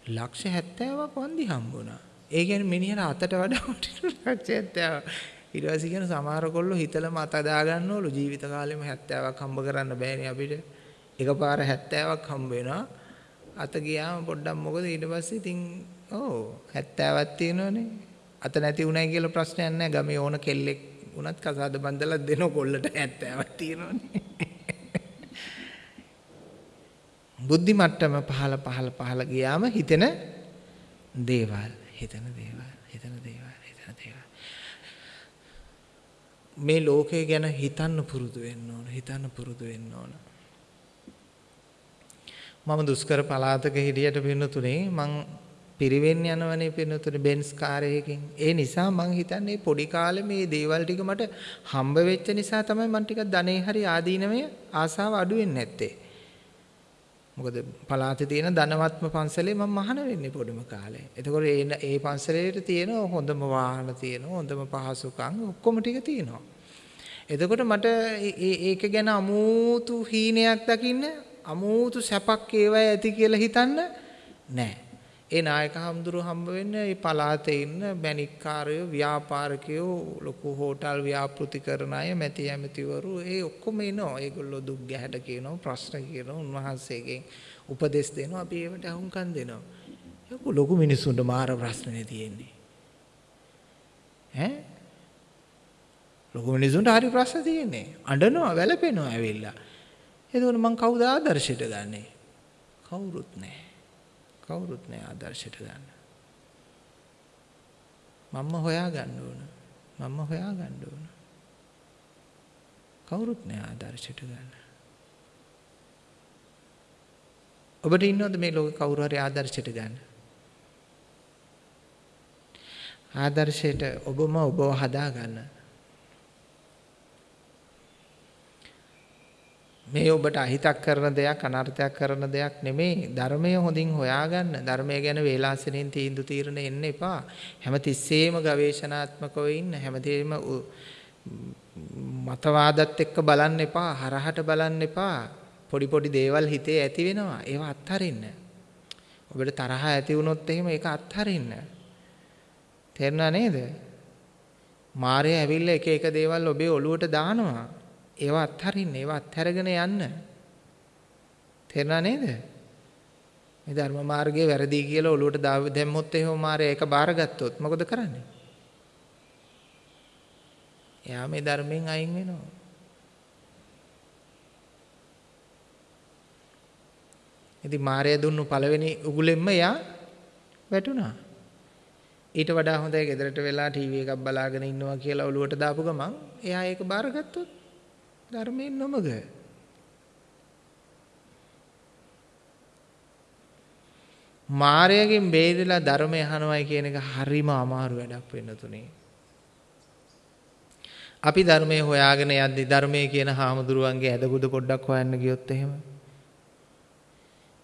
ලක්ෂ 70ක් වන්දි හම්බුණා. ඒ කියන්නේ මිනිහට අතට වඩා වටින ලක්ෂ 70. ඊට පස්සේ කියන සමහර කොල්ලෝ හිතලම අත දා ගන්නවලු ජීවිත කාලෙම 70ක් හම්බ කරන්න බෑනේ අපිට. එකපාර 70ක් හම්බ වෙනවා. අත ගියාම පොඩ්ඩක් මොකද ඊට පස්සේ ඉතින් ඕ 70ක් තියෙනවනේ. අත නැති උනායි කියලා ප්‍රශ්නයක් නැහැ. ගමේ ඕන කෙල්ලෙක් වුණත් කසාද බන්දලා දෙන කොල්ලට 70ක් තියෙනවනේ. බුද්ධි මට්ටම පහළ පහළ පහළ ගියාම හිතෙන දේවල් හිතන දේවල් හිතන දේවල් හිතන දේවල් මේ ලෝකය ගැන හිතන්න පුරුදු වෙන්න ඕන හිතන්න පුරුදු වෙන්න ඕන මම දුෂ්කර පළාතක හිටියට පින්නතුනේ මං පිරිවෙන් යනවනේ පින්නතුනේ බෙන්ස් කාරයකින්. ඒ නිසා මං හිතන්නේ පොඩි කාලේ මේ දේවල් ටික මට හම්බ වෙච්ච නිසා තමයි මං ටිකක් ධනෙ හරි ආදීනමය ආසාව අඩු වෙන්නේ නැත්තේ. මොකද පළාතේ තියෙන ධනවත්ම පන්සලේ මම මහාන වෙන්නේ පොඩිම කාලේ. එතකොට ඒ ඒ පන්සලේට තියෙන හොඳම වාහන තියෙනවා, හොඳම පහසුකම් ඔක්කොම ටික තියෙනවා. එතකොට මට ඒක ගැන අමූතු හීනයක් දකින්න අමූතු සැපක් ඒවයි ඇති කියලා හිතන්න නෑ. ඒ නායක හම්දුරු හම්බ වෙන්නේ මේ පළාතේ ඉන්න බැනික්කාරයෝ ව්‍යාපාරිකයෝ ලොකු හෝටල් ව්‍යාපෘති කරන අය මැති ඇමතිවරු ඒ ඔක්කොම එනවා. ඒගොල්ලෝ දුක් ගැහැට කියනවා ප්‍රශ්න කියනවා උන්වහන්සේගෙන් උපදෙස් දෙනවා අපි ඒවට අහුම්කම් දෙනවා. ඒක ලොකු මිනිස්සුන්ට මාර ප්‍රශ්නනේ තියෙන්නේ. ඈ ලොකු මිනිස්සුන්ට හරි ප්‍රශ්න තියෙන්නේ. අඬනවා වැළපෙනවා ඇවිල්ලා. එතකොට මං කවුද ආදර්ශයට ගන්නේ? කවුරුත් නැහැ. කවුරුත් නැහැ ආදර්ශයට ගන්න. මම්ම හොයා ගන්න ඕන. මම්ම හොයා ගන්න ඕන. කවුරුත් නැහැ ආදර්ශයට ගන්න. ඔබට ඉන්නවද මේ ලෝකේ කවුරු හරි ආදර්ශයට ගන්න? ආදර්ශයට ඔබම ඔබව හදා ගන්න. මේ ඔබට අහිතක් කරන දෙයක් අනර්ථයක් කරන දෙයක් නෙමෙයි. ධර්මය හොඳින් හොයාගන්න. ධර්මය ගැන වේලාසනෙන් තීන්දුව తీරන එන්න එපා. හැමතිස්සෙම ගවේෂණාත්මකව ඉන්න. හැමදේම මතවාදත් එක්ක බලන්න එපා. හරහට බලන්න එපා. පොඩි පොඩි දේවල් හිතේ ඇති වෙනවා. ඒවා අත්හරින්න. ඔබට තරහ ඇති වුණොත් එහෙම ඒක අත්හරින්න. තේරුණා නේද? මාරය ඇවිල්ලා එක එක දේවල් ඔබේ ඔළුවට දානවා. ඒවා අත්හරින්න ඒවා අත්හැරගෙන යන්න. තේරුණා නේද? මේ ධර්ම මාර්ගයේ වැරදි කියලා ඔලුවට දැම්මොත් එහෙම මාරය ඒක බාරගත්තොත් මොකද කරන්නේ? එයා මේ ධර්මයෙන් අයින් වෙනවා. ඉතින් මාරය දුන්නු පළවෙනි උගුලෙන්ම එයා වැටුණා. ඊට වඩා හොඳයි ගෙදරට වෙලා ටීවී එකක් බලාගෙන ඉන්නවා කියලා ඔලුවට දාපු ගමන් එයා ඒක බාරගත්තොත් ධර්මයෙන් නොමග මාරයගෙන් බේරිලා ධර්මය අහනවයි කියන එක හරිම අමාරු වැඩක් වෙන්න තුනේ. අපි ධර්මයේ හොයාගෙන යද්දි ධර්මයේ කියන හාමුදුරුවන්ගේ ඇදගුද පොඩ්ඩක් හොයන්න ගියොත් එහෙම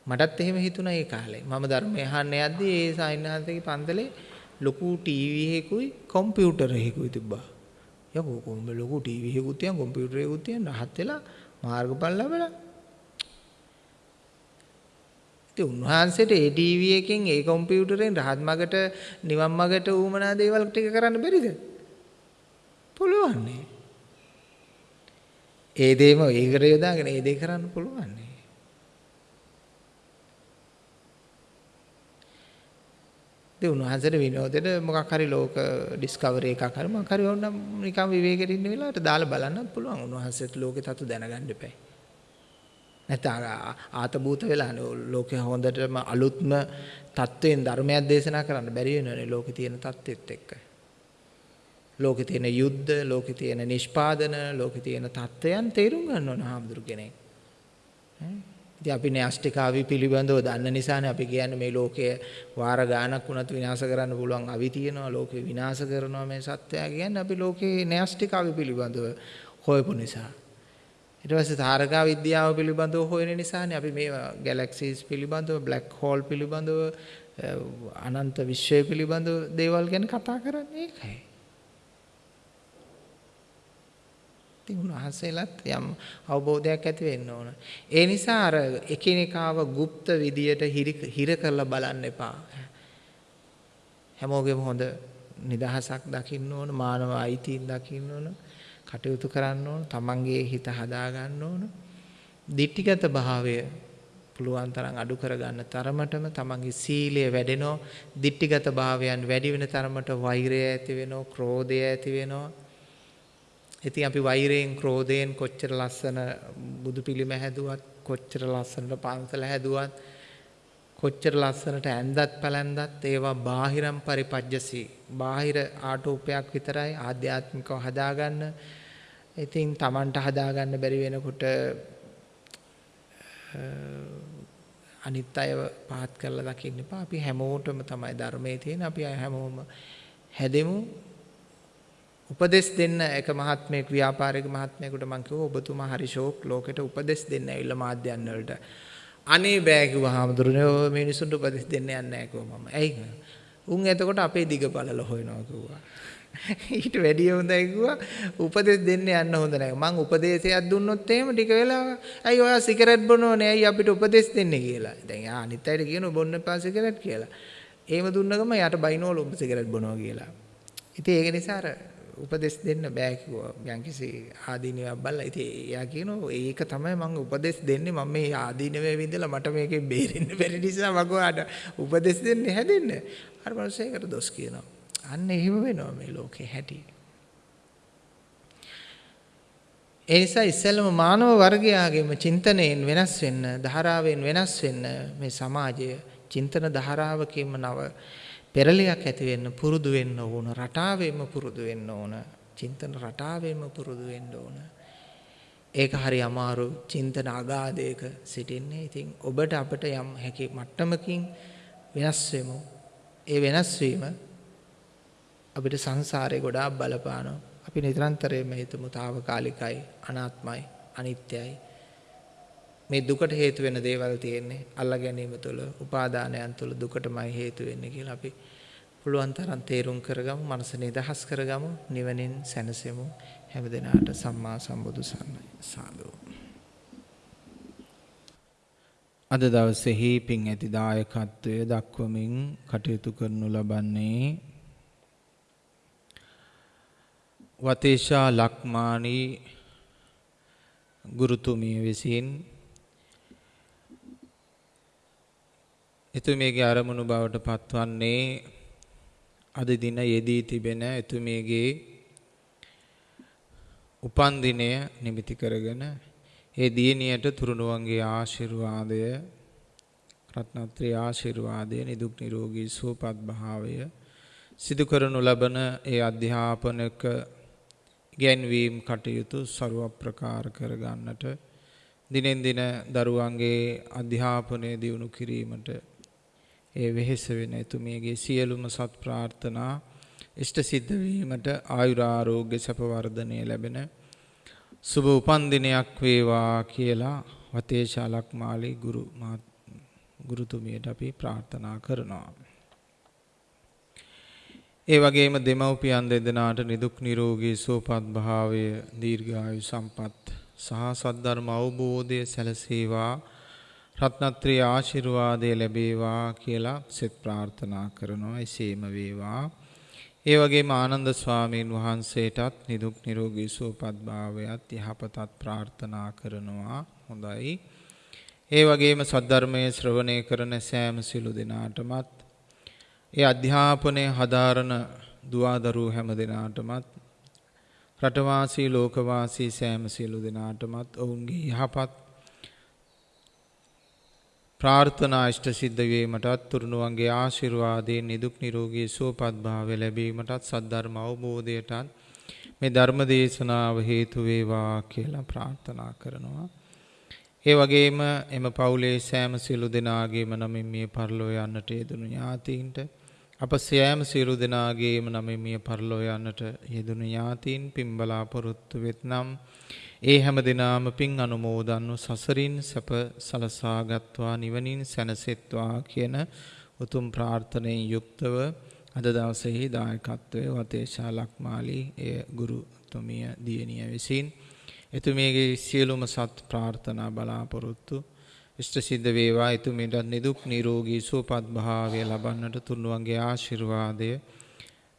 මටත් එහෙම හිතුණා ඒ කාලේ. මම ධර්මය අහන්න යද්දි ඒ සායින්හන්සේගේ පන්තලේ ලොකු ටීවී එකකුයි කම්පියුටර් එකකුයි තිබ්බා. යකෝ කොහොම ලොකු ටීවී එකකුත් තියන් කම්පියුටර් එකකුත් තියන් රහත් වෙලා මාර්ගඵල ලැබලා. ඉතින් උන්වහන්සේට ඒ ටීවී එකෙන් ඒ කම්පියුටරෙන් රහත් මගට නිවන් මගට ඌමනා දේවල් ටික කරන්න බැරිද? පුළුවන් ඒ දේම ඒකට යොදාගෙන ඒ දේ කරන්න පුළුවන් නේ. ඉතින් උන්වහන්සේට විනෝදෙට මොකක් හරි ලෝක ඩිස්කවරි එකක් හරි මොකක් හරි වුණා නිකන් විවේකෙට ඉන්න වෙලාවට දාලා බලන්නත් පුළුවන් උන්වහන්සේට ලෝකේ තතු දැනගන්න එපයි. නැත්නම් ආතබූත වෙලා ලෝකේ හොඳටම අලුත්ම தත්වයෙන් ධර්මයක් දේශනා කරන්න බැරි වෙනවනේ ලෝකේ තියෙන தත්ත්වෙත් එක්ක. ලෝකේ තියෙන යුද්ධ, ලෝකේ තියෙන නිෂ්පාදන, ලෝකේ තියෙන தත්ත්වයන් තේරුම් ගන්න ඕන හාමුදුරු කෙනෙක්. ඉතින් අපි න්‍යෂ්ටිකාවි පිළිබඳව දන්න නිසානේ. අපි කියන්නේ මේ ලෝකය වාර ගානක් වුණත් විනාශ කරන්න පුළුවන්. අවි තියෙනවා ලෝකේ විනාශ කරනවා මේ සත්‍යය. කියන්නේ අපි ලෝකේ න්‍යෂ්ටිකාවි පිළිබඳව හොයපු නිසා. ඊට පස්සේ තාරකා විද්‍යාව පිළිබඳව හොයන නිසානේ. අපි මේ ගැලැක්සිස් පිළිබඳව බ්ලැක් හෝල් පිළිබඳව අනන්ත විශ්වය පිළිබඳව දේවල් ගැන කතා කරන්නේ ඒකයි. ඉතින් උන්වහන්සේලාත් යම් අවබෝධයක් ඇති වෙන්න ඕන. ඒ නිසා අර එකිනෙකාව গুপ্ত විදියට හිර කරලා බලන්න එපා. හැමෝගෙම හොඳ නිදහසක් දකින්න ඕන, මානව අයිතීන් දකින්න ඕන, කටයුතු කරන්න ඕන, තමන්ගේ හිත හදා ගන්න ඕන. දිට්ඨිගත භාවය පුළුවන් තරම් අඩු කරගන්න තරමටම තමන්ගේ සීලය වැඩෙනවා. දිට්ඨිගත භාවයන් වැඩි වෙන තරමට වෛරය ඇති වෙනවා, ක්‍රෝධය ඇති වෙනවා. ඉතින් අපි වෛරයෙන් ක්‍රෝධයෙන් කොච්චර ලස්සන බුදු පිළිම හැදුවත් කොච්චර ලස්සනට පන්සල හැදුවත් කොච්චර ලස්සනට ඇඳත් පැලැන්දත් ඒවා බාහිරම් පරිපජ්ජසී. බාහිර ආටෝපයක් විතරයි ආධ්‍යාත්මිකව හදාගන්න. ඉතින් Tamanට හදාගන්න බැරි වෙනකොට අනිත් අයව පහත් කරලා දකින්න එපා. අපි හැමෝටම තමයි ධර්මයේ තියෙන. අපි හැමෝම හැදෙමු. උපදෙස් දෙන්න එක මහත්මයෙක් ව්‍යාපාරික මහත්මයෙකුට මං කිව්වා ඔබතුමා හරි ෂෝක් ලෝකෙට උපදෙස් දෙන්න ඇවිල්ලා මාධ්‍යයන් වලට. අනේ බෑ කිව්වා හාමුදුරනේ ඔය මිනිසුන්ට උපදෙස් දෙන්න යන්නේ නැහැ කිව්වා මම. ඇයි? උන් එතකොට අපේ දිග බලල හොයනවා කිව්වා. ඊට වැඩිය හොඳයි කිව්වා උපදෙස් දෙන්න යන්න හොඳ නැහැ. මං උපදේශයක් දුන්නොත් එහෙම ටික වෙලා ඇයි ඔයා සිගරට් බොනෝනේ ඇයි අපිට උපදෙස් දෙන්නේ කියලා. දැන් යා අනිත් අයට කියනවා බොන්න එපා සිගරට් කියලා. එහෙම දුන්න ගම යාට බයිනෝල උඹ සිගරට් බොනවා කියලා. ඉතින් ඒක නිසා අර උපදෙස් දෙන්න බෑ කිව්වා. යම්කිසි ආදීනයක් බලලා ඉතින් එයා කියනවා ඒක තමයි මම උපදෙස් දෙන්නේ මම මේ ආදීනවේ විඳලා මට මේකෙන් බේරෙන්න බැරි නිසා මම ඔයාට උපදෙස් දෙන්නේ හැදෙන්න. අර මිනිස්සෙකුට දොස් කියනවා. අන්න එහෙම වෙනවා මේ ලෝකේ හැටි. ඒ නිසා ඉස්සෙල්ලම මානව වර්ගයාගේම චින්තනයෙන් වෙනස් වෙන්න, ධාරාවෙන් වෙනස් වෙන්න මේ සමාජය චින්තන ධාරාවකින්ම නව පෙරලියක් ඇති වෙන්න පුරුදු වෙන්න ඕන රටාවෙම පුරුදු වෙන්න ඕන චින්තන රටාවෙම පුරුදු වෙන්න ඕන. ඒක හරි අමාරු චින්තන අගාධයක සිටින්නේ. ඉතින් ඔබට අපට යම් හැකි මට්ටමකින් වෙනස් වෙමු. ඒ වෙනස් වීම අපිට සංසාරේ ගොඩාක් බලපානවා. අපි නිරන්තරයෙන්ම හිතමු తాවකාලිකයි අනාත්මයි අනිත්‍යයි. මේ දුකට හේතු වෙන දේවල් තියෙන්නේ. අල්ලා ගැනීම තුළ උපාදානයන් තුළ දුකටමයි හේතු වෙන්නේ කියලා අපි පුළුවන් තරම් තේරුම් කරගමු මනස නිදහස් කරගමු නිවනින් සැනසෙමු. හැමදෙනාට සම්මා සම්බුදු සරණයි. සාදු. අද දවසේහි පින් ඇති දායකත්වය දක්වමින් කටයුතු කරනු ලබන්නේ වතේෂා ලක්මානී ගුරුතුමිය විසින් එතුමියගේ අරමුණු බවට පත්වන්නේ අද දින යෙදී තිබෙන එතුමියගේ උපන් දිනය නිමිති කරගෙන ඒ දියණියට තුරුණුවන්ගේ ආශිර්වාදය රත්නත්‍රි ආශිර්වාදය නිදුක් නිරෝගී සුවපත් භාවය සිදු කරනු ලබන ඒ අධ්‍යාපනක ගැන්වීම් කටයුතු ਸਰව ප්‍රකාර කර ගන්නට දිනෙන් දින දරුවන්ගේ අධ්‍යාපනය දියුණු කිරීමට ඒ වෙහෙස වෙන එතුමියගේ සියලුම සත් ප්‍රාර්ථනා ඉෂ්ට සිද්ධ වීමට ආයුරාරෝග්‍ය සැප වර්ධනය ලැබෙන සුබ උපන් දිනයක් වේවා කියලා වතේශාලක් මාලි ගුරු ගුරුතුමියට අපි ප්‍රාර්ථනා කරනවා. ඒ වගේම දෙමව්පියන් දෙදෙනාට නිදුක් නිරෝගී සුවපත් භාවය දීර්ඝායු සම්පත් සහ සද්ධර්ම අවබෝධය සැලසේවා රත්නත්‍රී ආශිර්වාදය ලැබේවා කියලා සෙත් ප්‍රාර්ථනා කරනවා එසේම වේවා. ඒ වගේම ආනන්ද ස්වාමීන් වහන්සේටත් නිදුක් නිරෝගී සුවපත් භාවයත් යහපතත් ප්‍රාර්ථනා කරනවා. හොඳයි. ඒ වගේම සද්ධර්මයේ ශ්‍රවණය කරන සෑම සිළු දෙනාටමත් ඒ අධ්‍යාපනය හදාරන දුවදරුවෝ හැම දෙනාටමත් රටවාසී ලෝකවාසී සෑම සියලු දෙනාටමත් ඔවුන්ගේ යහපත් ප්‍රාර්ථනා ඉෂ්ට සිද්ධ වීමටත් තුරුණුවන්ගේ ආශිර්වාදයෙන් නිදුක් නිරෝගී සුවපත් භාවය ලැබීමටත් සද්ධර්ම අවබෝධයටත් මේ ධර්ම දේශනාව හේතු වේවා කියලා ප්‍රාර්ථනා කරනවා. ඒ වගේම එම පවුලේ සෑම සියලු දෙනාගේම නමින් මිය පරලෝ යන්නට යෙදුණු ඥාතීන්ට අප සෑම සියලු දෙනාගේම නමින් මිය පරලෝ යන්නට යෙදුණු ඥාතීන් පින් බලාපොරොත්තු වෙත්නම් ඒ හැම දිනාම පින් අනුමෝදන්ව සසරින් සැප සලසාගත්වා නිවනින් සැනසෙත්වා කියන උතුම් ප්‍රාර්ථනයෙන් යුක්තව අද දවසේහි දායකත්වයේ වතේශා ලක්මාලි එය ගුරුතුමිය දියණිය විසින් එතුමියගේ සියලුම සත් ප්‍රාර්ථනා බලාපොරොත්තු ඉෂ්ට සිද්ධ වේවා. එතුමියට නිදුක් නිරෝගී සුවපත් භාවය ලබන්නට තුන්වන්ගේ ආශිර්වාදය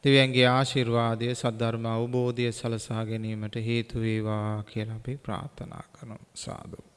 දෙවියන්ගේ ආශිර්වාදය සද්ධර්ම අවබෝධය සලසා ගැනීමට හේතු වේවා කියලා අපි ප්‍රාර්ථනා කරමු සාදු.